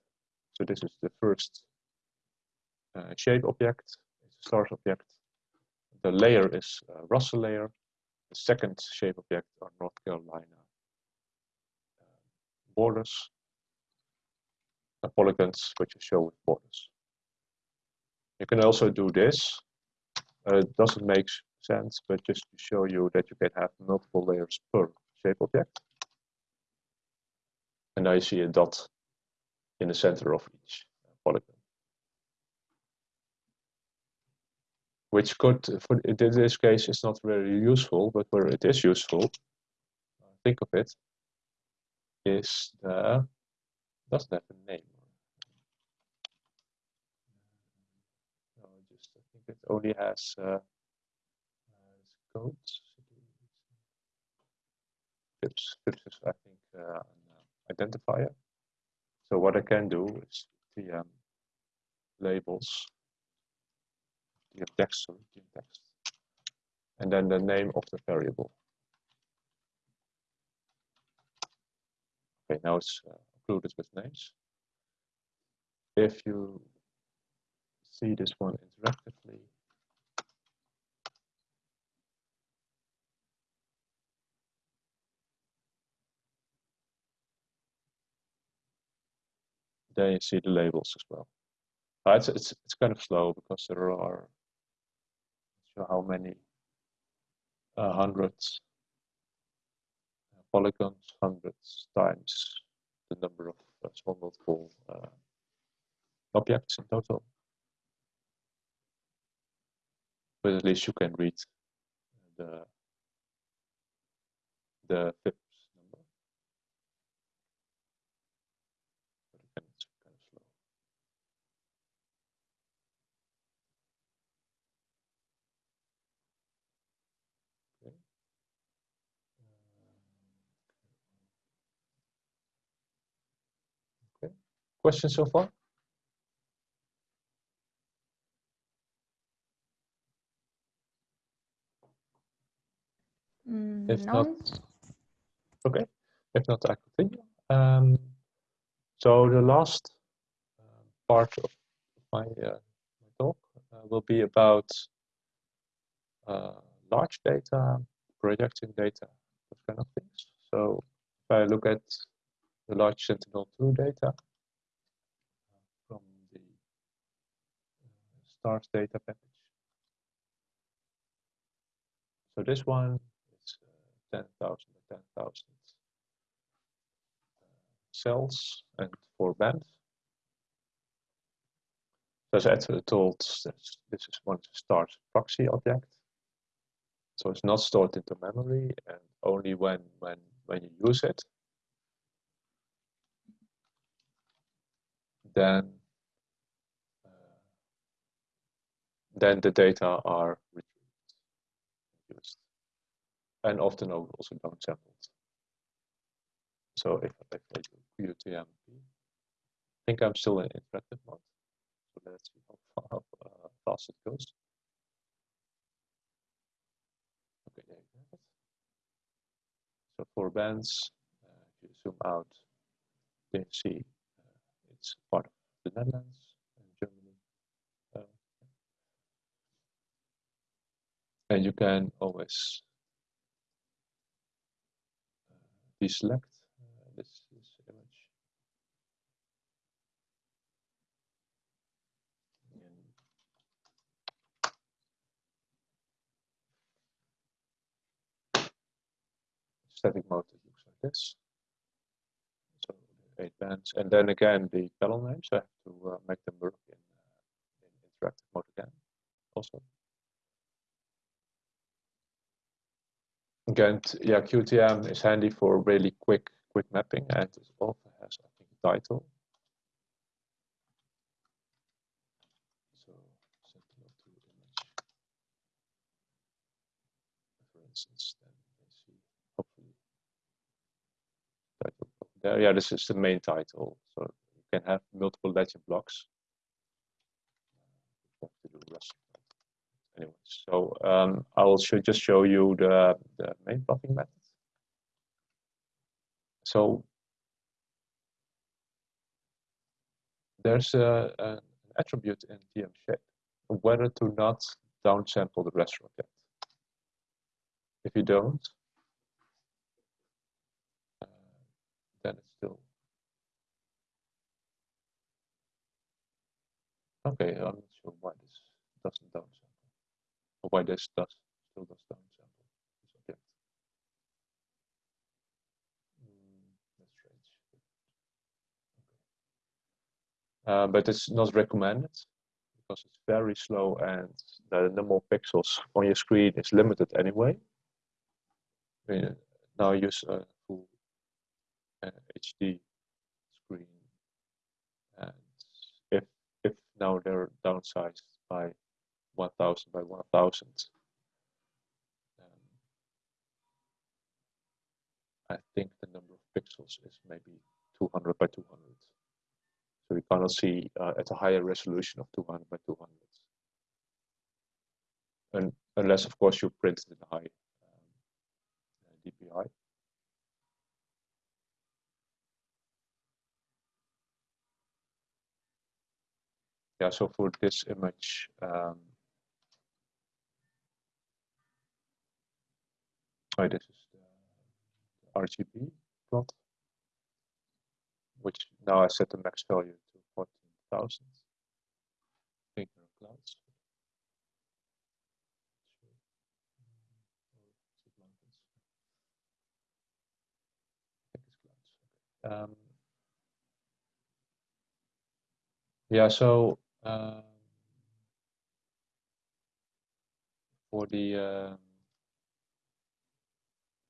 so this is the first uh, shape object, it's a stars object. The layer is a raster layer. The second shape object are North Carolina uh, borders, polygons which are shown with borders. You can also do this. Uh, it doesn't make sense, but just to show you that you can have multiple layers per shape object. And now you see a dot in the center of each polygon. Which could, for, in this case, is not very useful, but where it is useful, think of it, is the, doesn't have a name. No, just, I think it only has uh, codes. Fips, Fips is, I think, uh, an identifier. So what I can do is the um, labels, the text, sorry, text, and then the name of the variable. Okay, now it's uh, included with names. If you see this one interactively, then you see the labels as well. It's, it's, it's kind of slow because there are, sure how many, uh, hundreds polygons, hundreds times the number of uh, small multiple uh, objects in total. But at least you can read the the number. Questions so far? Mm, If no, not, okay. If not, I continue. Um, so the last uh, part of my, uh, my talk uh, will be about uh, large data, projecting data, those kind of things. So if I look at the large Sentinel-2 data from the uh, stars data package. So this one is uh, 10,000 by 10,000 cells and four bands. So as Ed told, this, this is one stars proxy object. So it's not stored into memory and only when when when you use it, then uh, then the data are retrieved, used, and often also downsampled. So if, if I do QTM, I think I'm still in interactive mode. So let's see how, how uh, fast it goes. Okay, there you have it. So four bands, uh, if you zoom out, you see uh, it's part of the Netherlands and Germany. Uh, and you can always uh, deselect this, this image. static mode, looks like this. So eight bands, and then again the panel names. I have to uh, make them work in, uh, in interactive mode again, also. Again, yeah, QTM is handy for really quick quick mapping and it also has I think a title. So sentinel to image. For instance, then you see hopefully title there. Yeah, this is the main title. So you can have multiple legend blocks. To do rest anyway, so um, I will show, just show you the, the main plotting method. So there's a, an attribute in TM shape whether to not downsample the raster object. If you don't, uh, then it's still okay. I'm not sure why this doesn't downsample why this does still does downsample this object. Mm, that's strange. Okay. Uh, but it's not recommended because it's very slow and the number of pixels on your screen is limited anyway. I mean, now use a full uh, HD screen and if if now they're downsized by 1000 by 1000. Um, I think the number of pixels is maybe 200 by 200. So we cannot see uh, at a higher resolution of 200 by 200. And unless, of course, you print it in high um, DPI. Yeah, so for this image, um, Oh, this is the RGB plot, which now I set the max value to 14,000 finger clouds. Um, yeah, so um, for the uh,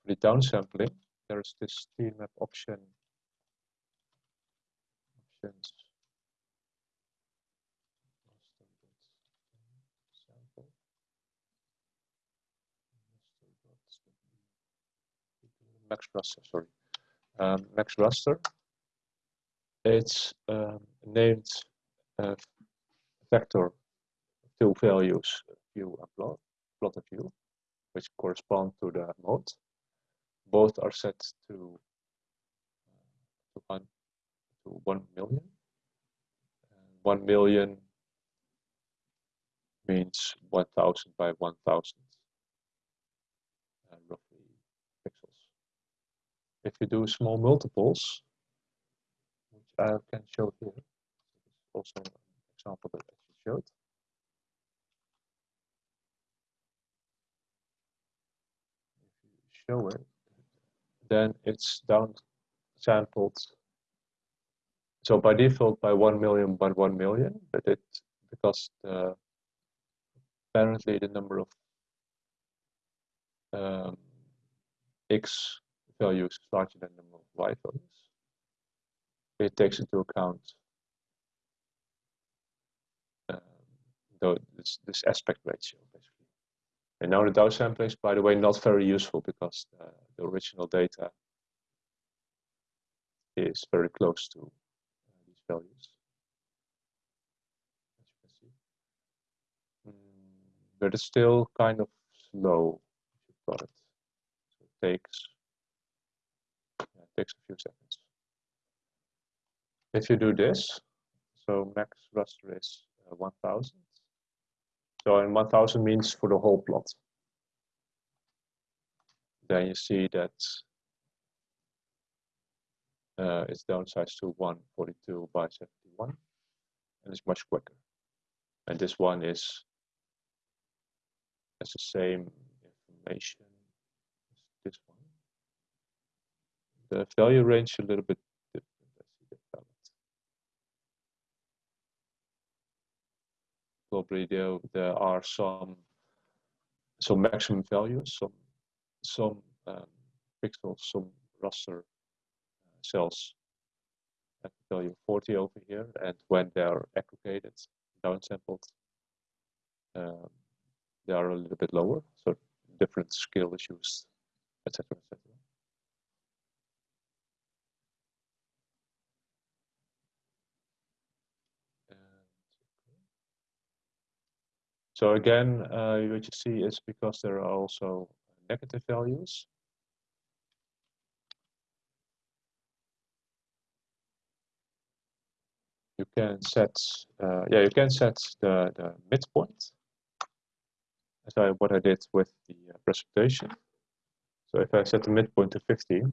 the downsampling, there's this TMap option options. Max raster, sorry. Um, max raster. it's um, named uh, vector two values view and plot, plotted view, which correspond to the mode. Both are set to, to, one, to 1 million. 1 million means 1000 by 1000 uh, roughly pixels. If you do small multiples, which I can show here, also an example that I showed. Show it, then it's down sampled. So by default by 1 million by 1 million, but it because the apparently the number of um, x values is larger than the number of y values. It takes into account um, this, this aspect ratio, basically. And now the downsampling is, by the way, not very useful because uh, the original data is very close to uh, these values. but it's still kind of slow. So it takes, yeah, it takes a few seconds. If you do this, so max raster is uh, 1000. So and 1000 means for the whole plot. Then you see that uh, it's downsized to 142 by 71 and it's much quicker. And this one is has the same information as this one. The value range a little bit different. I see the palette. Probably there there are some some maximum values, some some um, pixels, some raster uh, cells at value 40 over here, and when they are aggregated, downsampled, um, they are a little bit lower, so different scale issues, etc. etc. So again, uh, what you see is because there are also negative values. You can set, uh, yeah, you can set the, the midpoint as I, what I did with the uh, presentation. So if I set the midpoint to 15,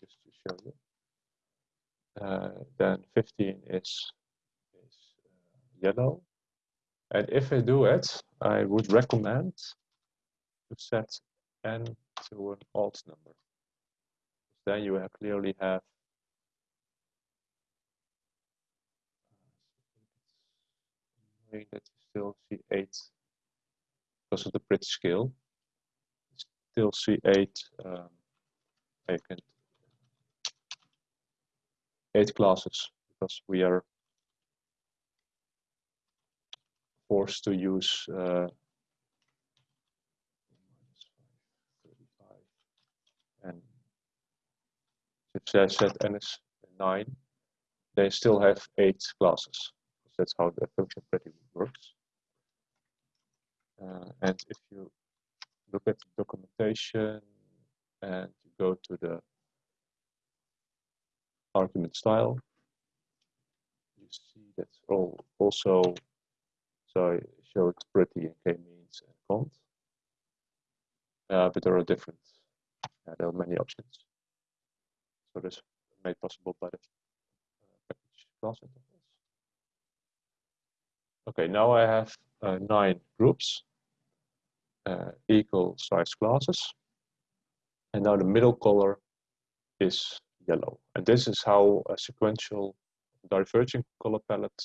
just to show you, uh, then 15 is, is uh, yellow. And if I do it, I would recommend to set n to an odd number. Then you have clearly have that you still see eight because of the British scale. Still see eight. Um, can eight classes because we are forced to use uh, and is 9, they still have 8 classes. That's how the function pretty works. Uh, and if you look at the documentation and go to the argument style, you see that's all also, so I show showed pretty and k-means and cont, uh, but there are different, uh, there are many options. So this is made possible by the uh, package class interface. Okay, now I have uh, nine groups, uh, equal size classes. And now the middle color is yellow. And this is how a sequential diverging color palette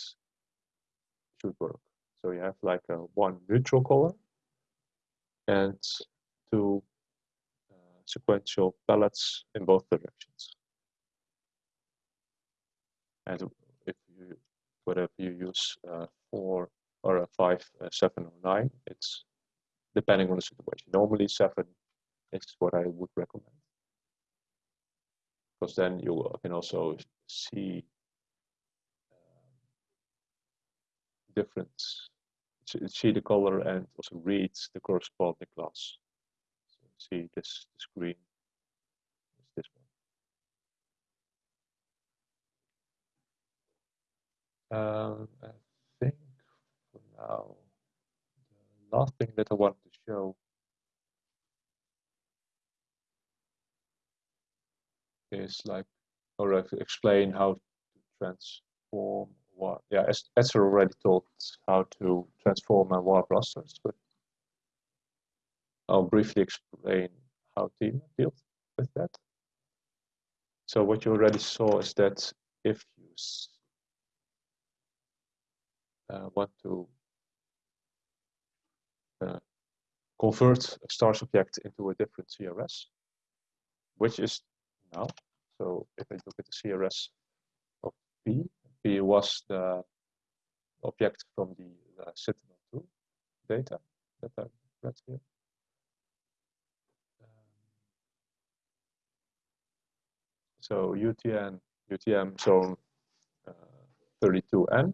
should work. So you have like a one neutral color and two uh, sequential palettes in both directions. And if you, whatever you use uh, four or a five, uh, seven or nine, it's depending on the situation. Normally seven is what I would recommend. Because then you can also see different, see the color and also read the corresponding class. So see this the screen is this one. Um, I think for now, the last thing that I want to show is like, or explain how to transform what, yeah, Edzer already told how to transform and warp rasters, but I'll briefly explain how team deals with that. So what you already saw is that if you uh, want to uh, convert a star object into a different CRS, which is now. So if I look at the CRS of P, P was the object from the uh, Sentinel-2 data that I read here. Um, so UTN, UTM zone uh, 32N.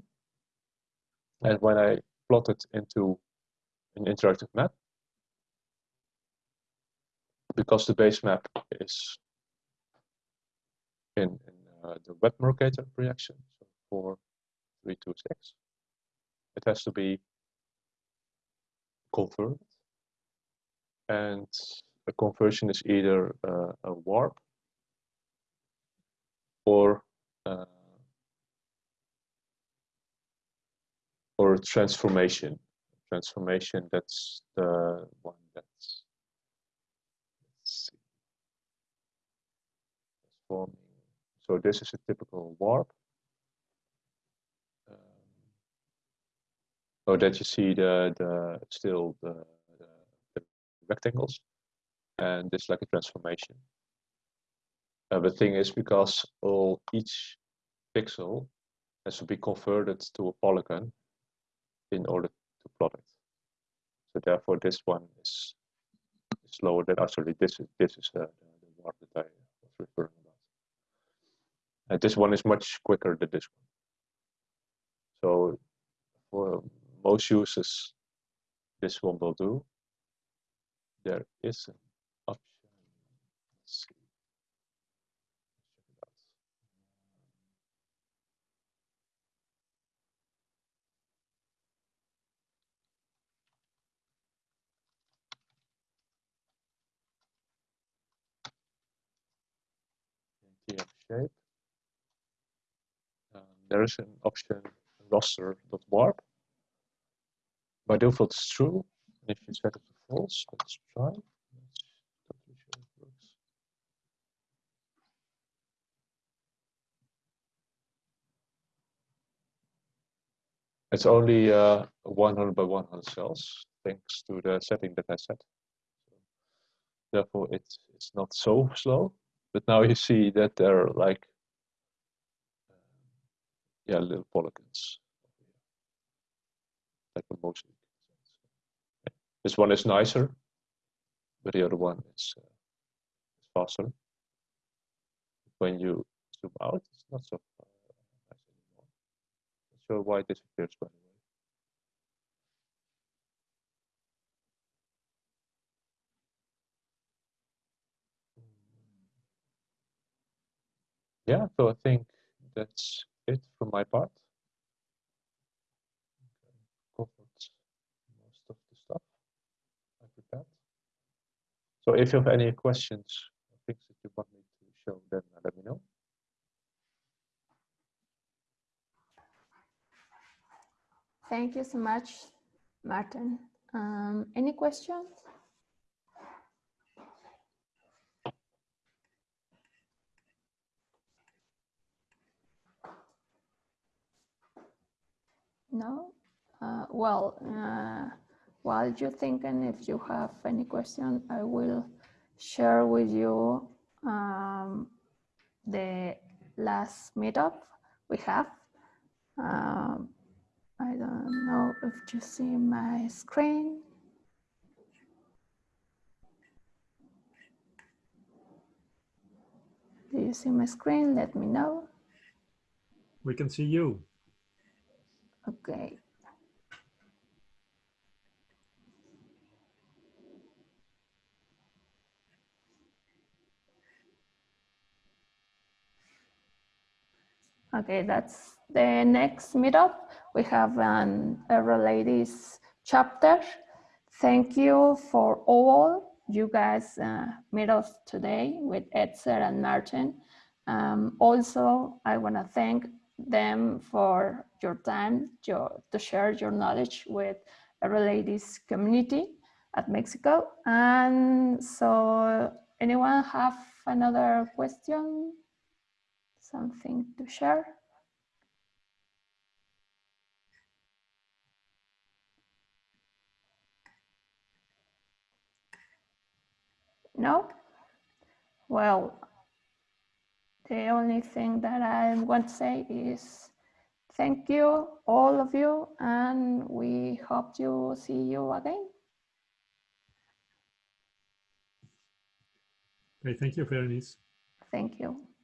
And when I plot it into an interactive map, because the base map is in, in uh, the web Mercator projection, so 4326. It has to be converted. And a conversion is either uh, a warp or uh, or a transformation. Transformation, that's the one that's transforming so this is a typical warp. So that you see the, the still the, the, the rectangles and this like a transformation. Uh, the thing is because all each pixel has to be converted to a polygon in order to plot it. So therefore this one is slower than actually this is this is uh, the warp that I was referring about and this one is much quicker than this one. So for most users, this one will do. There is an option. Let's see. Shape uh, there is an option raster.warp. By default, it's true. If you set it to false, let's try. It's only uh, 100 by 100 cells, thanks to the setting that I set. Therefore, it's it's not so slow. But now you see that there are like yeah, little polygons. Like a motion. This one is nicer, but the other one is, uh, faster. When you zoom out, it's not so uh, nice anymore. Not sure why it disappears by the way. Yeah, so I think that's it from my part. Okay, covered most of the stuff I prepared. So if you have any questions things that you want me to show, then let me know. Thank you so much, Martin. Um, any questions? No? Uh, well, uh, while you're thinking, if you have any question, I will share with you um, the last meetup we have. Um, I don't know if you see my screen. Do you see my screen? Let me know. We can see you. Okay. Okay, that's the next meetup. We have an R-Ladies chapter. Thank you for all you guys uh, meet us today with Edzer and Martin. Um, also, I want to thank them for your time your, to share your knowledge with R-Ladies community at Mexico. And so anyone have another question? Something to share? No? Well, the only thing that I want to say is thank you, all of you, and we hope to see you again. Okay, thank you, Berenice. Thank you.